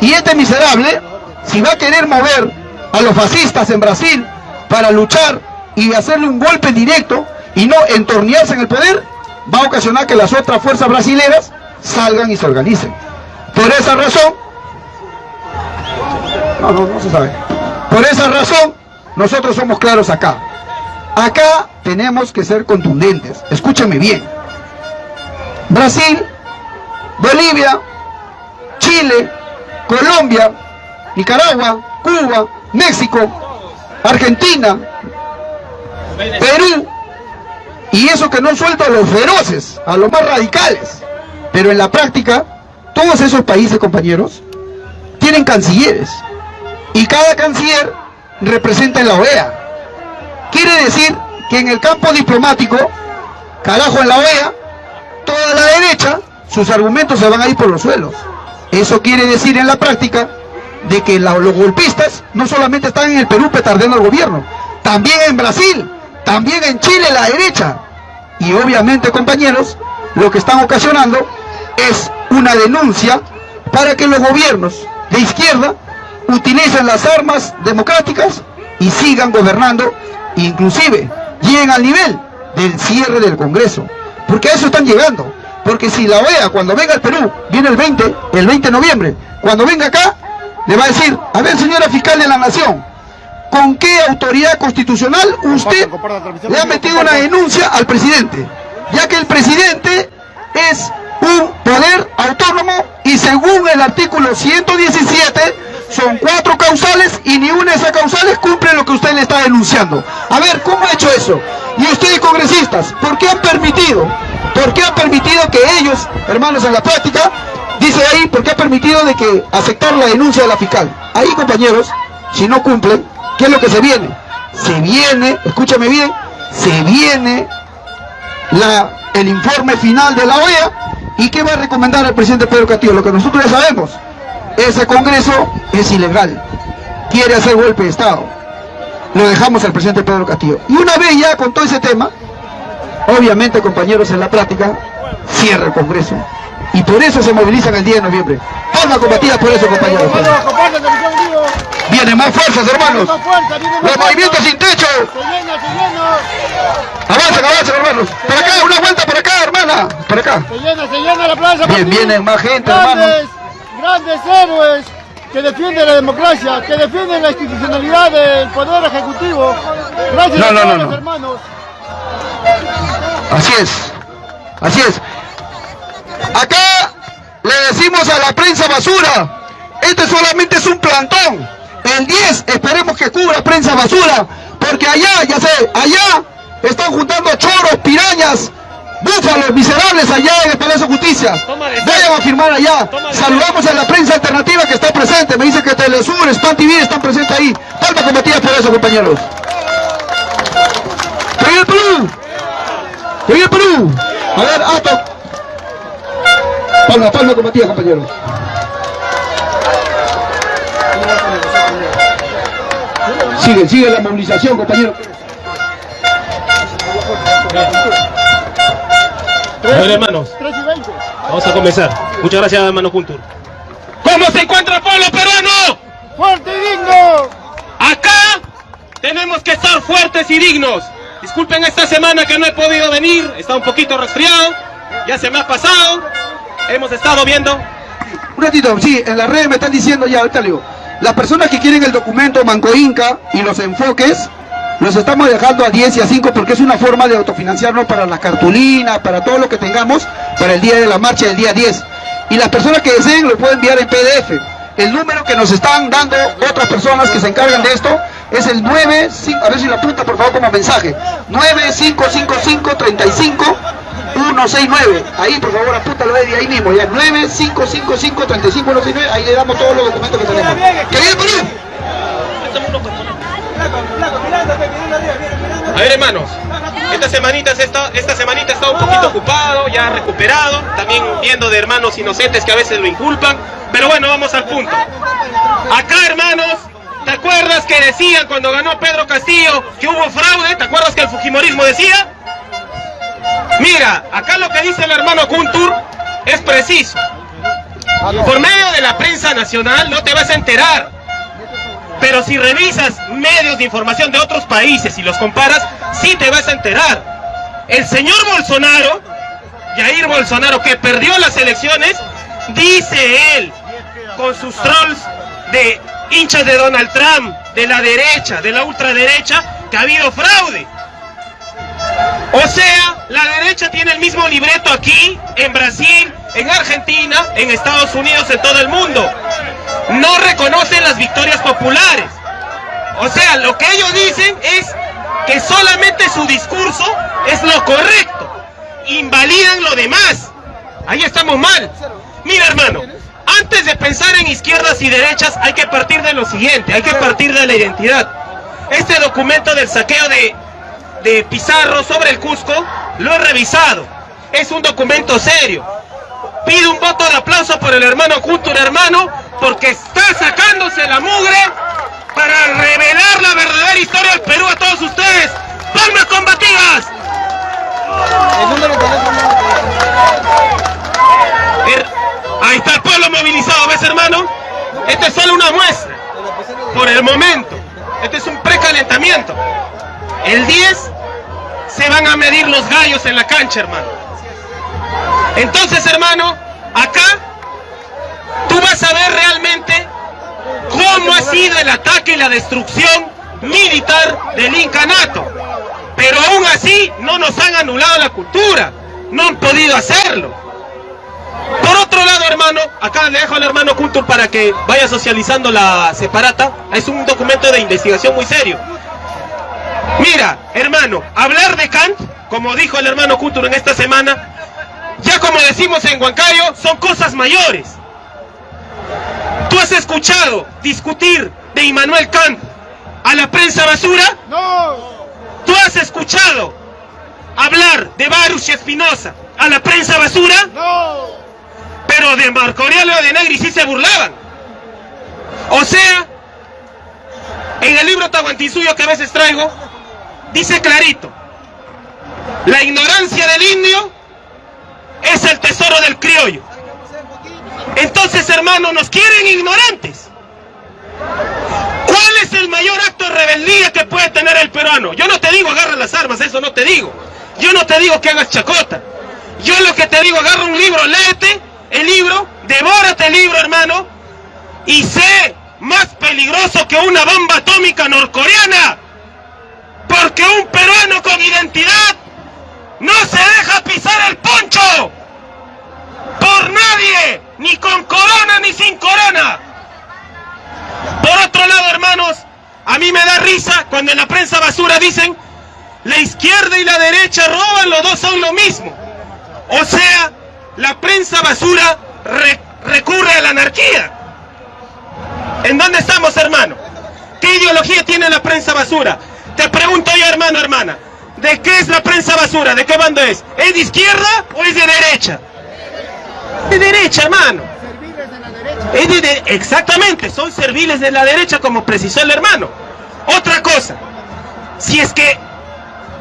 Y este miserable, si va a querer mover a los fascistas en Brasil para luchar y hacerle un golpe directo y no entornearse en el poder, va a ocasionar que las otras fuerzas brasileras salgan y se organicen. Por esa razón, no, no, no se sabe. Por esa razón, nosotros somos claros acá. Acá tenemos que ser contundentes. Escúchame bien. Brasil, Bolivia, Chile, Colombia, Nicaragua, Cuba, México, Argentina, Perú, y eso que no suelta a los feroces, a los más radicales. Pero en la práctica, todos esos países, compañeros, tienen cancilleres. Y cada canciller representa en la OEA. Quiere decir que en el campo diplomático, carajo en la OEA, toda la derecha, sus argumentos se van a ir por los suelos. Eso quiere decir en la práctica de que los golpistas no solamente están en el Perú petardeando al gobierno, también en Brasil, también en Chile la derecha. Y obviamente, compañeros, lo que están ocasionando es una denuncia para que los gobiernos de izquierda utilicen las armas democráticas y sigan gobernando, inclusive lleguen al nivel del cierre del Congreso. Porque a eso están llegando. Porque si la OEA cuando venga al Perú, viene el 20, el 20 de noviembre, cuando venga acá, le va a decir, a ver señora fiscal de la nación, ¿con qué autoridad constitucional usted le ha metido una denuncia al presidente? Ya que el presidente es un poder autónomo y según el artículo 117 son cuatro causales y ni una de esas causales cumple lo que usted le está denunciando. A ver, ¿cómo ha hecho eso? Y ustedes congresistas, ¿por qué han permitido? ¿Por qué han permitido que ellos, hermanos en la práctica, dice ahí, ¿por qué ha permitido de que aceptar la denuncia de la fiscal? Ahí, compañeros, si no cumplen, ¿qué es lo que se viene? Se viene, escúchame bien, se viene el informe final de la OEA y qué va a recomendar el presidente Pedro Castillo, lo que nosotros ya sabemos, ese congreso es ilegal, quiere hacer golpe de Estado, lo dejamos al presidente Pedro Castillo. Y una vez ya con todo ese tema, obviamente compañeros en la práctica, cierra el congreso Y por eso se movilizan el 10 de noviembre. Palma combatida por eso, compañeros. Hermanos. Vienen más fuerzas, hermanos. Los movimientos sin techo. Se llena, se llena. Avancen, avancen, hermanos. Por acá, una vuelta por acá, hermana. Por acá. Se llena, se llena la plaza. Bien, vienen más gente, grandes, Grandes héroes que defienden la democracia, que defienden la institucionalidad del Poder Ejecutivo. Gracias No, a no, todos no, los no. hermanos. Así es. Así es. Acá le decimos a la prensa basura. Este solamente es un plantón. El 10 esperemos que cubra prensa basura. Porque allá, ya sé, allá están juntando choros, pirañas, búfalos, miserables allá en el Palacio de Justicia. Vayan a firmar allá. Saludamos a la prensa alternativa que está presente. Me dice que Telesur, Span TV están presentes ahí. Palma combatida por eso, compañeros. ¡Viva el Perú! ¡Viva el Perú! A ver, alto. Palma, palma combatida, compañeros. Sigue, sigue la movilización, compañeros. Ver, hermanos, 3 y 20. vamos a comenzar. Muchas gracias, hermano Kuntur. ¿Cómo se encuentra el pueblo peruano? ¡Fuerte y digno! Acá tenemos que estar fuertes y dignos. Disculpen esta semana que no he podido venir, está un poquito resfriado, ya se me ha pasado. Hemos estado viendo. Un ratito, sí, en las redes me están diciendo ya, ahorita le digo. Las personas que quieren el documento Manco Inca y los enfoques, los estamos dejando a 10 y a 5 porque es una forma de autofinanciarnos para la cartulina, para todo lo que tengamos para el día de la marcha del día 10. Y las personas que deseen lo pueden enviar en PDF. El número que nos están dando otras personas que se encargan de esto es el 95, a ver si lo apunta por favor como mensaje, 9555 35 169. Ahí, por favor, apúntalo Eddie, ahí mismo, ya. 9555 35 169. Ahí le damos todos los documentos que tenemos. ¡Que viene Perú! A ver, hermanos, esta semanita, se está, esta semanita está un poquito ocupado, ya recuperado, también viendo de hermanos inocentes que a veces lo inculpan. Pero bueno, vamos al punto. Acá, hermanos, ¿te acuerdas que decían cuando ganó Pedro Castillo que hubo fraude? ¿Te acuerdas que el Fujimorismo decía? Mira, acá lo que dice el hermano Kuntur es preciso. Por medio de la prensa nacional no te vas a enterar. Pero si revisas medios de información de otros países y los comparas, sí te vas a enterar. El señor Bolsonaro, Jair Bolsonaro, que perdió las elecciones, dice él, con sus trolls de hinchas de Donald Trump, de la derecha, de la ultraderecha, que ha habido fraude. O sea, la derecha tiene el mismo libreto aquí, en Brasil, en Argentina, en Estados Unidos, en todo el mundo. No reconocen las victorias populares. O sea, lo que ellos dicen es que solamente su discurso es lo correcto. Invalidan lo demás. Ahí estamos mal. Mira, hermano, antes de pensar en izquierdas y derechas hay que partir de lo siguiente, hay que partir de la identidad. Este documento del saqueo de, de Pizarro sobre el Cusco lo he revisado. Es un documento serio. Pido un voto de aplauso por el hermano Kuntur, hermano, porque está sacándose la mugre para revelar la verdadera historia del Perú a todos ustedes. ¡Palmas combativas! Er- Ahí está el pueblo movilizado, ¿ves hermano? Esta es solo una muestra. Por el momento. Este es un precalentamiento. El 10 se van a medir los gallos en la cancha, hermano. Entonces, hermano, acá tú vas a ver realmente cómo ha sido el ataque y la destrucción militar del incanato. Pero aún así no nos han anulado la cultura, no han podido hacerlo. Por otro lado, hermano, acá le dejo al hermano Kuntur para que vaya socializando la separata. Es un documento de investigación muy serio. Mira, hermano, hablar de Kant, como dijo el hermano Kuntur en esta semana, ya como decimos en Huancayo, son cosas mayores. ¿Tú has escuchado discutir de Immanuel Kant a la prensa basura? ¡No! ¿Tú has escuchado hablar de Baruch y Espinosa a la prensa basura? ¡No! Pero de Marco Aurelio de Negri sí se burlaban. O sea, en el libro Tahuantinsuyo que a veces traigo, dice clarito, la ignorancia del indio es el tesoro del criollo. Entonces, hermano, nos quieren ignorantes. ¿Cuál es el mayor acto de rebeldía que puede tener el peruano? Yo no te digo agarra las armas, eso no te digo. Yo no te digo que hagas chacota. Yo lo que te digo, agarra un libro, léete el libro, devórate el libro, hermano, y sé más peligroso que una bomba atómica norcoreana. Porque un peruano con identidad no se deja pisar el poncho por nadie, ni con corona ni sin corona. Por otro lado, hermanos, a mí me da risa cuando en la prensa basura dicen la izquierda y la derecha roban, los dos son lo mismo. O sea, la prensa basura re- recurre a la anarquía. ¿En dónde estamos, hermano? ¿Qué ideología tiene la prensa basura? Te pregunto yo, hermano, hermana, ¿de qué es la prensa basura? ¿De qué bando es? ¿Es de izquierda o es de derecha? De derecha, hermano. Es de de- exactamente, son serviles de la derecha como precisó el hermano. Otra cosa, si es que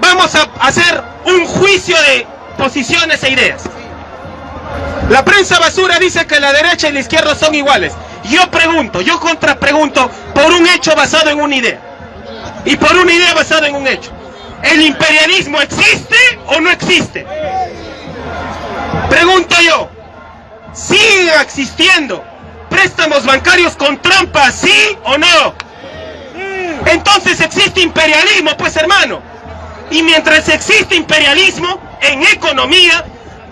vamos a hacer un juicio de posiciones e ideas. La prensa basura dice que la derecha y la izquierda son iguales. Yo pregunto, yo contrapregunto por un hecho basado en una idea. Y por una idea basada en un hecho. ¿El imperialismo existe o no existe? Pregunto yo, ¿sigue existiendo préstamos bancarios con trampa, sí o no? Entonces existe imperialismo, pues hermano. Y mientras existe imperialismo en economía,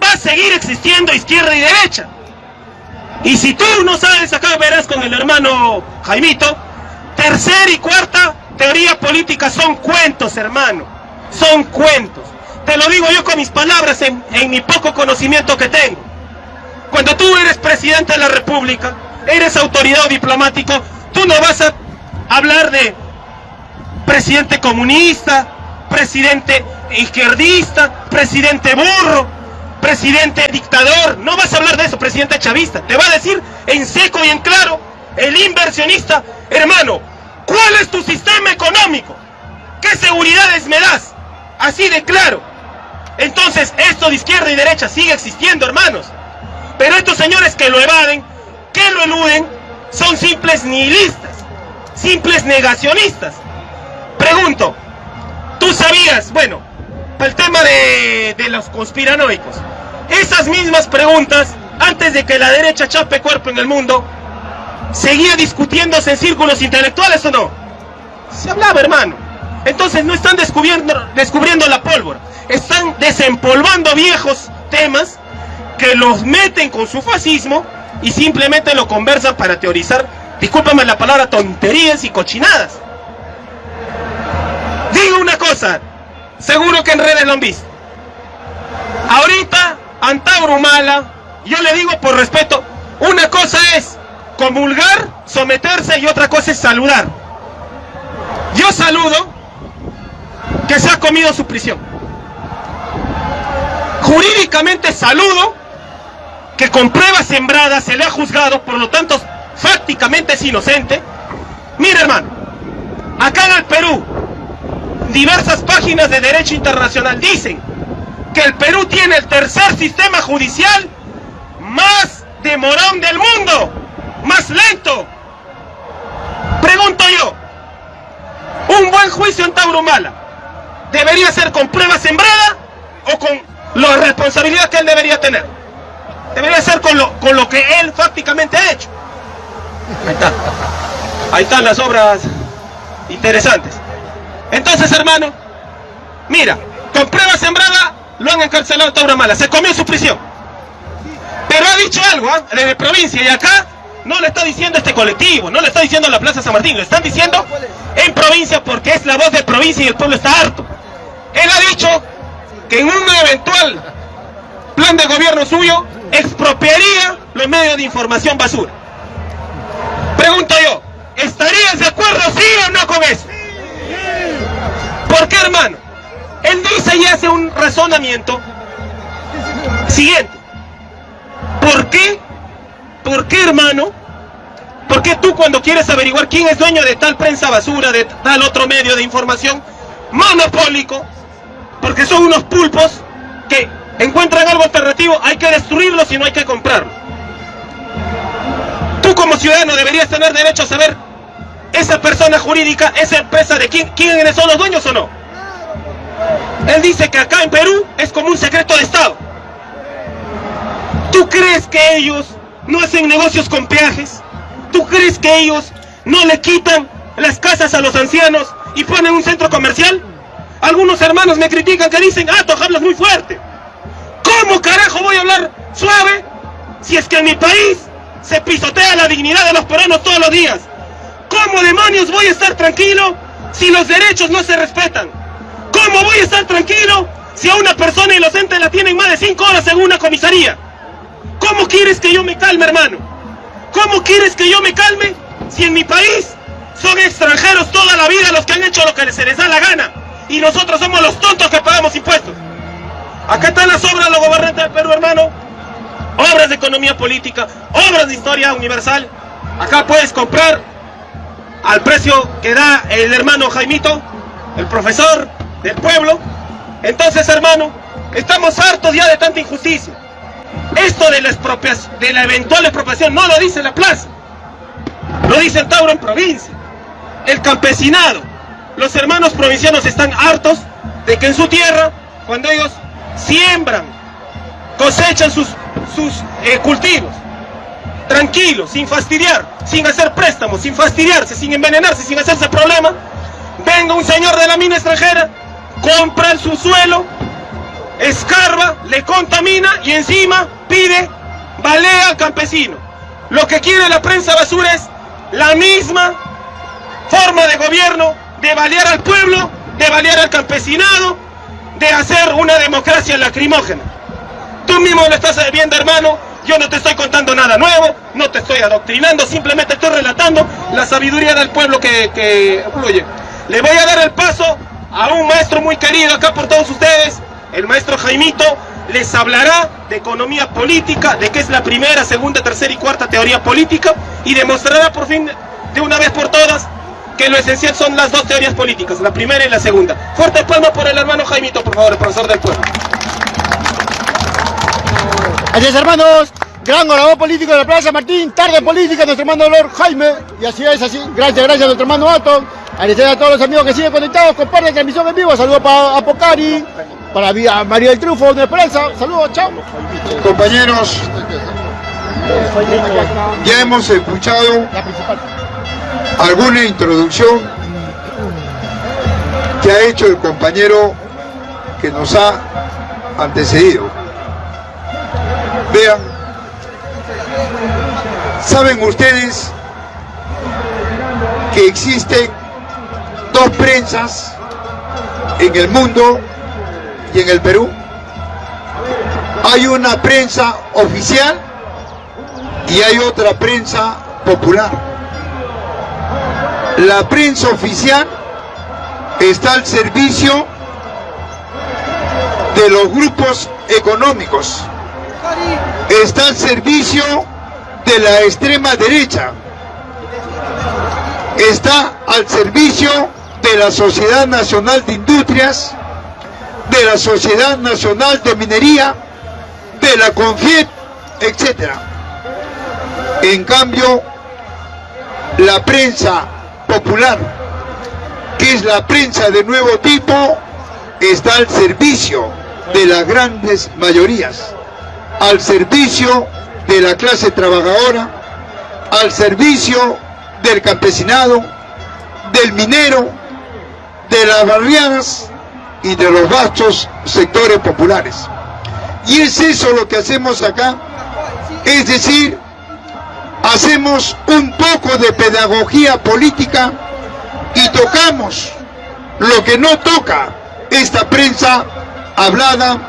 va a seguir existiendo izquierda y derecha. Y si tú no sabes, acá verás con el hermano Jaimito, tercera y cuarta teoría política son cuentos, hermano. Son cuentos. Te lo digo yo con mis palabras en, mi poco conocimiento que tengo. Cuando tú eres presidente de la República, eres autoridad diplomático, tú no vas a hablar de presidente comunista, presidente izquierdista, presidente burro, presidente dictador. No vas a hablar de eso, presidente chavista. Te va a decir en seco y en claro el inversionista, hermano, ¿cuál es tu sistema económico? ¿Qué seguridades me das? Así de claro. Entonces, esto de izquierda y derecha sigue existiendo, hermanos. Pero estos señores que lo evaden, que lo eluden, son simples nihilistas, simples negacionistas. Pregunto, ¿tú sabías, bueno, el tema de, de los conspiranoicos, esas mismas preguntas, antes de que la derecha chape cuerpo en el mundo, seguía discutiéndose en círculos intelectuales o no? Se hablaba, hermano. Entonces no están descubriendo, descubriendo la pólvora, están desempolvando viejos temas que los meten con su fascismo y simplemente lo conversan para teorizar, discúlpame la palabra, tonterías y cochinadas. Digo una cosa, seguro que en redes lo han visto. Ahorita, Antauro Humala, yo le digo por respeto, una cosa es comulgar, someterse y otra cosa es saludar. Yo saludo que se ha comido su prisión. Jurídicamente saludo que con pruebas sembradas se le ha juzgado, por lo tanto, fácticamente es inocente. Mira, hermano, acá en el Perú, diversas páginas de derecho internacional dicen que el Perú tiene el tercer sistema judicial más demorón del mundo, más lento. Pregunto yo, un buen juicio en Taurumala debería ser con prueba sembrada o con la responsabilidad que él debería tener. Debería ser con lo, con lo que él fácticamente ha hecho. Ahí está. Ahí están las obras interesantes. Entonces, hermano, mira, con prueba sembrada lo han encarcelado a Taurumala. Se comió su prisión. Pero ha dicho algo, ¿ah? desde provincia y acá no le está diciendo este colectivo, no le está diciendo la Plaza San Martín, le están diciendo en provincia porque es la voz de provincia y el pueblo está harto. Él ha dicho que en un eventual plan de gobierno suyo expropiaría los medios de información basura. Pregunto yo, ¿estarías de acuerdo sí o no con eso? ¿Por qué, hermano? Él dice y hace un razonamiento siguiente. ¿Por qué? ¿Por qué, hermano? ¿Por qué tú cuando quieres averiguar quién es dueño de tal prensa basura, de tal otro medio de información monopólico, porque son unos pulpos que encuentran algo alternativo, hay que destruirlo si no hay que comprarlo? como ciudadano deberías tener derecho a saber esa persona jurídica, esa empresa de quién, quiénes son los dueños o no. Él dice que acá en Perú es como un secreto de Estado. ¿Tú crees que ellos no hacen negocios con peajes? ¿Tú crees que ellos no le quitan las casas a los ancianos y ponen un centro comercial? Algunos hermanos me critican que dicen, ah, tú hablas muy fuerte. ¿Cómo carajo voy a hablar suave si es que en mi país se pisotea la dignidad de los peruanos todos los días? ¿Cómo demonios voy a estar tranquilo si los derechos no se respetan? ¿Cómo voy a estar tranquilo si a una persona inocente la tienen más de cinco horas en una comisaría? ¿Cómo quieres que yo me calme, hermano? ¿Cómo quieres que yo me calme si en mi país son extranjeros toda la vida los que han hecho lo que se les da la gana? Y nosotros somos los tontos que pagamos impuestos. Acá están las obras de los gobernantes del Perú, hermano. Obras de economía política, obras de historia universal. Acá puedes comprar al precio que da el hermano Jaimito, el profesor del pueblo. Entonces, hermano, estamos hartos ya de tanta injusticia. Esto de la, expropiación, de la eventual expropiación no lo dice la plaza, lo dice el Tauro en provincia, el campesinado. Los hermanos provincianos están hartos de que en su tierra, cuando ellos siembran, cosechan sus, sus eh, cultivos, tranquilos, sin fastidiar, sin hacer préstamos, sin fastidiarse, sin envenenarse, sin hacerse problema, venga un señor de la mina extranjera, compra su suelo, escarba, le contamina y encima pide, balea al campesino. Lo que quiere la prensa basura es la misma forma de gobierno de balear al pueblo, de balear al campesinado, de hacer una democracia lacrimógena. Tú mismo lo estás viendo, hermano, yo no te estoy contando nada nuevo, no te estoy adoctrinando, simplemente estoy relatando la sabiduría del pueblo que, que fluye. Le voy a dar el paso a un maestro muy querido acá por todos ustedes, el maestro Jaimito, les hablará de economía política, de qué es la primera, segunda, tercera y cuarta teoría política y demostrará por fin de una vez por todas que lo esencial son las dos teorías políticas, la primera y la segunda. Fuerte palma por el hermano Jaimito, por favor, el profesor del pueblo. Así es, hermanos. Gran orador político de la Plaza Martín, tarde política, nuestro hermano Lord Jaime. Y así es, así. Gracias, gracias a nuestro hermano Ato. Agradecer a todos los amigos que siguen conectados, comparten la transmisión en vivo. Saludos para Apocari, para María del Triunfo de Esperanza. Saludos, chao. Compañeros, ya hemos escuchado alguna introducción que ha hecho el compañero que nos ha antecedido. Vean, ¿saben ustedes que existen dos prensas en el mundo y en el Perú? Hay una prensa oficial y hay otra prensa popular. La prensa oficial está al servicio de los grupos económicos, está al servicio de la extrema derecha, está al servicio de la Sociedad Nacional de Industrias, de la Sociedad Nacional de Minería, de la CONFIET, etc. En cambio, la prensa popular, que es la prensa de nuevo tipo, está al servicio de las grandes mayorías, al servicio de la clase trabajadora, al servicio del campesinado, del minero, de las barriadas y de los vastos sectores populares. Y es eso lo que hacemos acá, es decir, hacemos un poco de pedagogía política y tocamos lo que no toca esta prensa hablada,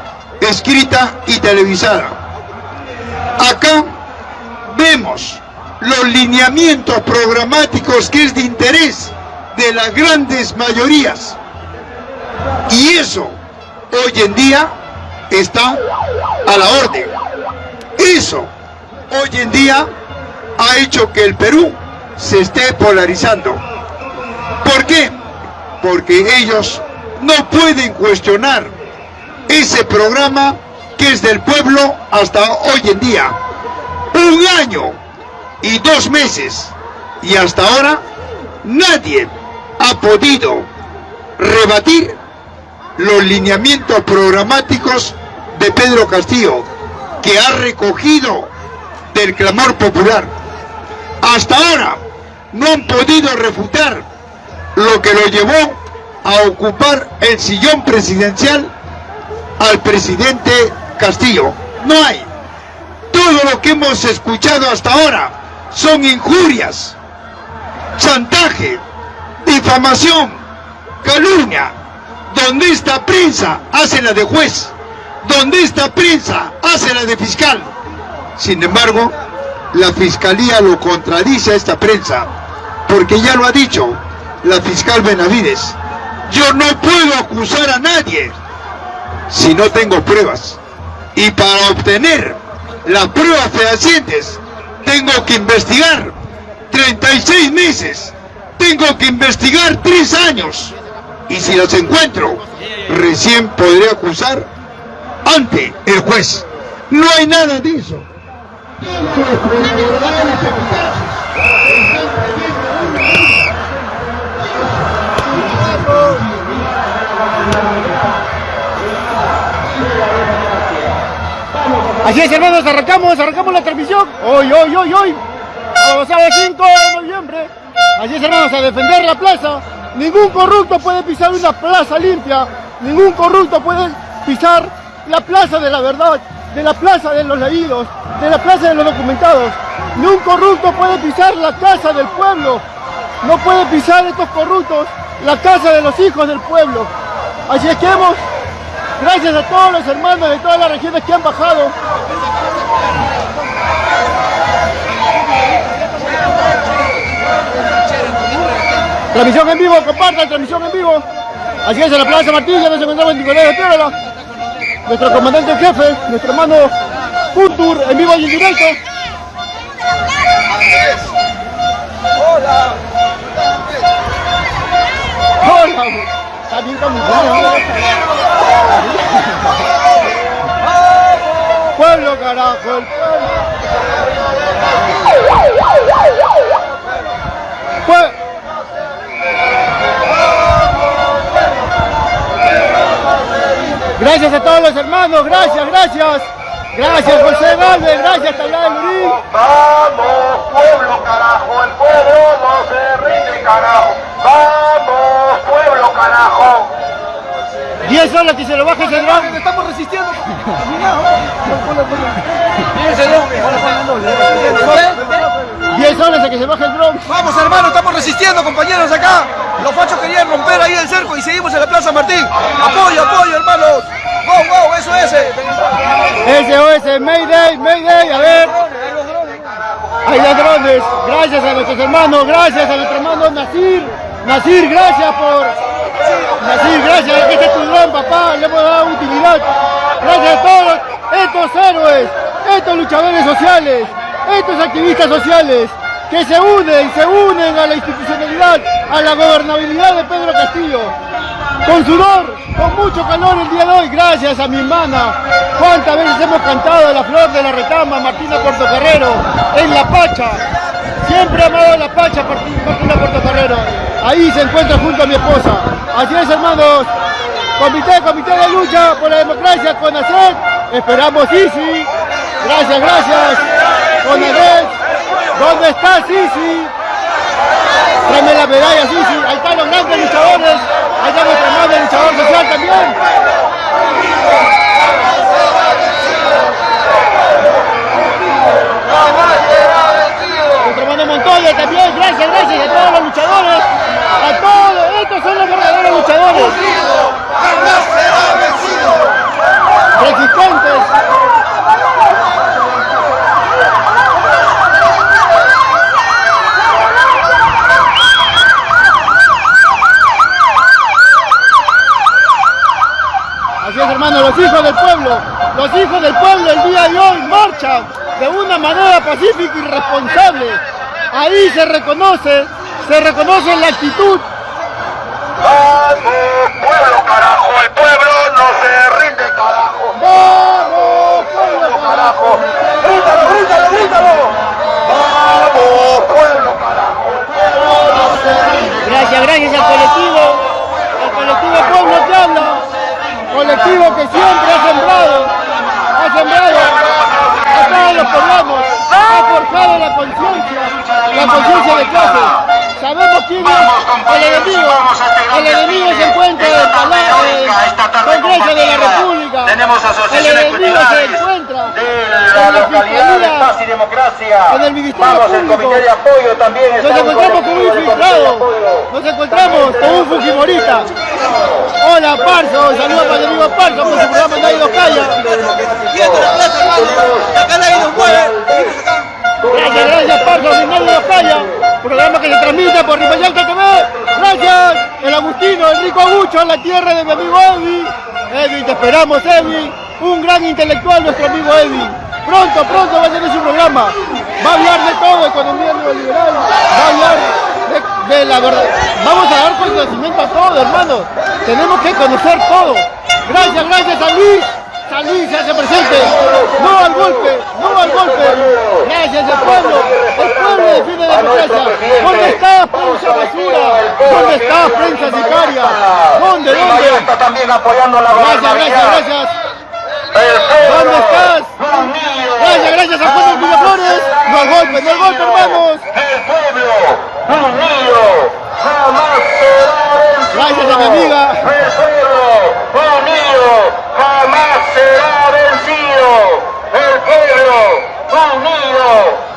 escrita y televisada. Acá vemos los lineamientos programáticos que es de interés de las grandes mayorías. Y eso hoy en día está a la orden. Eso hoy en día ha hecho que el Perú se esté polarizando. ¿Por qué? Porque ellos no pueden cuestionar ese programa que es del pueblo hasta hoy en día. Un año y dos meses. Y hasta ahora nadie ha podido rebatir los lineamientos programáticos de Pedro Castillo, que ha recogido del clamor popular. Hasta ahora no han podido refutar lo que lo llevó a ocupar el sillón presidencial al presidente Castillo. No hay. Todo lo que hemos escuchado hasta ahora son injurias, chantaje, difamación, calumnia. Donde esta prensa hace la de juez, donde esta prensa hace la de fiscal. Sin embargo, la fiscalía lo contradice a esta prensa, porque ya lo ha dicho la fiscal Benavides. Yo no puedo acusar a nadie si no tengo pruebas. Y para obtener las pruebas fehacientes, tengo que investigar 36 meses, tengo que investigar 3 años. Y si las encuentro, recién podré acusar ante el juez. No hay nada de eso. Así es, hermanos, arrancamos, arrancamos la transmisión. Hoy, hoy, hoy, hoy. Sábado 5 de noviembre. Así es, hermanos, a defender la plaza. Ningún corrupto puede pisar una plaza limpia. Ningún corrupto puede pisar la plaza de la verdad, de la plaza de los leídos, de la plaza de los documentados. Ni un corrupto puede pisar la casa del pueblo. No puede pisar estos corruptos la casa de los hijos del pueblo. Así es que hemos, gracias a todos los hermanos de todas las regiones que han bajado, Transmisión en vivo, compartan, transmisión en vivo. Así es, en la Plaza Martín, ya nos encontramos en Nicolás de Piedra. Nuestro comandante en jefe, nuestro hermano Puntur, en vivo y en directo. Hola. Hola. Está bien camuflado. Pueblo, carajo, el pueblo. <laughs> Gracias a todos los hermanos, gracias, gracias. Gracias José Galvez, gracias Tablada Lurín. Vamos, pueblo, carajo, el pueblo no se rinde, carajo. Vamos, pueblo, carajo. 10 horas que se lo baje ese dron. Estamos resistiendo. 10 horas a que se baje el dron. Vamos, hermano, estamos resistiendo, compañeros, acá. Los fachos querían romper ahí el cerco y seguimos en la Plaza Martín. Apoyo, apoyo, hermanos. Wow, wow, eso es. eh. SOS, Mayday, Mayday, a ver. Hay ladrones. Gracias a nuestros hermanos, gracias a nuestro hermano Nasir. Nasir, gracias por. Nasir, gracias. Este es tu dron, papá. Le hemos dado utilidad. Gracias a todos estos héroes, estos luchadores sociales, estos activistas sociales que se unen, se unen a la institucionalidad, a la gobernabilidad de Pedro Castillo. Con sudor, con mucho calor el día de hoy, gracias a mi hermana. Cuántas veces hemos cantado la flor de la retama, Martina Portocarrero, en La Pacha. Siempre he amado La Pacha, Martina Portocarrero. Ahí se encuentra junto a mi esposa. Así es, hermanos. Comité, comité de lucha por la democracia, con ACET. Esperamos Sisi. Gracias, gracias. ¿Dónde está Sisi? Tráeme la medalla, Sisi. Ahí están los grandes luchadores. Ahí está nuestro hermano luchador social también. Nuestro hermano Montoya también. Gracias, gracias a todos los luchadores. A todos. Estos son los verdaderos luchadores. Resistentes. Así es, hermano, los hijos del pueblo, los hijos del pueblo el día de hoy marchan de una manera pacífica y responsable. Ahí se reconoce, se reconoce la actitud. Vamos, pueblo, carajo, el pueblo no se rinde, carajo. ¡Vamos, pueblo, carajo! ¡Grítalo, grítalo, grítalo! ¡Vamos, Gracias, gracias al colectivo, al colectivo Pueblo que habla, colectivo que siempre ha sembrado, ha sembrado todos los ha forjado la conciencia, la conciencia de clase. Sabemos quién es el enemigo, el enemigo se encuentra en el el Congreso de la República, Tenemos el asociaciones enemigo se encuentra de la en la localidad de Paz y Fiscalía, Democracia. en el Ministerio Vamos, el Público. comité de apoyo también está Nos encontramos con un infiltrado, nos encontramos con un fujimorista. Hola Parso, saludos para el amigo Parso. Por su programa Nadie Gracias, gracias Parso, mi Nadie nos calla. Programa que se transmite por Ripayalta TV. Gracias, el Agustino, el rico Agucho, la tierra de mi amigo Evi. Evi, te esperamos Evi. Un gran intelectual nuestro amigo Evi. Pronto, pronto va a tener su programa. Va a hablar de todo, economía neoliberal. Va a hablar de, de la verdad. Vamos a dar conocimiento a todo, hermanos. Tenemos que conocer todo. Gracias, gracias a Luis. San Luis se hace presente. No al golpe, no al golpe. Gracias al pueblo. El pueblo defiende la democracia. ¿Dónde está prensa basura? ¿Dónde está prensa sicaria? ¿Dónde, dónde? está también apoyando la Gracias, gracias, gracias. ¿Dónde estás? Gracias, gracias a Juan de Flores. No al golpe, no al golpe, hermanos. El pueblo unido jamás será. Gracias a mi amiga. El pueblo unido será vencido. El pueblo unido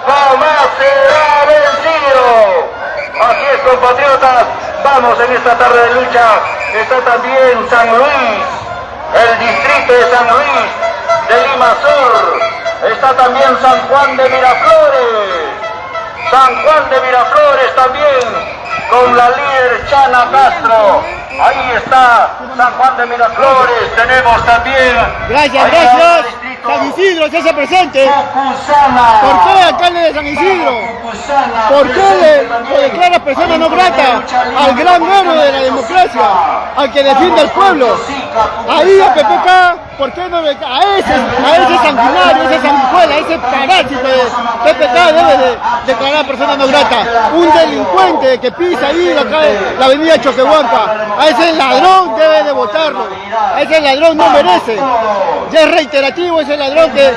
jamás será vencido. Así es, compatriotas. Vamos en esta tarde de lucha. Está también San Luis, el distrito de San Luis de Lima Sur. Está también San Juan de Miraflores. San Juan de Miraflores también, con la líder Chana Castro. Ahí está San Juan de Miraflores. Tenemos también. Gracias, gracias. San Isidro se hace presente. Cucuzana. ¿Por qué, alcalde de San Isidro? Cucuzana, ¿Por qué le, le declara persona no grata al gran héroe de la democracia, al que defiende al pueblo? Ahí a PPK, ¿por qué no le a ese, a ese sanguinario, ese sanguijuela, ese parásito de PPK debe de declarar persona no grata? Un delincuente que pisa ahí calle- la avenida Choquehuanca, a ese ladrón debe de votarlo, a ese ladrón no merece. Ya es reiterativo ese ladrón que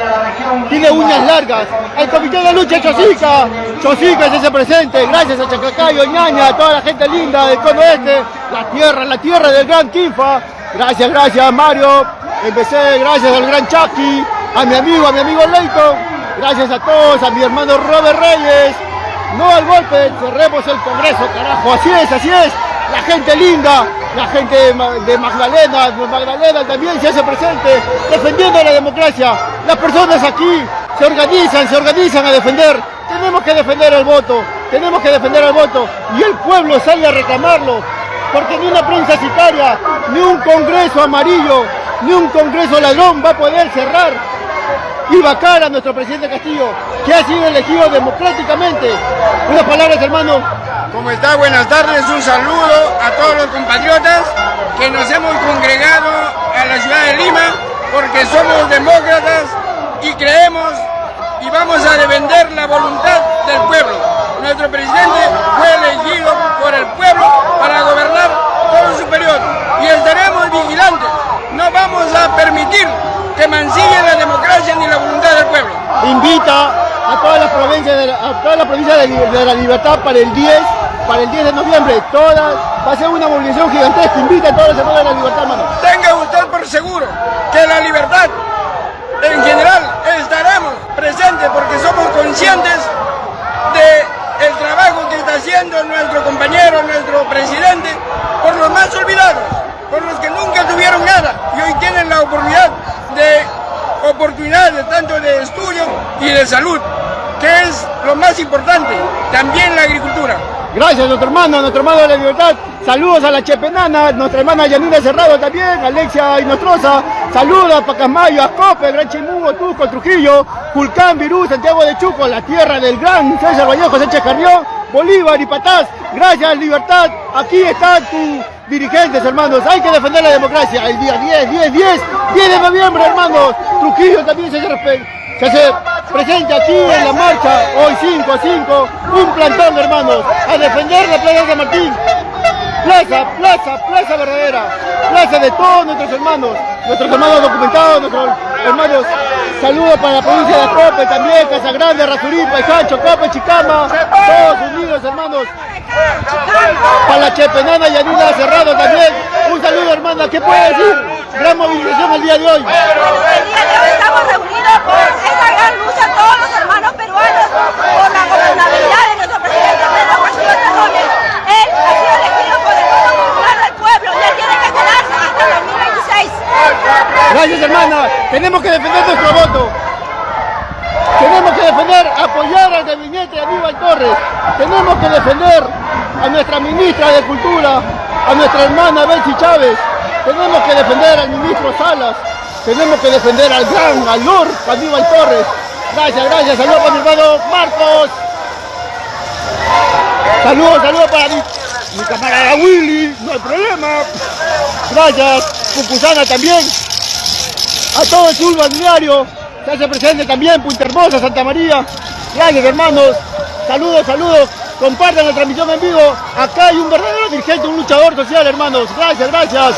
tiene uñas largas. El comité de lucha Chosica, Chosica se hace presente, gracias a Chacacayo, Ñaña, a toda la gente linda del cono este, la tierra, la tierra del gran Quinfa. Gracias, gracias Mario, empecé, gracias al gran Chucky, a mi amigo, a mi amigo Leighton, gracias a todos, a mi hermano Robert Reyes. No al golpe, cerremos el Congreso, carajo, así es, así es. La gente linda, la gente de Ma- de Magdalena, Magdalena también se hace presente, defendiendo la democracia. Las personas aquí se organizan, se organizan a defender. Tenemos que defender el voto, tenemos que defender el voto y el pueblo sale a reclamarlo. Porque ni una prensa sicaria, ni un congreso amarillo, ni un congreso ladrón va a poder cerrar y vacar a nuestro presidente Castillo, que ha sido elegido democráticamente. Unas palabras, hermano. ¿Cómo está? Buenas tardes, un saludo a todos los compatriotas que nos hemos congregado a la ciudad de Lima porque somos demócratas y creemos y vamos a defender la voluntad del pueblo. Nuestro presidente fue elegido por el pueblo para gobernar todo su periodo y estaremos vigilantes. No vamos a permitir que mancille la democracia ni la voluntad del pueblo. Invita a todas las provincias de la, a todas las provincias de, de la libertad para el 10, para el 10 de noviembre. Todas, va a ser una movilización gigantesca. Invita a todos los hermanos de la libertad, hermano. Tenga usted por seguro que la libertad en general estaremos presentes porque somos conscientes de el trabajo que está haciendo nuestro compañero, nuestro presidente, por los más olvidados, por los que nunca tuvieron nada y hoy tienen la oportunidad de oportunidades tanto de estudio y de salud, que es lo más importante, también la agricultura. Gracias, nuestro hermano, nuestro hermano de la libertad. Saludos a la Chepenana, nuestra hermana Yanina Cerrado también, Alexia Inostroza. Saludos a Pacasmayo, a Cope, Gran Chimugo, Tusco, Trujillo, Culcán, Virú, Santiago de Chuco, la tierra del gran César Vallejo, Sánchez Carrión, Bolívar y Patás. Gracias, libertad. Aquí están tus dirigentes, hermanos. Hay que defender la democracia. El día 10, 10, 10, 10 de noviembre, hermanos. Trujillo también se hace respe- Se presente aquí en la marcha, hoy 5 a 5, un plantón, hermanos, a defender la Plaza de San Martín. Plaza, plaza, plaza verdadera, plaza de todos nuestros hermanos, nuestros hermanos documentados, nuestros hermanos. Saludos para la provincia de Cope también, Casa Grande, Razuripa, Sancho, Cope, Chicama, todos unidos hermanos. Para la Chepenana y Anila Cerrado también. Un saludo hermana, ¿qué puede decir? Gran movilización el día de hoy. El día de hoy estamos reunidos por esta gran lucha, todos los hermanos peruanos, por la gobernabilidad de nuestro presidente Pedro Castillo. Él ha sido elegido por el voto popular pueblo y él tiene que quedarse hasta 2026. Gracias hermana, tenemos que defender nuestro voto. Tenemos que defender, apoyar al gabinete de Aníbal Torres. Tenemos que defender a nuestra ministra de Cultura, a nuestra hermana Betsy Chávez. Tenemos que defender al ministro Salas. Tenemos que defender al gran, al Lord Aníbal Torres. Gracias, gracias. Saludos para mi hermano Marcos. Saludos, saludos para mi, camarada Willy. No hay problema. Gracias. Fucusana también. A todo el sur balneario. Se hace presente también Punta Hermosa, Santa María. Gracias, hermanos. Saludos, saludos. Compartan la transmisión en vivo. Acá hay un verdadero dirigente, un luchador social, hermanos. Gracias, gracias.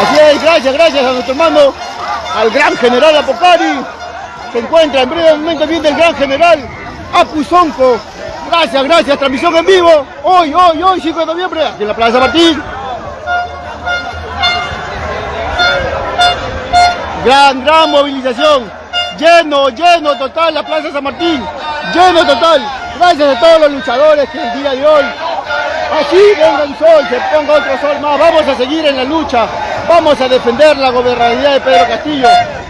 Así es, gracias, gracias a nuestro hermano, al gran general Apocari. Se encuentra en breve momento viene el gran general Apuzonco. Gracias, gracias. Transmisión en vivo. Hoy, hoy, hoy, 5 de noviembre, en la Plaza Martín. Gran, gran movilización. Lleno, lleno total la Plaza San Martín. Lleno total. Gracias a todos los luchadores que el día de hoy. Así venga un sol, se ponga otro sol más. Vamos a seguir en la lucha. Vamos a defender la gobernabilidad de Pedro Castillo.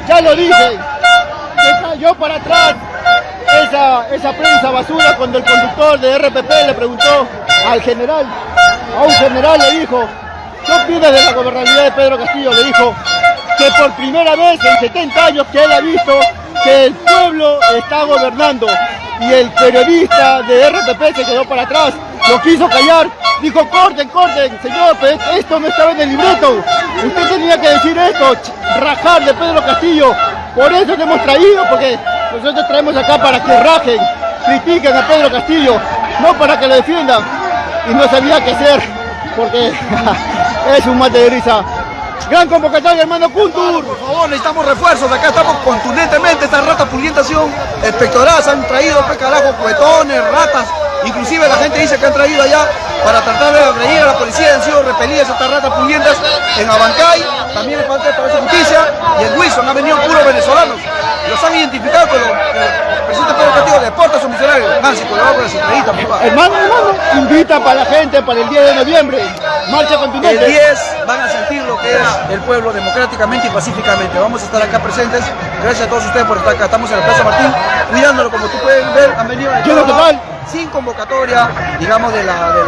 Ya lo dije. Se cayó para atrás. Esa, esa prensa basura cuando el conductor de RPP le preguntó al general, a un general le dijo, ¿qué opinas de la gobernabilidad de Pedro Castillo? Le dijo que por primera vez en 70 años que él ha visto que el pueblo está gobernando y el periodista de RPP se quedó para atrás, lo quiso callar, dijo corten, corten, señor, pero esto no estaba en el libreto, usted tenía que decir esto, rajar de Pedro Castillo, por eso te hemos traído, porque nosotros traemos acá para que rajen, critiquen a Pedro Castillo, no para que lo defiendan, y no sabía qué hacer, porque <laughs> es un mate de risa. Gran convocatoria, hermano Kuntur. Por favor, necesitamos refuerzos. Acá estamos contundentemente. Estas ratas pulientas espectoradas. Han traído, pe carajo, cuetones, ratas. Inclusive la gente dice que han traído allá para tratar de agredir a la policía. Han sido repelidas estas ratas pulientas en Abancay. También en parte de Palacio de Justicia. Y en Wilson han venido puros venezolanos. Los han identificado con los el presidente Pedro Castillo deporta a sus misioneros. Nancy, con la centralita, papá. Hermano, hermano, invita para la gente para el 10 de noviembre. Marcha contundente. El 10 van a sentir lo que es el pueblo democráticamente y pacíficamente. Vamos a estar acá presentes. Gracias a todos ustedes por estar acá. Estamos en la Plaza Martín, cuidándolo como tú puedes ver. Han venido de Lleno todo total. Sin convocatoria, digamos, de, la, de.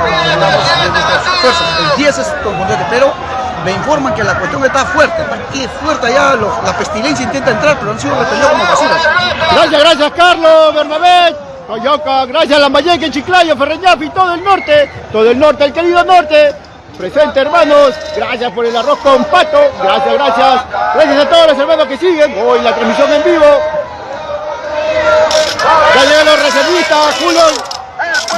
El 10 es contundente, pero me informan que la cuestión está fuerte. Está fuerte allá, la pestilencia intenta entrar, pero han sido repelidos como basuras. Gracias, gracias Carlos, Bernabé, Coyoca, gracias Lambayeque, Chiclayo, Ferreñafi, todo el norte, todo el norte, el querido norte. Presente hermanos, gracias por el arroz con pato, gracias, gracias. Gracias a todos los hermanos que siguen hoy la transmisión en vivo. Ya los reservistas, Julio.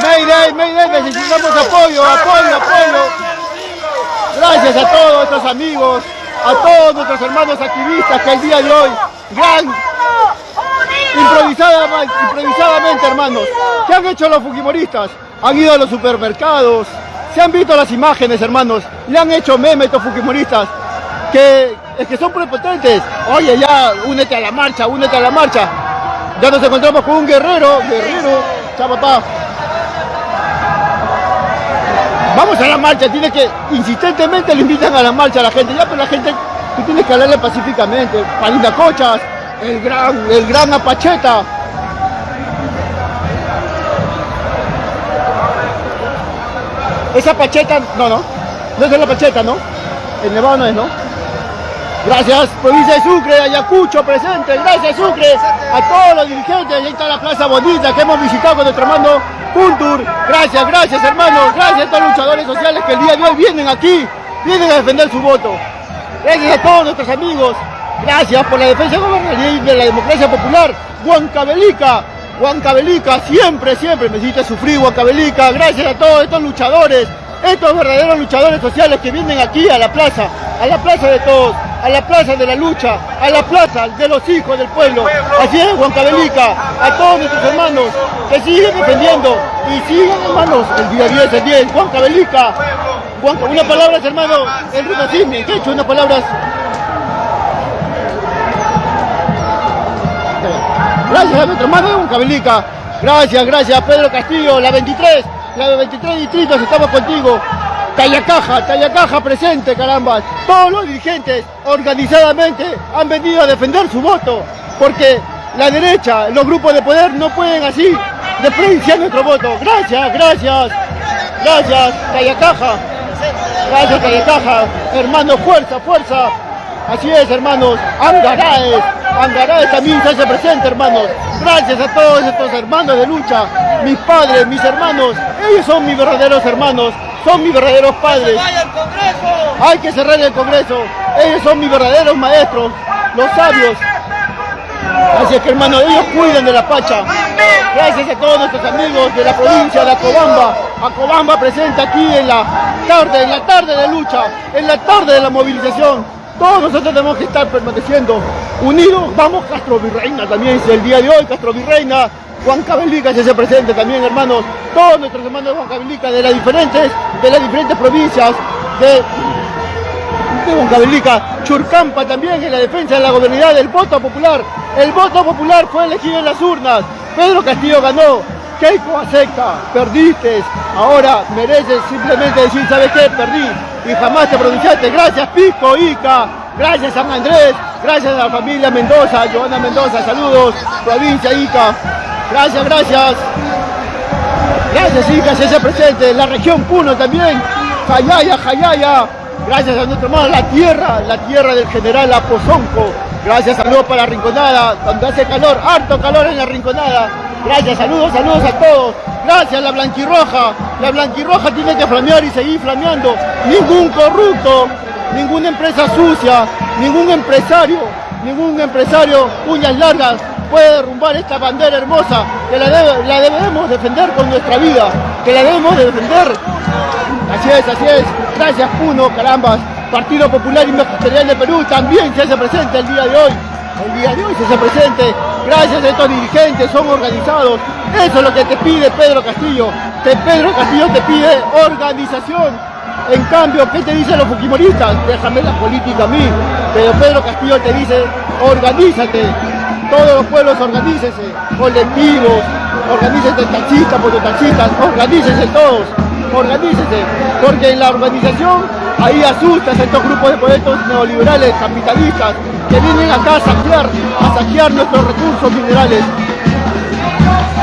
Mayday, Mayday, necesitamos apoyo, apoyo, apoyo. Gracias a todos nuestros amigos, a todos nuestros hermanos activistas que el día de hoy, gran, improvisada- improvisadamente hermanos, ¿qué han hecho los fujimoristas? Han ido a los supermercados, se han visto las imágenes hermanos, le han hecho memes estos fujimoristas, que, que son prepotentes. Oye ya, únete a la marcha, únete a la marcha. Ya nos encontramos con un guerrero, guerrero, chao papá. Vamos a la marcha, tiene que, insistentemente le invitan a la marcha a la gente, ya pero la gente, tú tienes que hablarle pacíficamente, Palinda Cochas, el gran, el gran Apacheta. Esa Pacheta, no, no, no es la Pacheta, ¿no? El Nevado no es, ¿no? Gracias, provincia de Sucre, Ayacucho presente, gracias Sucre, a todos los dirigentes, ahí está la plaza bonita que hemos visitado con nuestro hermano Kuntur, gracias, gracias hermanos, gracias a los luchadores sociales que el día de hoy vienen aquí, vienen a defender su voto, gracias a todos nuestros amigos. Gracias por la defensa de la democracia popular. Huancabelica, Huancabelica, siempre, siempre me hiciste sufrir Huancabelica. Gracias a todos estos luchadores, estos verdaderos luchadores sociales que vienen aquí a la plaza, a la plaza de todos, a la plaza de la lucha, a la plaza de los hijos del pueblo. Así es, Huancabelica, a todos nuestros hermanos que siguen defendiendo y siguen hermanos el día 10, el 10, Huancabelica. Juanca, una palabra, hermano, el Rinocini, que he hecho unas palabras Gracias a nuestro hermano de Huancavelica. Gracias, gracias Pedro Castillo, la 23, la de 23 distritos, estamos contigo. Tallacaja, Tallacaja presente, caramba. Todos los dirigentes organizadamente han venido a defender su voto, porque la derecha, los grupos de poder no pueden así despreciar nuestro voto. Gracias, gracias, gracias, Tallacaja. Gracias, Tallacaja. Hermanos, fuerza, fuerza. Así es, hermanos. Angaraes, Angaraes también se hace presente, hermanos. Gracias a todos estos hermanos de lucha, mis padres, mis hermanos. Ellos son mis verdaderos hermanos, son mis verdaderos padres. Hay que cerrar el Congreso. Ellos son mis verdaderos maestros, los sabios. Así es que, hermanos, ellos cuidan de la Pacha. Gracias a todos nuestros amigos de la provincia de Acobamba. Acobamba presente aquí en la tarde, en la tarde de lucha, en la tarde de la movilización. Todos nosotros tenemos que estar permaneciendo unidos. Vamos Castro Virreina también, el día de hoy, Castro Virreina, Juan Cabelica se hace presente también, hermanos. Todos nuestros hermanos de Juan Cabelica de las diferentes, de las diferentes provincias de, Juan Cabelica, Churcampa también en la defensa de la gobernabilidad del voto popular. El voto popular fue elegido en las urnas. Pedro Castillo ganó. Keiko acepta, perdiste, ahora mereces simplemente decir, ¿sabes qué? Perdí y jamás te pronunciaste. Gracias Pisco, Ica, gracias San Andrés, gracias a la familia Mendoza, Joana Mendoza, saludos, provincia Ica, gracias, gracias. Gracias Ica, se hace presente, la región Puno también, Jayaya, Jayaya, gracias a nuestro hermano, la tierra, la tierra del general Apozonco, gracias, saludos para la Rinconada, donde hace calor, harto calor en la Rinconada, gracias, saludos, saludos a todos, Gracias, la blanquirroja. La blanquirroja tiene que flamear y seguir flameando. Ningún corrupto, ninguna empresa sucia, ningún empresario, ningún empresario uñas largas puede derrumbar esta bandera hermosa que la, debemos defender con nuestra vida, que la debemos defender. Así es, así es. Gracias Puno, carambas. Partido Popular y Magisterial de Perú también se hace presente el día de hoy. El día de hoy se hace presente Gracias a estos dirigentes, son organizados. Eso es lo que te pide Pedro Castillo. Te, Pedro Castillo te pide organización. En cambio, ¿qué te dicen los fujimoristas? Déjame la política a mí. Pero Pedro Castillo te dice, organízate. Todos los pueblos organícense. Colectivos, organícense taxistas, taxistas, organícense todos. Organícense. Porque en la organización ahí asustas a estos grupos de poetas neoliberales, capitalistas, que vienen acá a saquear, a saquear nuestros recursos minerales.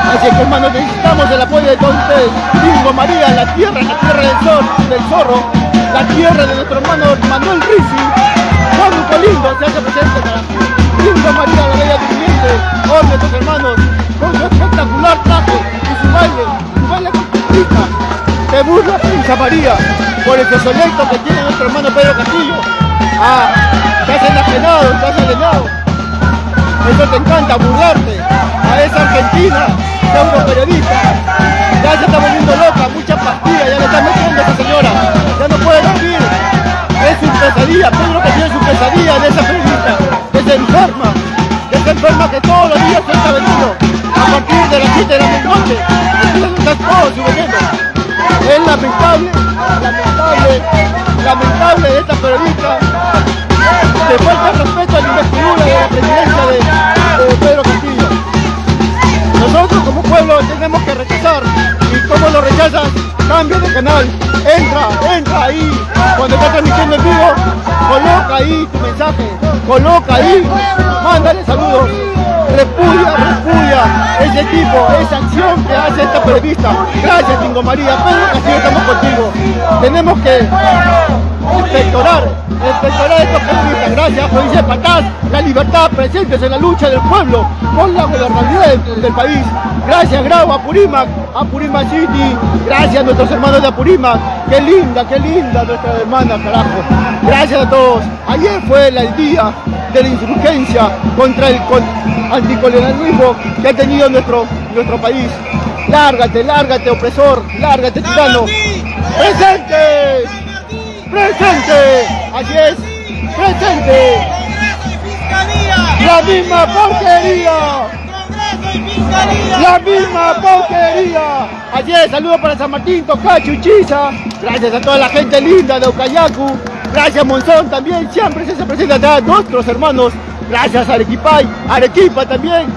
Así que hermanos, necesitamos el apoyo de todos ustedes. Bingo María, la tierra, la tierra del zorro, la tierra de nuestro hermano Manuel Rizzi, Juan lindo se hace presente Bingo María, la bella durmiente, hoy nuestros hermanos, con su espectacular traje y su baile, su baile conquista, se burla Princesa María por el proyecto que tiene nuestro hermano Pedro Castillo. Ah, te has enajenado, te has alienado. Eso te encanta, burlarte a esa Argentina, pseudo periodista. Ya se está volviendo loca, mucha pastilla, ya le está metiendo a esa señora. Ya no puede dormir. Es su pesadilla, Pedro Castillo es su pesadilla de esa periodista, se enferma, que se enferma que todos los días se está vendiendo. A partir de las 7 de la noche, estás todo subiendo. Es lamentable, lamentable, lamentable de esta periodista le falta respeto a la investidura de la presidencia de, Pedro Castillo. Como pueblo tenemos que rechazar. Y como lo rechazas, cambia de canal, entra, entra ahí, cuando está transmitiendo en vivo, coloca ahí tu mensaje, coloca ahí, mándale saludos, repudia, repudia ese tipo, esa acción que hace esta periodista. Gracias, Tingo María, Pedro Castillo, estamos contigo. Tenemos que inspectorar, inspectorar estos periodistas. Gracias, provincia Patás, la libertad presentes en la lucha del pueblo por la gobernabilidad del, país. Gracias, Grau, Apurímac, Apurímac City. Gracias a nuestros hermanos de Apurímac. Qué linda, qué linda nuestra hermana, carajo. Gracias a todos. Ayer fue el día de la insurgencia contra el con- anticolonialismo que ha tenido nuestro, nuestro país. Lárgate, lárgate, opresor, lárgate, tirano. ¡Presente! ¡Presente! Así es, presente. La misma porquería. La misma porquería. Ayer, saludos para San Martín, Tocacho, Uchiza. Gracias a toda la gente linda de Ucayacu. Gracias Monzón también, siempre se presenta acá nuestros hermanos. Gracias Arequipay, Arequipa también.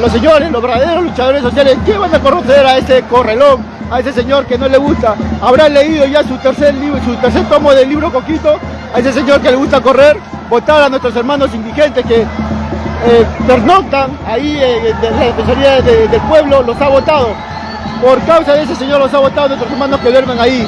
Los señores, los verdaderos luchadores sociales que van a conocer a ese correlón, a ese señor que no le gusta. Habrá leído ya su tercer libro, su tercer tomo del libro Coquito. A ese señor que le gusta correr, votar a nuestros hermanos indigentes que eh, pernoctan ahí eh, la Defensoría de- del Pueblo, los ha votado. Por causa de ese señor los ha votado nuestros hermanos que duermen ahí.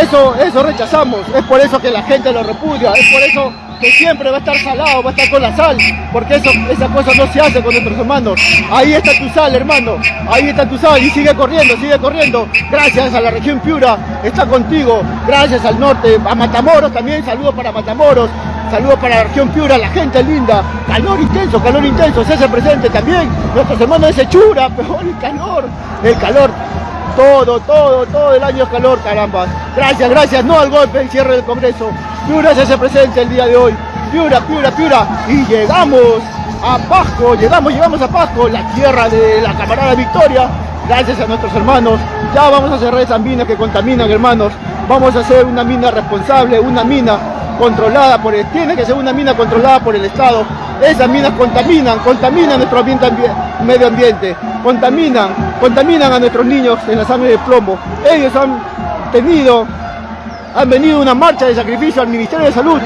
Eso, eso rechazamos, es por eso que la gente lo repudia, es por eso que siempre va a estar salado, va a estar con la sal, porque eso, esa cosa no se hace con nuestros hermanos. Ahí está tu sal, hermano, ahí está tu sal y sigue corriendo, sigue corriendo. Gracias a la región Piura, está contigo, gracias al norte, a Matamoros también, saludos para Matamoros, saludos para la región Piura, la gente linda, calor intenso, calor intenso, se hace presente también, nuestros hermanos de Sechura, <laughs> peor el calor, el calor. Todo, todo, todo el año es calor, caramba. Gracias, gracias, no al golpe, el cierre del Congreso. Piura se hace presente el día de hoy. Piura, Piura, Piura. Y llegamos a Pasco, llegamos, llegamos a Pasco, la tierra de la camarada Victoria. Gracias a nuestros hermanos. Ya vamos a cerrar esas minas que contaminan, hermanos. Vamos a hacer una mina responsable, una mina controlada por el, tiene que ser una mina controlada por el Estado. Esas minas contaminan, contaminan nuestro ambiente, ambi- medio ambiente, contaminan, contaminan a nuestros niños en la sangre de plomo. Ellos han tenido, han venido una marcha de sacrificio al Ministerio de Salud.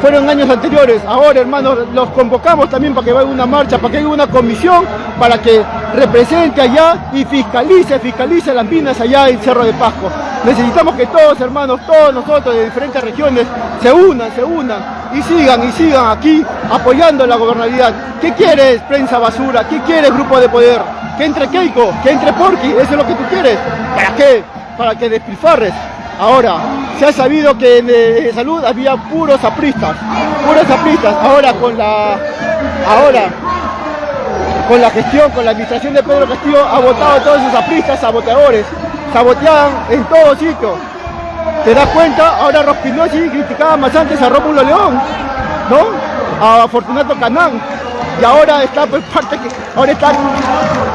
Fueron años anteriores, ahora hermanos los convocamos también para que vayan una marcha, para que haya una comisión, para que represente allá y fiscalice, fiscalice las minas allá en Cerro de Pasco. Necesitamos que todos hermanos, todos nosotros de diferentes regiones se unan, se unan y sigan y sigan aquí apoyando la gobernabilidad. ¿Qué quieres prensa basura? ¿Qué quieres grupo de poder? Que entre Keiko, que entre Porky, eso es lo que tú quieres. ¿Para qué? Para que despilfarres. Ahora, se ha sabido que en eh, salud había puros apristas, puros apristas. Ahora con la, ahora con la gestión, con la administración de Pedro Castillo, ha votado a todos esos apristas, saboteadores, saboteaban en todo sitio. ¿Te das cuenta? Ahora Rospinosi criticaba más antes a Rómulo León, ¿no? A Fortunato Canán. Y ahora está por parte que, ahora está,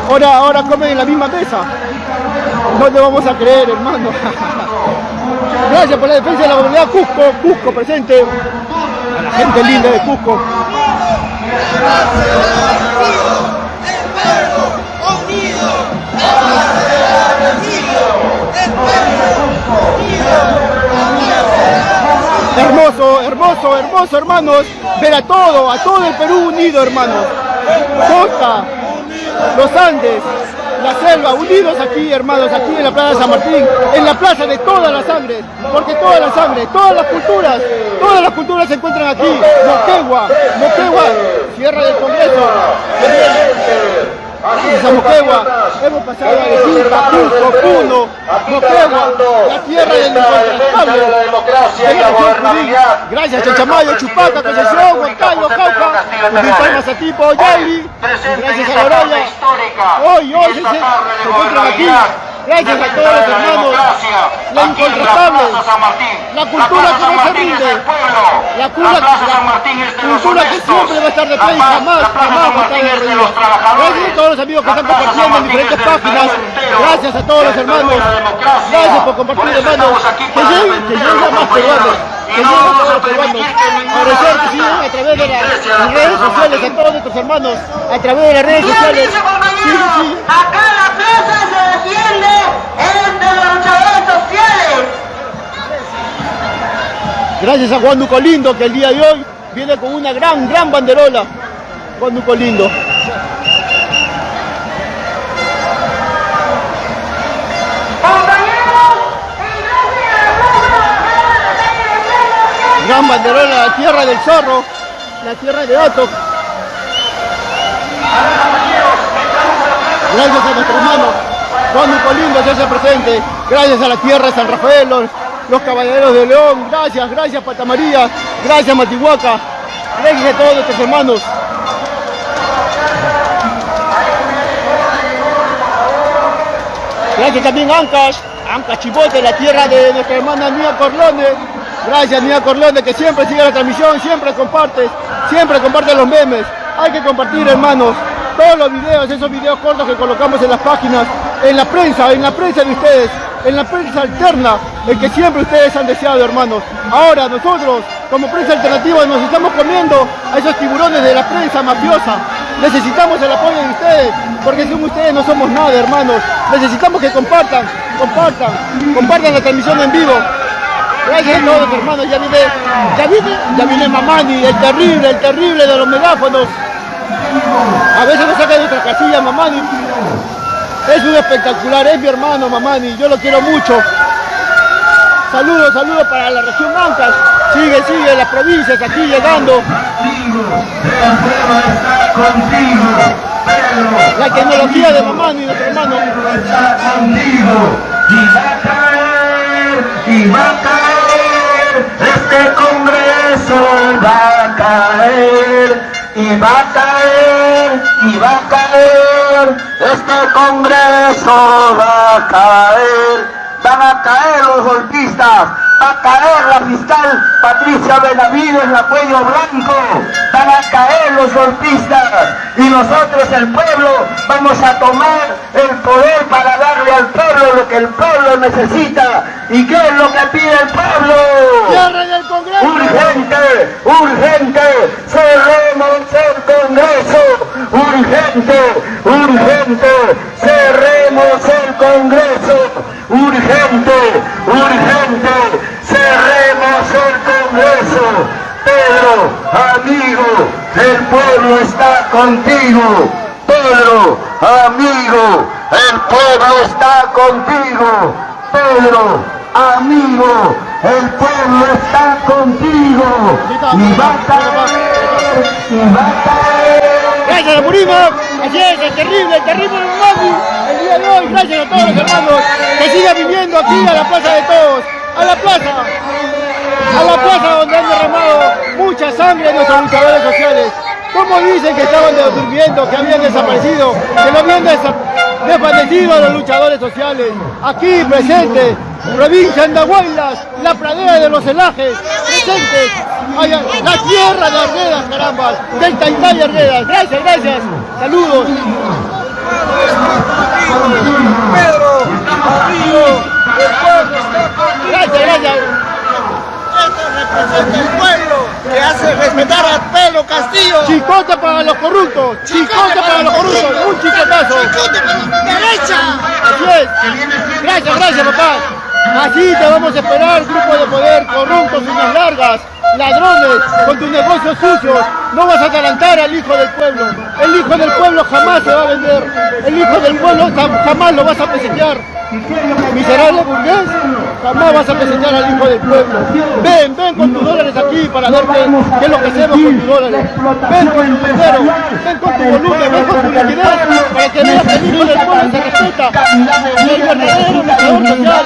ahora, ahora comen en la misma mesa. No te vamos a creer, hermano. <laughs> Gracias por la defensa de la gobernabilidad Cusco, Cusco presente. A la gente linda de Cusco. Hermoso, hermoso, hermoso, hermanos. Ver a todo, a todo el Perú unido, hermanos. Costa, los Andes, la selva, unidos aquí, hermanos, aquí en la Plaza de San Martín, en la plaza de todas las sangres, porque todas las sangres, todas las culturas, todas las culturas se encuentran aquí. Moquegua, Moquegua, Sierra del Congreso. Gracias a Moquegua, hemos pasado a Arequipa, Cusco, Puno, Moquegua, la tierra del incontrastable. de la democracia y la gobernabilidad. Gracias a Chamayo, Chupaca, Concepción, Huancayo, Cauca, Cumbil Palmas a Tipo, Yaili, gracias a Loroya, hoy, hoy se, se encuentran aquí, gracias a todos los hermanos, la incontrastable, la cultura que no se rinde, la cultura, la cultura que siempre va a estar de pie y jamás, jamás va a estar de rodillas. Gracias a todos los amigos que están compartiendo en diferentes páginas, gracias a todos los hermanos, gracias por compartir hermanos, que lleguen, que lleguen más peruanos, que lleguen a todos los peruanos, agradecer que siguen a través de las las redes sociales, a todos nuestros hermanos, a través de las redes sociales, sí, sí, Defiende entre los luchadores sociales. Gracias a Juan Duco Lindo que el día de hoy viene con una gran, gran banderola. Juan Duco Lindo. Gran banderola, la tierra del zorro, la tierra de Otok. Gracias a nuestro hermano Juan Duco Lindo se hace presente. Gracias a la tierra de San Rafael, los, caballeros de León. Gracias, gracias Pata María. Gracias Matihuaca. Gracias a todos nuestros hermanos. Gracias también a Ancas, Ancas Chibote, la tierra de nuestra hermana Nia Corlone. Gracias Nia Corlone que siempre sigue la transmisión, siempre compartes, siempre comparte los memes. Hay que compartir hermanos todos los videos, esos videos cortos que colocamos en las páginas, en la prensa, en la prensa de ustedes, en la prensa alterna, el que siempre ustedes han deseado hermanos. Ahora nosotros como prensa alternativa nos estamos comiendo a esos tiburones de la prensa mafiosa. Necesitamos el apoyo de ustedes, porque sin ustedes no somos nada, hermanos. Necesitamos que compartan, compartan, compartan la transmisión en vivo. Gracias a todos, hermanos. Ya viene, ya viene, ya viene Mamani, el terrible, el terrible de los megáfonos. A veces nos saca de nuestra casilla, Mamani. Es un espectacular, es mi hermano, Mamani. Yo lo quiero mucho. Saludos, saludos para la región Mancas. Sigue, sigue, las provincias aquí llegando. La tecnología de Mamani, nuestro hermano. Y va a caer, y va a caer, este Congreso va a caer, y va a caer, y va a caer, este Congreso va a caer, van a caer los golpistas, a caer la fiscal Patricia Benavides, la cuello blanco, van a caer los golpistas y nosotros el pueblo vamos a tomar el poder para darle al pueblo lo que el pueblo necesita. ¿Y qué es lo que pide el pueblo? Urgente, urgente, cerremos el Congreso. Urgente, urgente, cerremos el Congreso. Urgente, urgente, cerremos el Congreso. Pedro, amigo, el pueblo está contigo. Pedro, amigo, el pueblo está contigo. Pedro, amigo, el pueblo está contigo. Y va a caer, y va a caer. Gracias, Purismo. Así es, el terrible, terrible. El día de hoy, gracias a todos los hermanos que sigan viviendo aquí a la plaza de todos. A la plaza. A la plaza donde han derramado mucha sangre nuestros luchadores sociales. ¿Cómo dicen que estaban durmiendo, que habían desaparecido, que no habían desvanecido a los luchadores sociales? Aquí presentes, provincia Andahuaylas, la pradera de los celajes, presentes, la tierra de Arguedas, caramba, del Taitay Arguedas. Gracias, gracias. Saludos. El pueblo está contigo. Gracias, gracias. Esto representa el pueblo que hace respetar a Pedro Castillo. Chicote para los corruptos, chicote para los corruptos, un chicotazo. ¡Derecha! Así es. Gracias, gracias, papá. Así te vamos a esperar, grupo de poder, corruptos, uñas largas, ladrones, con tus negocios sucios. No vas a atalantar al hijo del pueblo. El hijo del pueblo jamás se va a vender. El hijo del pueblo jam- jamás lo vas a presentar. Miserable burgués, jamás vas a presentar al hijo del pueblo. Ven, ven con tus dólares aquí para ver qué, es lo que hacemos con tus dólares. Ven con tu dinero, ven con tu volumen, ven con tu liquidez, para que veas que el hijo del pueblo se respeta. Y el verdadero luchador social,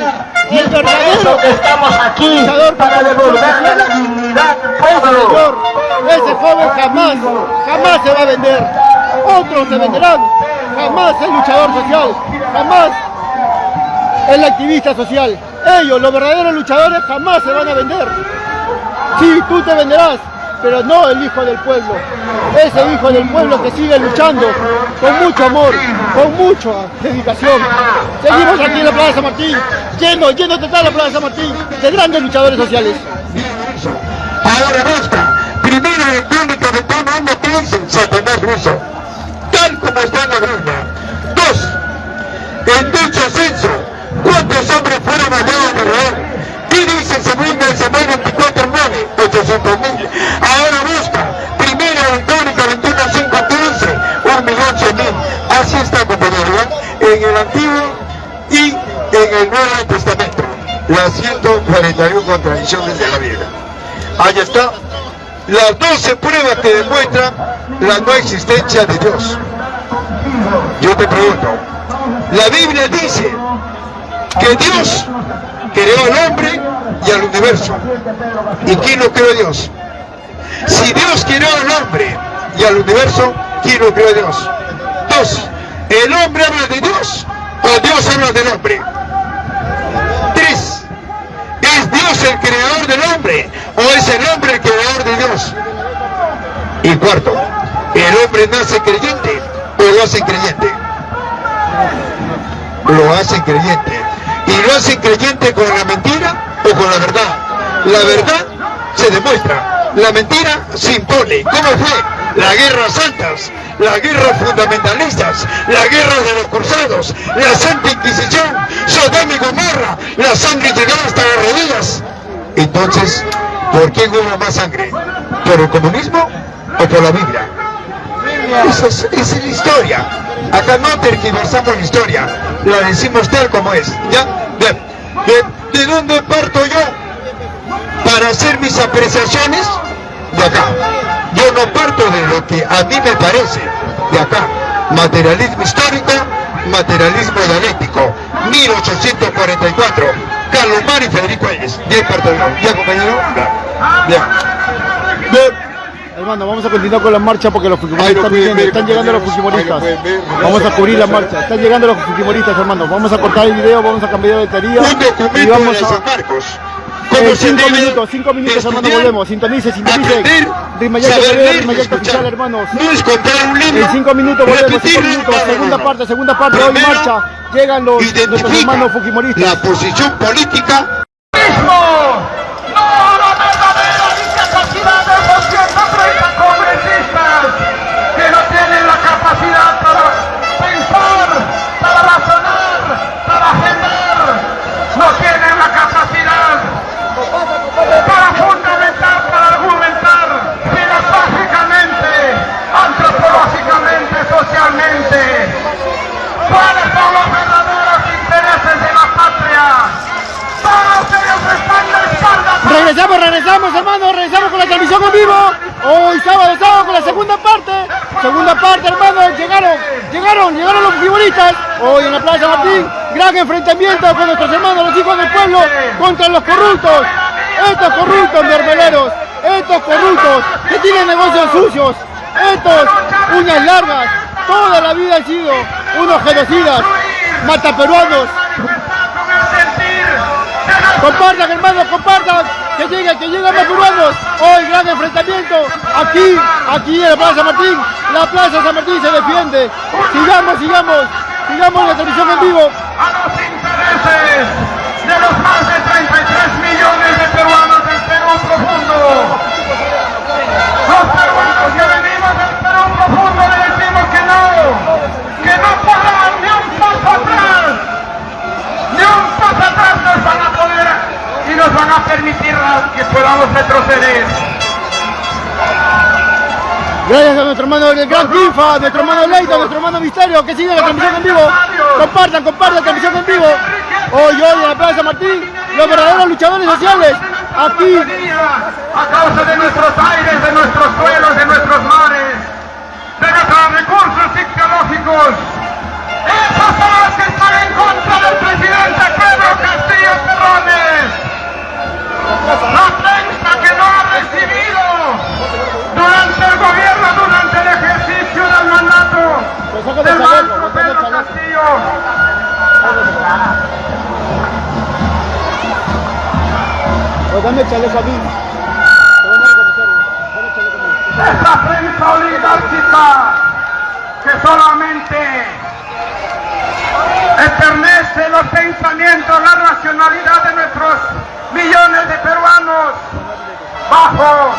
y el verdadero Estamos aquí para devolverle la dignidad al pueblo. Señor, ese joven jamás, jamás se va a vender. Otros se venderán. Jamás el luchador social. Jamás el activista social. Ellos, los verdaderos luchadores, jamás se van a vender. Sí, tú te venderás, pero no el hijo del pueblo. Ese hijo del pueblo que sigue luchando con mucho amor, con mucha dedicación. Seguimos aquí en la Plaza Martín, lleno, lleno total la Plaza Martín de grandes luchadores sociales. Ahora basta. Primero el público de todo mundo piensa en Satanás ruso, tal como está en la. Dos, en dicho censo, ¿cuántos hombres fueron hallados de Israel? ¿Qué dice el Samuel 24, 9? 800 mil. Ahora busca. Primero en Crónica 21, 5, 15, un millón cien mil. Así está, compañero, ¿ya? En el Antiguo y en el Nuevo Testamento. Las 141 contradicciones de la Biblia. Ahí está. Las 12 pruebas que demuestran la no existencia de Dios. Yo te pregunto, la Biblia dice que Dios creó al hombre y al universo. ¿Y quién lo creó Dios? Si Dios creó al hombre y al universo, ¿quién lo creó Dios? Dos, ¿el hombre habla de Dios o Dios habla del hombre? Tres, ¿es Dios el creador del hombre o es el hombre el creador de Dios? Y cuarto, ¿el hombre nace creyente o lo hace creyente? Lo hace creyente. ¿Y lo hace creyente con la mentira o con la verdad? La verdad se demuestra, la mentira se impone. ¿Cómo fue? La guerra santas, la guerra fundamentalistas, la guerra de los cruzados, la Santa Inquisición, Sodoma y Gomorra, la sangre llegaba hasta las rodillas. Entonces, ¿por quién hubo más sangre? ¿Por el comunismo o por la Biblia? Esa es, esa es la historia. Acá no tergiversamos la historia, la decimos tal como es. ¿Ya? Bien. ¿De, de dónde parto yo para hacer mis apreciaciones? De acá. Yo no parto de lo que a mí me parece. De acá. Materialismo histórico, materialismo dialéctico. 1844. Carlos Mar y Federico Ayes. Bien parto yo. ¿Ya compañero? Bien. Bien. Hermano, vamos a continuar con la marcha porque los fujimoristas están están llegando los fujimoristas. Vamos a cubrir la marcha, están llegando los fujimoristas, hermano. Vamos a cortar el video, vamos a cambiar de batería Un documento y vamos de a... San Marcos. Eh, ¿Cómo se cinco minutos, cinco minutos, hermano, volvemos. Sintonice, sintonice. Rimayalto escuchar. Oficial, hermanos. No es comprar un libro. En cinco minutos volvemos, cinco minutos. Segunda parte, segunda parte, hoy marcha. Llegan los nuestros hermanos fujimoristas. la posición política Regresamos, regresamos, hermano, regresamos con la transmisión en vivo. Hoy sábado, sábado con la segunda parte. Segunda parte, hermano, llegaron, llegaron, llegaron los figuristas. Hoy en la Plaza Martín, gran enfrentamiento con nuestros hermanos, los hijos del pueblo, contra los corruptos. Estos corruptos, mermeleros, estos corruptos que tienen negocios sucios, estos uñas largas, toda la vida han sido unos genocidas, mataperuanos, Compartan, hermanos, compartan. Que lleguen, que lleguen más peruanos. Hoy gran enfrentamiento. Aquí, aquí en la Plaza Martín. La Plaza San Martín se defiende. Sigamos, sigamos. Sigamos la transmisión en vivo. a los intereses de los van a permitir que podamos retroceder. Gracias a nuestro hermano el Gran Triunfa, a nuestro hermano Leito, a nuestro hermano Misterio, que sigue la transmisión en vivo. Compartan, compartan la transmisión en vivo. Hoy, hoy en la Plaza Martín, los verdaderos luchadores sociales. Aquí, a causa de nuestros aires, de nuestros suelos, de nuestros mares, de nuestros recursos tecnológicos. Esos son los que están en contra del presidente Pedro Castillo Terrones. No ha recibido durante el gobierno, durante el ejercicio del mandato del maestro Pedro Castillo. pues dame chaleco a mí. esta prensa oligárquica que solamente eternece los pensamientos, la racionalidad de nuestros millones de peruanos bajo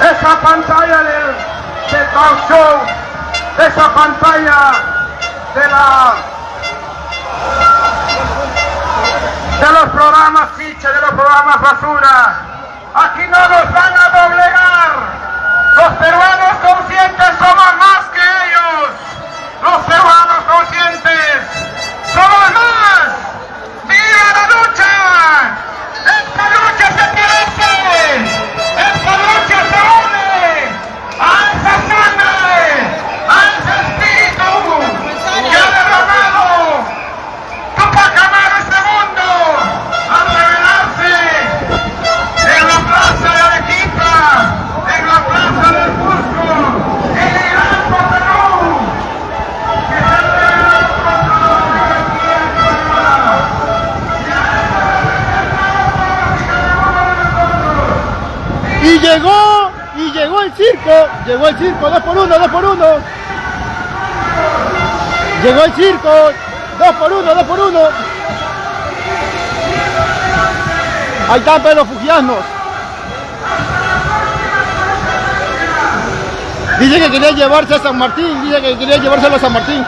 esa pantalla del, del show, esa pantalla de la de los programas ficha, de los programas basura. Aquí no nos van a doblegar. Los peruanos conscientes somos más llegó, y llegó el circo, llegó el circo, dos por uno, dos por uno. Llegó el circo, dos por uno, dos por uno. Ahí están pues, los fugianos. Dice que quería llevarse a San Martín, dice que quería llevárselo a San Martín.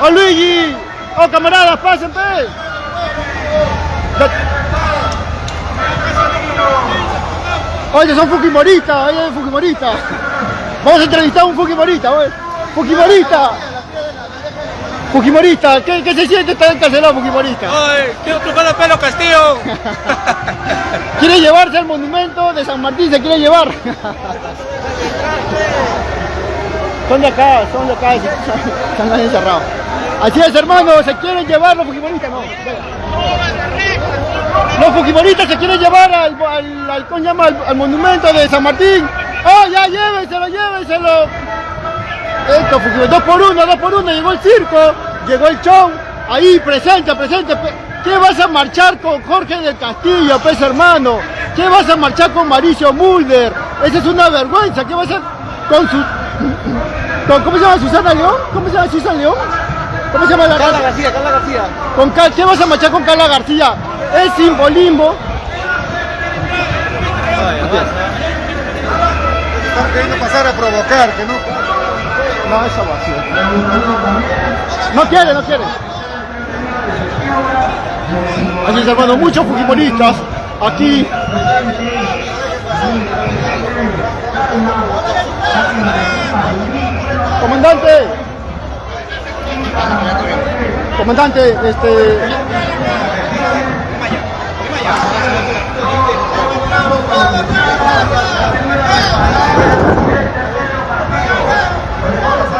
¡Oh Luigi! ¡Oh camaradas, pasen pe! Oye, son Fujimoristas, oye, Fujimoristas. Vamos a entrevistar a un Fujimorista, oye. Fujimorista. Fujimorista, ¿qué, qué se siente estar encarcelado, Fujimorista? Ay, quiero triunfar el pelo Castillo. <laughs> quiere llevarse al monumento de San Martín, se quiere llevar. <laughs> son de acá, son de acá, están encerrados. Así es, hermano, se quieren llevar los Fujimoristas, no. Los Fujimoristas se quieren llevar al, al, al, al, monumento de San Martín. ¡Oh, ya, llévenselo, llévenselo! Esto, dos por uno, dos por uno, llegó el circo, llegó el show, ahí, presente, presente. ¿Qué vas a marchar con Jorge del Castillo, pues hermano? ¿Qué vas a marchar con Mauricio Mulder? Esa es una vergüenza, ¿qué vas a con su... ¿Cómo se llama Susana León? ¿Cómo se llama Susana León? ¿Cómo se llama la Carla García, Carla García. Con Cal, ¿Qué vas a marchar con Carla García? Es simbolismo. Están queriendo pasar a provocar, que no... No, esa vacía. No quiere, no quiere. Así es, hermano, muchos fujimoristas aquí. Comandante. Comandante, este...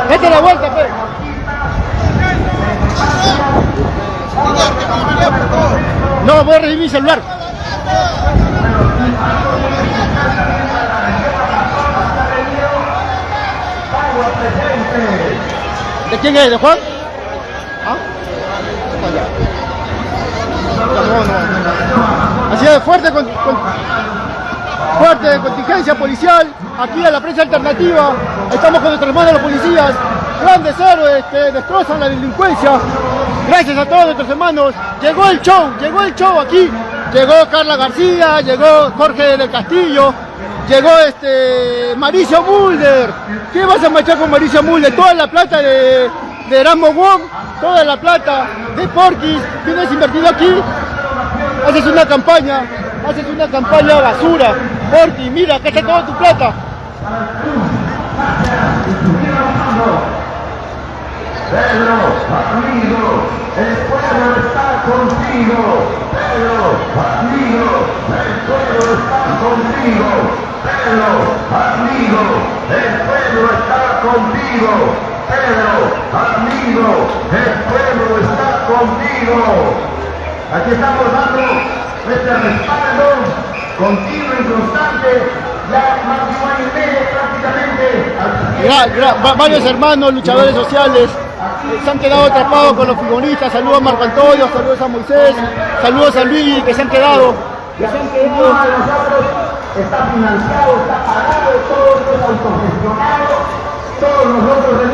Date la vuelta, pues. No, voy a recibir mi celular. ¿De quién es? ¿De Juan? No. Así de fuerte con, fuerte contingencia policial aquí en la prensa alternativa. Estamos con nuestros hermanos los policías, grandes héroes que destrozan la delincuencia. Gracias a todos nuestros hermanos. Llegó el show, llegó el show aquí. Llegó Carla García, llegó Jorge del Castillo, llegó este Mauricio Mulder. ¿Qué vas a marchar con Mauricio Mulder? Toda la plata de, de Erasmo Wong, toda la plata de Porquis, tienes invertido aquí. Haces una campaña, haces una campaña basura. Porqui, mira, acá está toda tu plata. Pedro, amigo, el pueblo está contigo. Pedro, amigo, el pueblo está contigo. Pedro, amigo, el pueblo está contigo. Pedro, amigo, el pueblo está contigo. Aquí estamos dando este respaldo continuo y constante ya más de un año y medio prácticamente. Varios hermanos luchadores sociales eh, se han quedado atrapados con los futbolistas. Saludos a Marco Antonio, saludos a Moisés, saludos a Luigi que se han quedado. Que se han quedado. Está financiado, está pagado, todo es autogestionado. Todos nosotros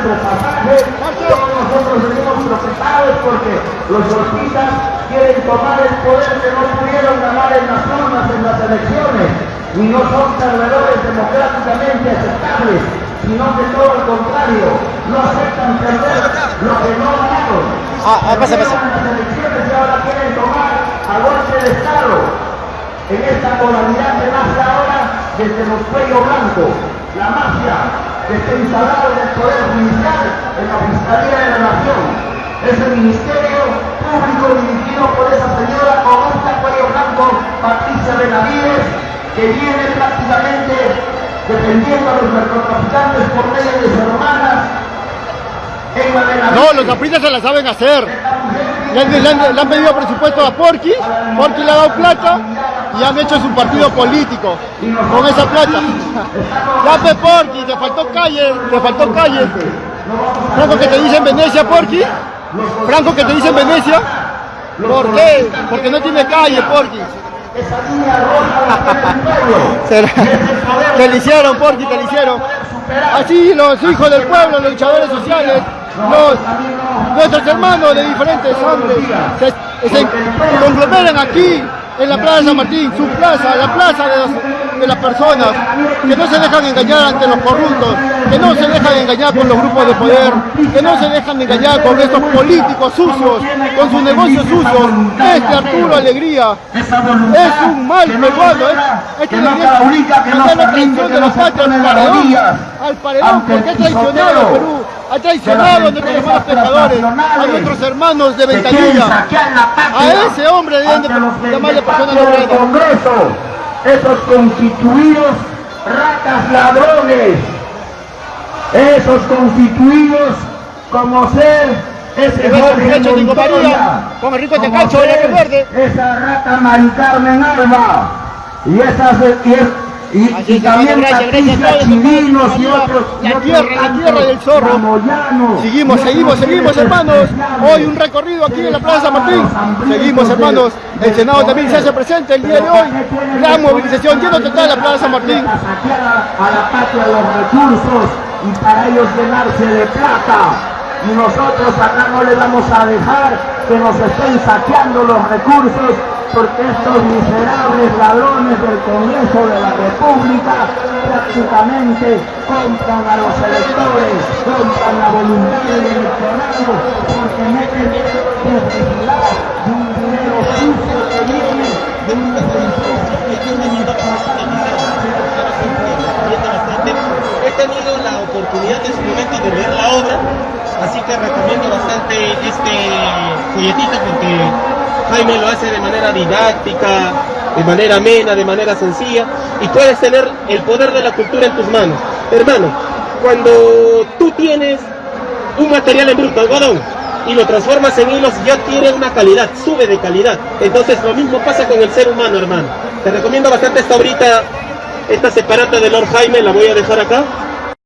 nuestro pasaje, todos nosotros venimos procesados porque los golpistas quieren tomar el poder que no pudieron ganar en las urnas en las elecciones y no son perdedores democráticamente aceptables, sino que todo el contrario, no aceptan perder lo que no ganaron. Ah, ah, pasa, pasa. las elecciones y ahora quieren tomar a golpe de Estado en esta modalidad que nace ahora desde los cuellos blancos, la mafia que está instalada en el Poder Judicial, en la Fiscalía de la Nación. Es el Ministerio Público dirigido por esa señora esta cuello blanco, Patricia Benavides, que viene prácticamente defendiendo a los narcotraficantes por medio de sus hermanas. Benavides. No, los caprichos se la saben hacer. Le han, le han- le han pedido presupuesto a Porqui, Porqui le ha dado plata y han hecho su partido político con esa plata. Ya pe Porqui, te faltó calle, te faltó calle. ¿Cómo que te dicen Venecia Porqui? Franco que te dice en Venecia, ¿por qué? Porque no tiene calle. Será- Te lo hicieron, Porqui, te lo hicieron. Así los hijos del pueblo, los luchadores sociales, nuestros hermanos de diferentes hombres, se, se conglomeran aquí en la Plaza Martín, su plaza, la plaza de las personas, que no se dejan engañar ante los corruptos, que no se dejan engañar con los grupos de poder, que no se dejan engañar con estos políticos sucios, con sus negocios sucios. Este Arturo Alegría es un mal peruano, es, debería mandar la traición de la patria al paredón, al paredón, porque ha traicionado a Perú, ha traicionado a nuestros hermanos pescadores, a nuestros hermanos de Ventanilla, a ese hombre deben de llamarle persona no grata. Congreso, esos constituidos ratas ladrones, esos constituidos como ser ese Jorge Montoya, con el rico de la ser Verde. esa rata Mari Carmen Alba, y esas y, es- y- también Patricia y otros y La otros tierra, la del zorro. Seguimos, seguimos, seguimos hermanos. Hoy un recorrido aquí en la Plaza Martín. Seguimos hermanos. El Senado también se hace presente el día de hoy. Gran movilización lleno total la Plaza Martín. a la patria los recursos y para ellos llenarse de plata. Y nosotros acá no le vamos a dejar que nos estén saqueando los recursos porque estos miserables ladrones del Congreso de la República prácticamente compran a los electores, compran la voluntad del electorado porque meten publicidad de un dinero sucio que viene de unas empresas que tienen He tenido la oportunidad en su momento de ver la obra, así que recomiendo bastante este folletito porque Jaime lo hace de manera didáctica, de manera amena, de manera sencilla, y puedes tener el poder de la cultura en tus manos. Hermano, cuando tú tienes un material en bruto, algodón, y lo transformas en hilos, ya tiene una calidad, sube de calidad. Entonces lo mismo pasa con el ser humano, hermano. Te recomiendo bastante esta obrita, esta separata de Lord Jaime, la voy a dejar acá.